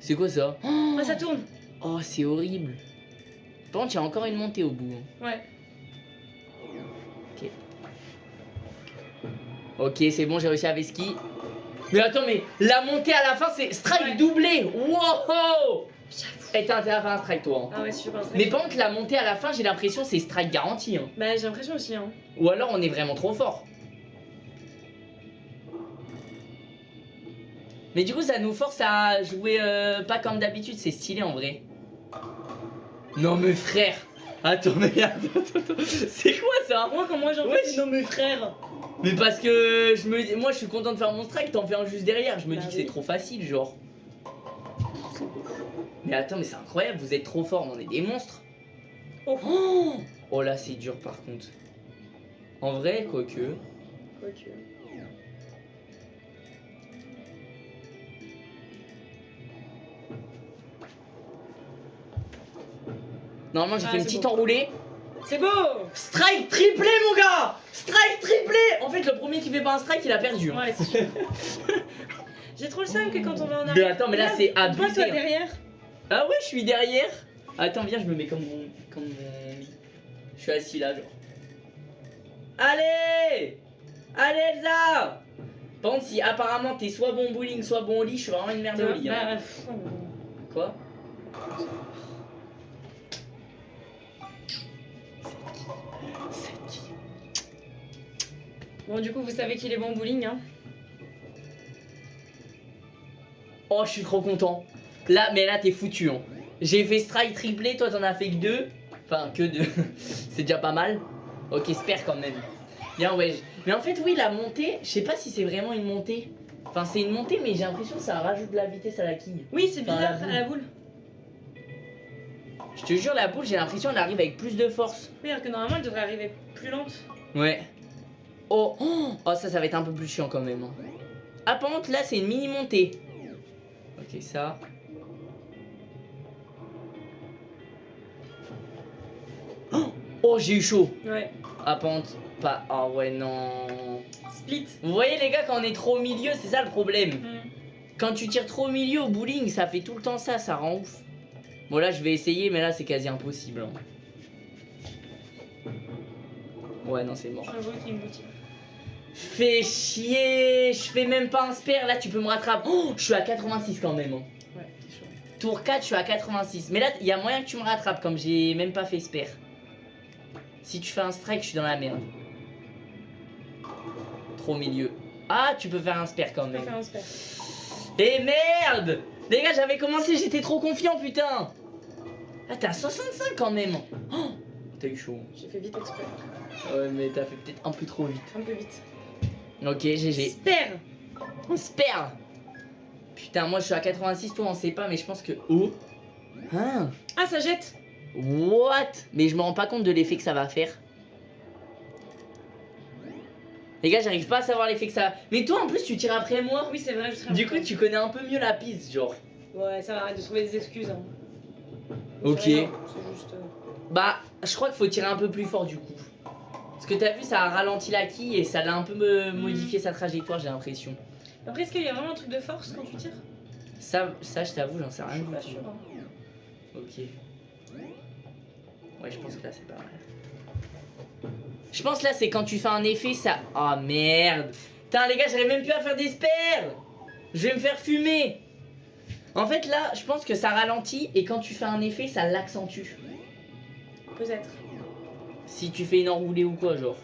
C'est quoi ça? Ah, ça tourne. Oh, c'est horrible. Par contre, il y a encore une montée au bout. hein. Ouais. Ok, c'est bon, j'ai réussi à Veski. Mais attends, mais la montée à la fin, c'est strike Ouais. doublé. Wow J'avoue. Et t'as intérêt à faire un strike, toi. hein. Ah ouais, je pense. Mais par contre, la montée à la fin, j'ai l'impression c'est strike garanti. hein. Bah, j'ai l'impression aussi, hein. Ou alors on est vraiment trop fort. Mais du coup, ça nous force à jouer euh, pas comme d'habitude, c'est stylé en vrai. Non, mais frère Attends, mais attends, attends, attends. C'est quoi ça? Moi, quand moi j'en fais, c'est non, mes frères. Mais parce que je me moi je suis content de faire mon strike, t'en fais un juste derrière. Je me Bah dis que c'est trop facile, genre. Mais attends, mais c'est incroyable, vous êtes trop forts, on est des monstres. Oh. Oh, Oh là, c'est dur par contre. En vrai, quoique. Quoique. Normalement, j'ai Ah, fait une petite enroulée. C'est beau Strike triplé, mon gars Strike triplé En fait, le premier qui fait pas un strike, il a perdu. hein. Ouais, c'est sûr. [laughs] J'ai trop le seum que quand on va en Mais arrière. attends, mais là, c'est Toi, abusé. toi hein. derrière. Ah ouais, je suis derrière. Attends, viens, je me mets comme mon, comme mon lit. Je suis assis là, genre. Allez Allez, Elsa Par contre, si apparemment t'es soit bon bowling, soit bon au lit, je suis vraiment une merde au lit. hein. Bah. Quoi? C'est qui Bon, du coup, vous savez qu'il est bon au bowling, hein. Oh, je suis trop content. Là, mais là, t'es foutu. Hein. J'ai fait strike triplé, toi t'en as fait que deux. Enfin, que deux. [laughs] c'est déjà pas mal. Ok, espère quand même. Bien, ouais. Mais en fait, oui, la montée, je sais pas si c'est vraiment une montée. Enfin, c'est une montée, mais j'ai l'impression que ça rajoute de la vitesse à la quille. Oui, c'est bizarre, à la boule. Je te jure, la boule, j'ai l'impression qu'elle arrive avec plus de force. Oui, alors que normalement, elle devrait arriver plus lente. Ouais. Oh, oh, oh, ça, ça va être un peu plus chiant quand même. hein. Ah, par contre, là, c'est une mini montée. Ok, ça. Oh, oh, j'ai eu chaud. Ouais. Ah, par contre, pas. Ah, ouais, non. Split. Vous voyez, les gars, quand on est trop au milieu, c'est ça le problème. Hmm. Quand tu tires trop au milieu au bowling, ça fait tout le temps ça, ça rend ouf. Bon, là, je vais essayer, mais là, c'est quasi impossible. hein. Ouais, non, c'est mort. Fais chier, je fais même pas un spare, là tu peux me rattraper. Oh, je suis à 86 quand même. hein. Ouais, chaud. Tour 4, je suis à 86. Mais là, il y a moyen que tu me rattrapes comme j'ai même pas fait spare. Si tu fais un strike, je suis dans la merde. Trop milieu. Ah, tu peux faire un spare quand On va même. faire un spare. Et merde Les gars, j'avais commencé, j'étais trop confiant, putain Ah, t'es à 65 quand même oh, T'as eu chaud. J'ai fait vite exprès. Ouais, mais t'as fait peut-être un peu trop vite. Un peu vite. Ok, GG. Spare On se perd Putain, moi je suis à 86, toi on sait pas, mais je pense que. Oh Hein? Ah, ça jette What? Mais je me rends pas compte de l'effet que ça va faire. Les gars, j'arrive pas à savoir l'effet que ça. Mais toi en plus, tu tires après moi Oui, c'est vrai, je Du coup, tu connais un peu mieux la piste, genre. Ouais, ça va, arrête de trouver des excuses. Hein. Ok. Rien, juste. euh, Bah, je crois qu'il faut tirer un peu plus fort du coup. Parce que t'as vu, ça a ralenti la quille et ça l'a un peu me- modifié sa trajectoire, j'ai l'impression. Après, est-ce qu'il y a vraiment un truc de force quand tu tires? Ça, ça je t'avoue, j'en sais Je rien suis du pas sûre. hein. Ok. Ouais, je pense que là c'est pas mal. Je pense là c'est quand tu fais un effet ça. Oh merde. Putain les gars, j'arrive même plus à faire des spares. Je vais me faire fumer. En fait là, je pense que ça ralentit et quand tu fais un effet, ça l'accentue. Peut-être. Si tu fais une enroulée ou quoi, genre.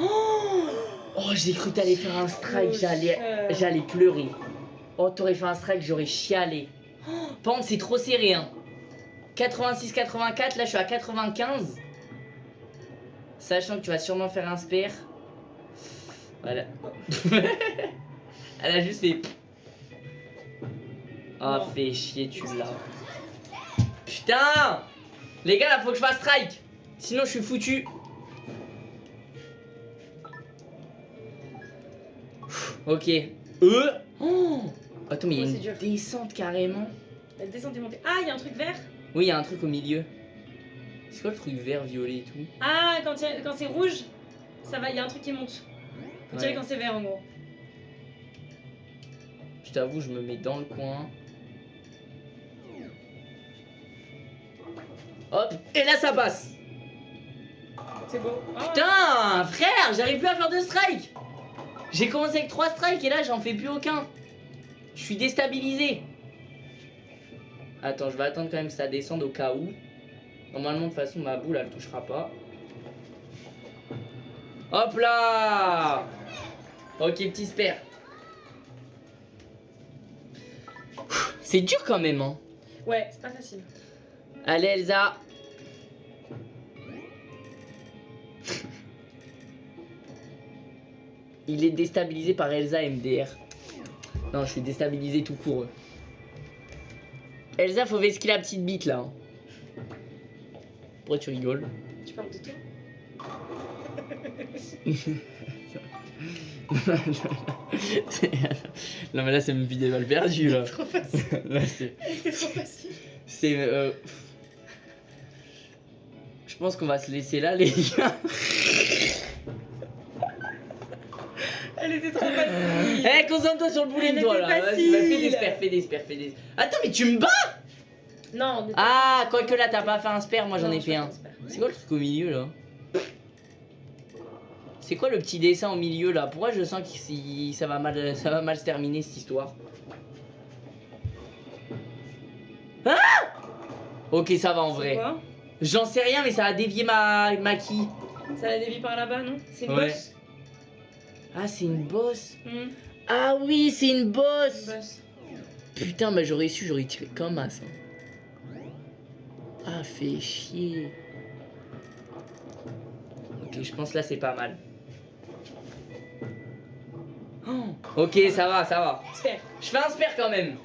Oh, Oh, j'ai cru que t'allais faire un strike, j'allais, Euh, j'allais pleurer. Oh, t'aurais fait un strike, j'aurais chialé. Oh, par contre, c'est trop serré, hein. 86-84, là je suis à 95. Sachant que tu vas sûrement faire un spare. Voilà. [laughs] Elle a juste fait. Non. fais chier, tu l'as. Putain Les gars, là, faut que je fasse strike. Sinon, je suis foutu. Ok. Euh oh Attends, mais il y a une dur. descente carrément. La descente est montée. Ah, il y a un truc vert Oui, il y a un truc au milieu. C'est quoi le truc vert, violet et tout Ah, quand, a- c'est rouge, ça va, il y a un truc qui monte. Faut tirer Ouais. quand c'est vert en gros. Je t'avoue, je me mets dans le coin. Hop, et là ça passe. C'est beau. Ah, Putain, frère, j'arrive plus à faire de strike. J'ai commencé avec 3 strikes et là j'en fais plus aucun. Je suis déstabilisé. Attends, je vais attendre quand même que ça descende au cas où. Normalement, de toute façon, ma boule elle touchera pas. Hop là Ok, petit spare. C'est dur quand même, hein. Ouais, c'est pas facile. Allez, Elsa. Il est déstabilisé par Elsa MDR. Non, je suis déstabilisé tout court. Elsa, faut vesquer la petite bite là. hein. Pourquoi tu rigoles Tu parles de toi [laughs] Non, mais là, c'est une vidéo mal perdue là. Trop facile. [laughs] C'est. [laughs] C'est trop facile. C'est. euh, Je pense qu'on va se laisser là, les gars. Elle était trop facile. Eh, concentre-toi sur le bowling, Elle toi là. Vas-y, fais des spères, fais des spères, fais des. Attends, mais tu me bats Non, on Ah, quoique là, t'as pas fait un spare, moi j'en ai fait un. C'est quoi le truc au milieu là? C'est quoi le petit dessin au milieu là? Pourquoi je sens que si- ça va mal, ça va mal se terminer cette histoire? Ah Ok, ça va en vrai. J'en sais rien, mais ça a dévié ma, ma qui Ça la dévie par là-bas, non? C'est une Ouais. bosse Ah, c'est une bosse. Hmm, Ah oui, c'est une une bosse. Putain, bah j'aurais su, j'aurais tiré comme as. hein. Ah, fait chier. Ok, je pense là c'est pas mal. Oh, ok, ça va, ça va. Je fais un spare quand même.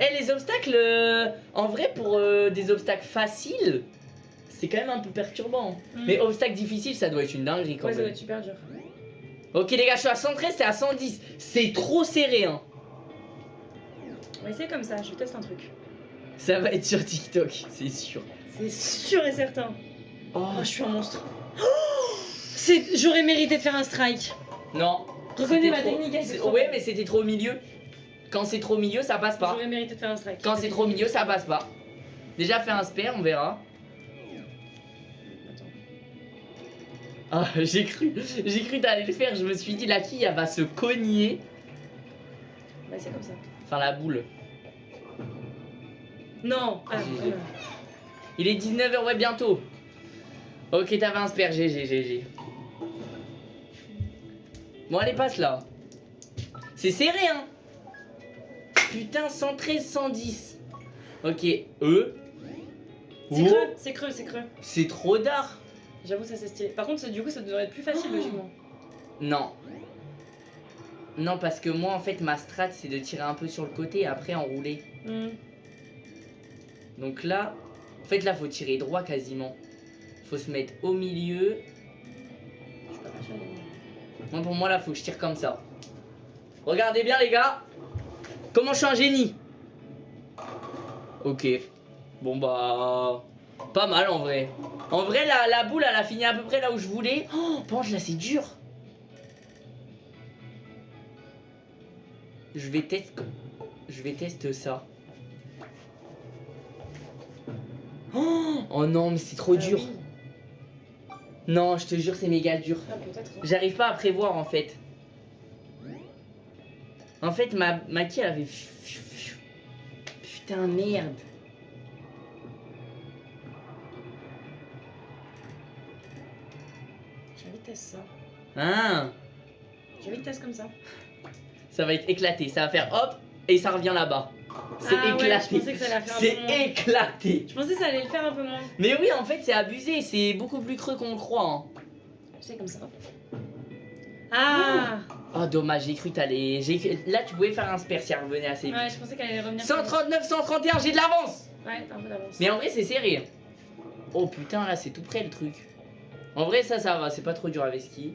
Eh, les obstacles, euh, en vrai, pour euh, des obstacles faciles, c'est quand même un peu perturbant. Hmm. Mais obstacles difficiles, ça doit être une dinguerie quand Ouais, ça doit même. être super dur. Ok, les gars, je suis à 113, c'est à 110. C'est trop serré, hein. On va essayer comme ça, je teste un truc. Ça va être sur TikTok, c'est sûr. C'est sûr et certain. Oh, Oh, je suis un monstre. Oh C'est- J'aurais mérité de faire un strike. non. Reconnais ma trop- technique, elle, c'est c'est- trop Ouais, mais c'était trop au milieu. Quand c'est trop au milieu, ça passe pas. J'aurais mérité de faire un strike. Quand c'est trop au milieu, ça passe pas. Déjà fait un spare, on verra. Ah, [laughs] j'ai cru, j'ai cru t'allais le faire. Je me suis dit la quille, elle va se cogner. Bah, c'est comme ça. Enfin la boule. Non ah. Il est 19h, ouais bientôt. Ok, t'avais un spare, GG, GG. Bon, allez, passe là. C'est serré, hein. Putain, 113, 110. Ok, E. C'est creux, c'est creux, c'est creux. C'est trop d'art. J'avoue, ça c'est stylé. Par contre, ça, du coup, ça devrait être plus facile, Oh. logiquement. Non. Non, parce que moi, en fait, ma strat, c'est de tirer un peu sur le côté et après enrouler. Hmm. Donc là, en fait, là, faut tirer droit quasiment. Faut se mettre au milieu. Je suis pas. Moi, pour moi, là, faut que je tire comme ça. Regardez bien, les gars. Comment je suis un génie. Ok. Bon, bah. Pas mal en vrai. En vrai, la, la boule, elle a fini à peu près là où je voulais. Oh, penche, là, c'est dur. Je vais tester. Je vais tester ça. Oh, oh non, mais c'est trop Ah dur. oui. Non, je te jure, c'est méga dur. Ah, hein. J'arrive pas à prévoir en fait. En fait, ma, ma qui elle avait. Putain, merde. Ça. Ah, J'ai envie de comme ça. ça va être éclaté. Ça va faire hop et ça revient là-bas. C'est Ah éclaté. c'est éclaté. Je pensais que ça allait le faire un peu moins. Mais oui, en fait, c'est abusé. C'est beaucoup plus creux qu'on le croit. hein. C'est comme ça. Ah Oh, dommage, j'ai cru t'allais. Là, tu pouvais faire un spare si elle revenait assez vite. Ouais, je pensais qu'elle allait revenir. 139, 131, j'ai de l'avance. Ouais, t'as un peu d'avance. Mais en vrai, c'est serré. Oh putain, là, c'est tout près le truc. En vrai, ça, ça va. C'est pas trop dur avec ski.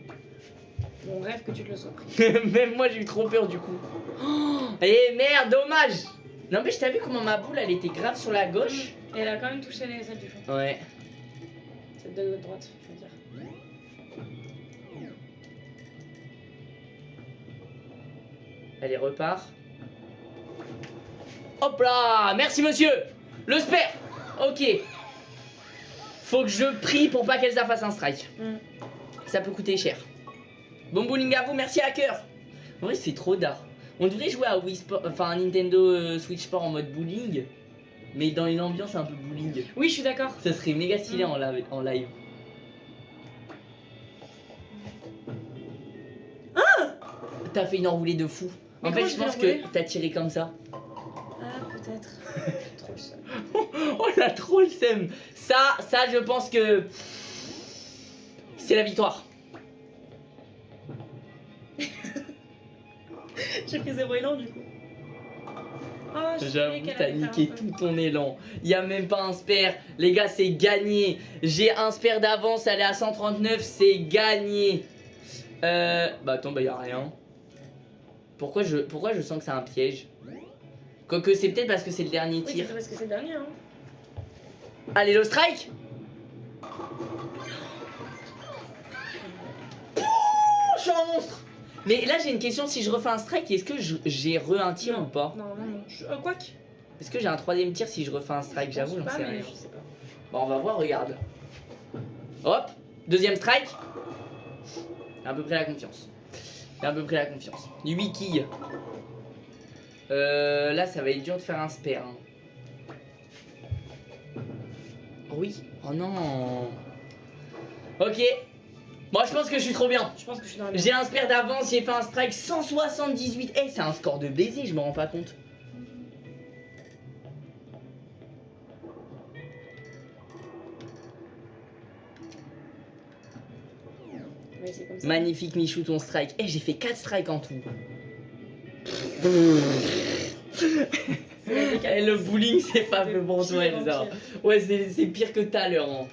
Mon rêve que tu te le sois pris. [laughs] Même moi, j'ai eu trop peur du coup. Oh, eh merde, dommage. Non, mais je vu comment ma boule, elle était grave sur la gauche Et elle a quand même touché les celles du fond. Ouais. Celle de droite, je veux dire. Allez, repart. Hop là Merci monsieur Le spare Ok. Faut que je prie pour pas qu'elle ça fasse un strike. Mm. Ça peut coûter cher. Bon bowling à vous, merci hacker En vrai, c'est trop d'art. On devrait jouer à Wii Sport, enfin à Nintendo euh, Switch Sport en mode bowling, mais dans une ambiance un peu bowling. Oui, je suis d'accord. Ça serait méga stylé Mm. en, live, en live. T'as fait une enroulée de fou. Mais en fait, je pense que t'as tiré comme ça. Ah, peut-être. [laughs] [laughs] Oh la trop le seum. Ça, ça, je pense que c'est la victoire. [laughs] J'ai pris zéro élan du coup. Oh, savais J'avoue, t'as niqué tout ton élan. Y a même pas un spare. Les gars, c'est gagné. J'ai un spare d'avance, elle est à 139, c'est gagné. Euh. Bah attends, bah y a rien. Pourquoi je, pourquoi je sens que c'est un piège? Quoique c'est peut-être parce que c'est le dernier Oui, tir. c'est parce que c'est le dernier. Hein. Allez, le strike Pouh, Je suis un monstre Mais là j'ai une question, si je refais un strike, est-ce que j'ai re un tir Non. ou pas? Non, non, non. Je... Euh. Est-ce que j'ai un troisième tir si je refais un strike? J'avoue, j'en sais rien. Je sais pas. Bon, on va voir, regarde. Hop, deuxième strike. À peu près la confiance. À peu près la confiance. 8 quilles. Euh, là, ça va être dur de faire un spare. hein. Oh oui. Oh non. Ok. Moi, je pense que je suis trop bien. Je pense que je suis dans la J'ai un spare d'avance, j'ai fait un strike 178. Eh, c'est un score de baiser, je me rends pas compte. Ouais, c'est comme ça. Magnifique Michou ton strike. Eh j'ai fait 4 strikes en tout. [laughs] C'est la décadence. Eh le bowling c'est fait pour toi Elsa. Ouais c'est c'est pire que tout à l'heure. hein.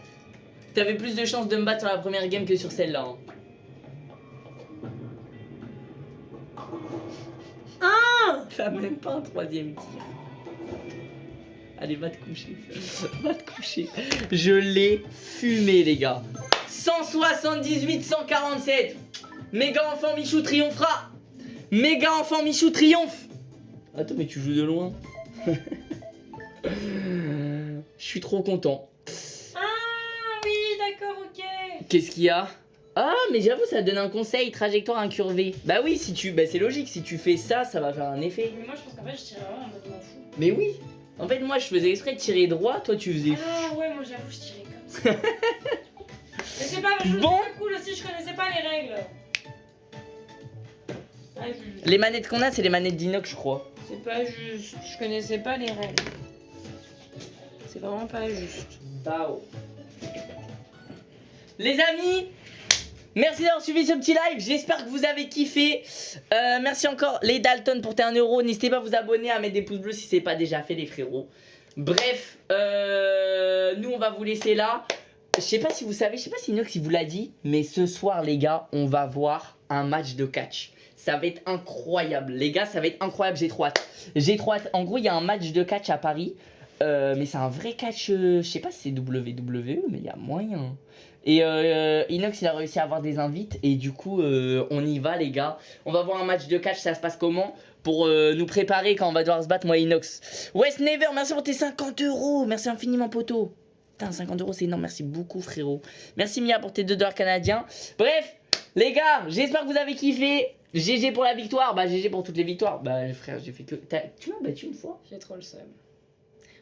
T'avais plus de chances de me battre sur la première game que sur celle-là. hein. Ah T'as même pas un troisième tir. Allez va te coucher. [laughs] va te coucher. Je l'ai fumé les gars. 178 147. Méga enfant Michou triomphera. Méga enfant Michou triomphe. Attends mais tu joues de loin. [laughs] Je suis trop content. Ah oui, d'accord, ok. Qu'est-ce qu'il y a? Ah mais j'avoue ça donne un conseil trajectoire incurvée. Bah oui si tu bah c'est logique si tu fais ça ça va faire un effet. Mais moi, je pense qu'en fait, je tirais vraiment en mode m'en fous. Mais oui. En fait moi je faisais exprès de tirer droit, toi tu faisais Ah ouais, moi, j'avoue, je tirais comme ça. [laughs] Mais c'est pas, je Bon. pas cool aussi, je connaissais pas les règles. Ah, je- Les manettes qu'on a, c'est les manettes d'inox, je crois. C'est pas juste, je connaissais pas les règles. C'est vraiment pas juste. Bao. Les amis, merci d'avoir suivi ce petit live. J'espère que vous avez kiffé. Euh, merci encore les Dalton pour tes 1 euro. N'hésitez pas à vous abonner, à mettre des pouces bleus si c'est pas déjà fait, les frérots. Bref, euh, nous on va vous laisser là. Je sais pas si vous savez, je sais pas si Inox il vous l'a dit, mais ce soir les gars, on va voir un match de catch. Ça va être incroyable, les gars, ça va être incroyable. J'ai trop hâte. J'ai trop hâte. En gros, il y a un match de catch à Paris. Euh, mais c'est un vrai catch, euh, je sais pas si c'est WWE, mais il y a moyen. Et euh, Inox, il a réussi à avoir des invites. Et du coup, on y va, les gars. On va voir un match de catch, ça se passe comment Pour nous préparer quand on va devoir se battre, moi Inox. West Never, merci pour tes 50 euros. Merci infiniment, poteau. Putain, 50 euros, c'est énorme. Merci beaucoup, frérot. Merci, Mia, pour tes 2 dollars canadiens. Bref, les gars, j'espère que vous avez kiffé. GG pour la victoire. Bah, GG pour toutes les victoires. Bah, frère, j'ai fait que. Tu m'as battu une fois J'ai trop le seum.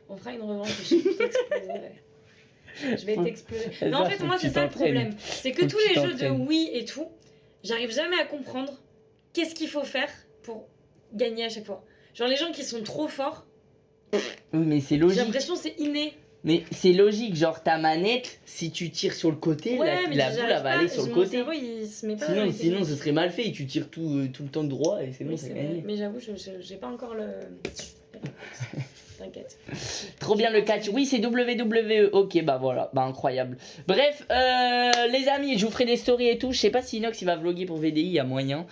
On fera une revanche, je t'exploserai. Je vais t'exploser. Mais [laughs] en fait, moi, c'est ça le problème. C'est que tous les jeux de. Wii et tout, j'arrive jamais à comprendre qu'est-ce qu'il faut faire pour gagner à chaque fois. Genre, les gens qui sont trop forts, Oui, mais c'est j'ai logique. l'impression que c'est inné. Mais c'est logique, genre ta manette, si tu tires sur le côté, Ouais, la, boule elle va aller sur le côté. cerveau, il se met pas Sinon, sinon ce serait mal fait. Tu tires tout, euh, tout le temps droit et c'est bon, Oui, c'est c'est vrai. gagné. Mais j'avoue, j'ai pas encore le. [laughs] T'inquiète. Trop bien le catch. Oui, c'est WWE. Ok, bah voilà, bah incroyable. Bref, euh, les amis, je vous ferai des stories et tout. Je sais pas si Inox il va vlogger pour VDI, a moyen.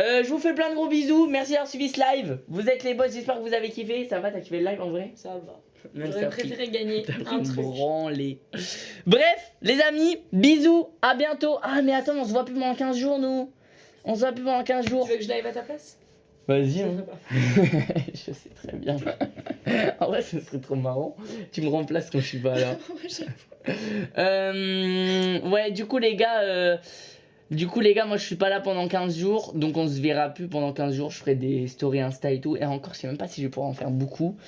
Euh, je vous fais plein de gros bisous. Merci d'avoir suivi ce live. Vous êtes les boss, j'espère que vous avez kiffé. Ça va, t'as kiffé le live en vrai? Ça va. J'aurais préféré gagner un truc. Bref, les amis, bisous, à bientôt. Ah, mais attends, on se voit plus pendant 15 jours, nous. On se voit plus pendant 15 jours. Tu veux que je live à ta place? Vas-y, Je hein. [laughs] je sais très bien. [laughs] en vrai, ce serait trop marrant. Tu me remplaces quand je suis pas là. [laughs] Euh, ouais, du coup, les gars, euh, du coup, les gars, moi je suis pas là pendant 15 jours, donc on se verra plus pendant 15 jours. Je ferai des stories Insta et tout. Et encore, je sais même pas si je pourrai en faire beaucoup.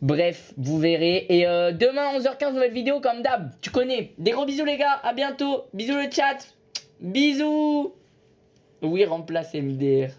Bref, vous verrez. Et euh, demain, 11h15, nouvelle vidéo comme d'hab. Tu connais. Des gros bisous, les gars. À bientôt. Bisous, le chat. Bisous. Oui, remplace MDR.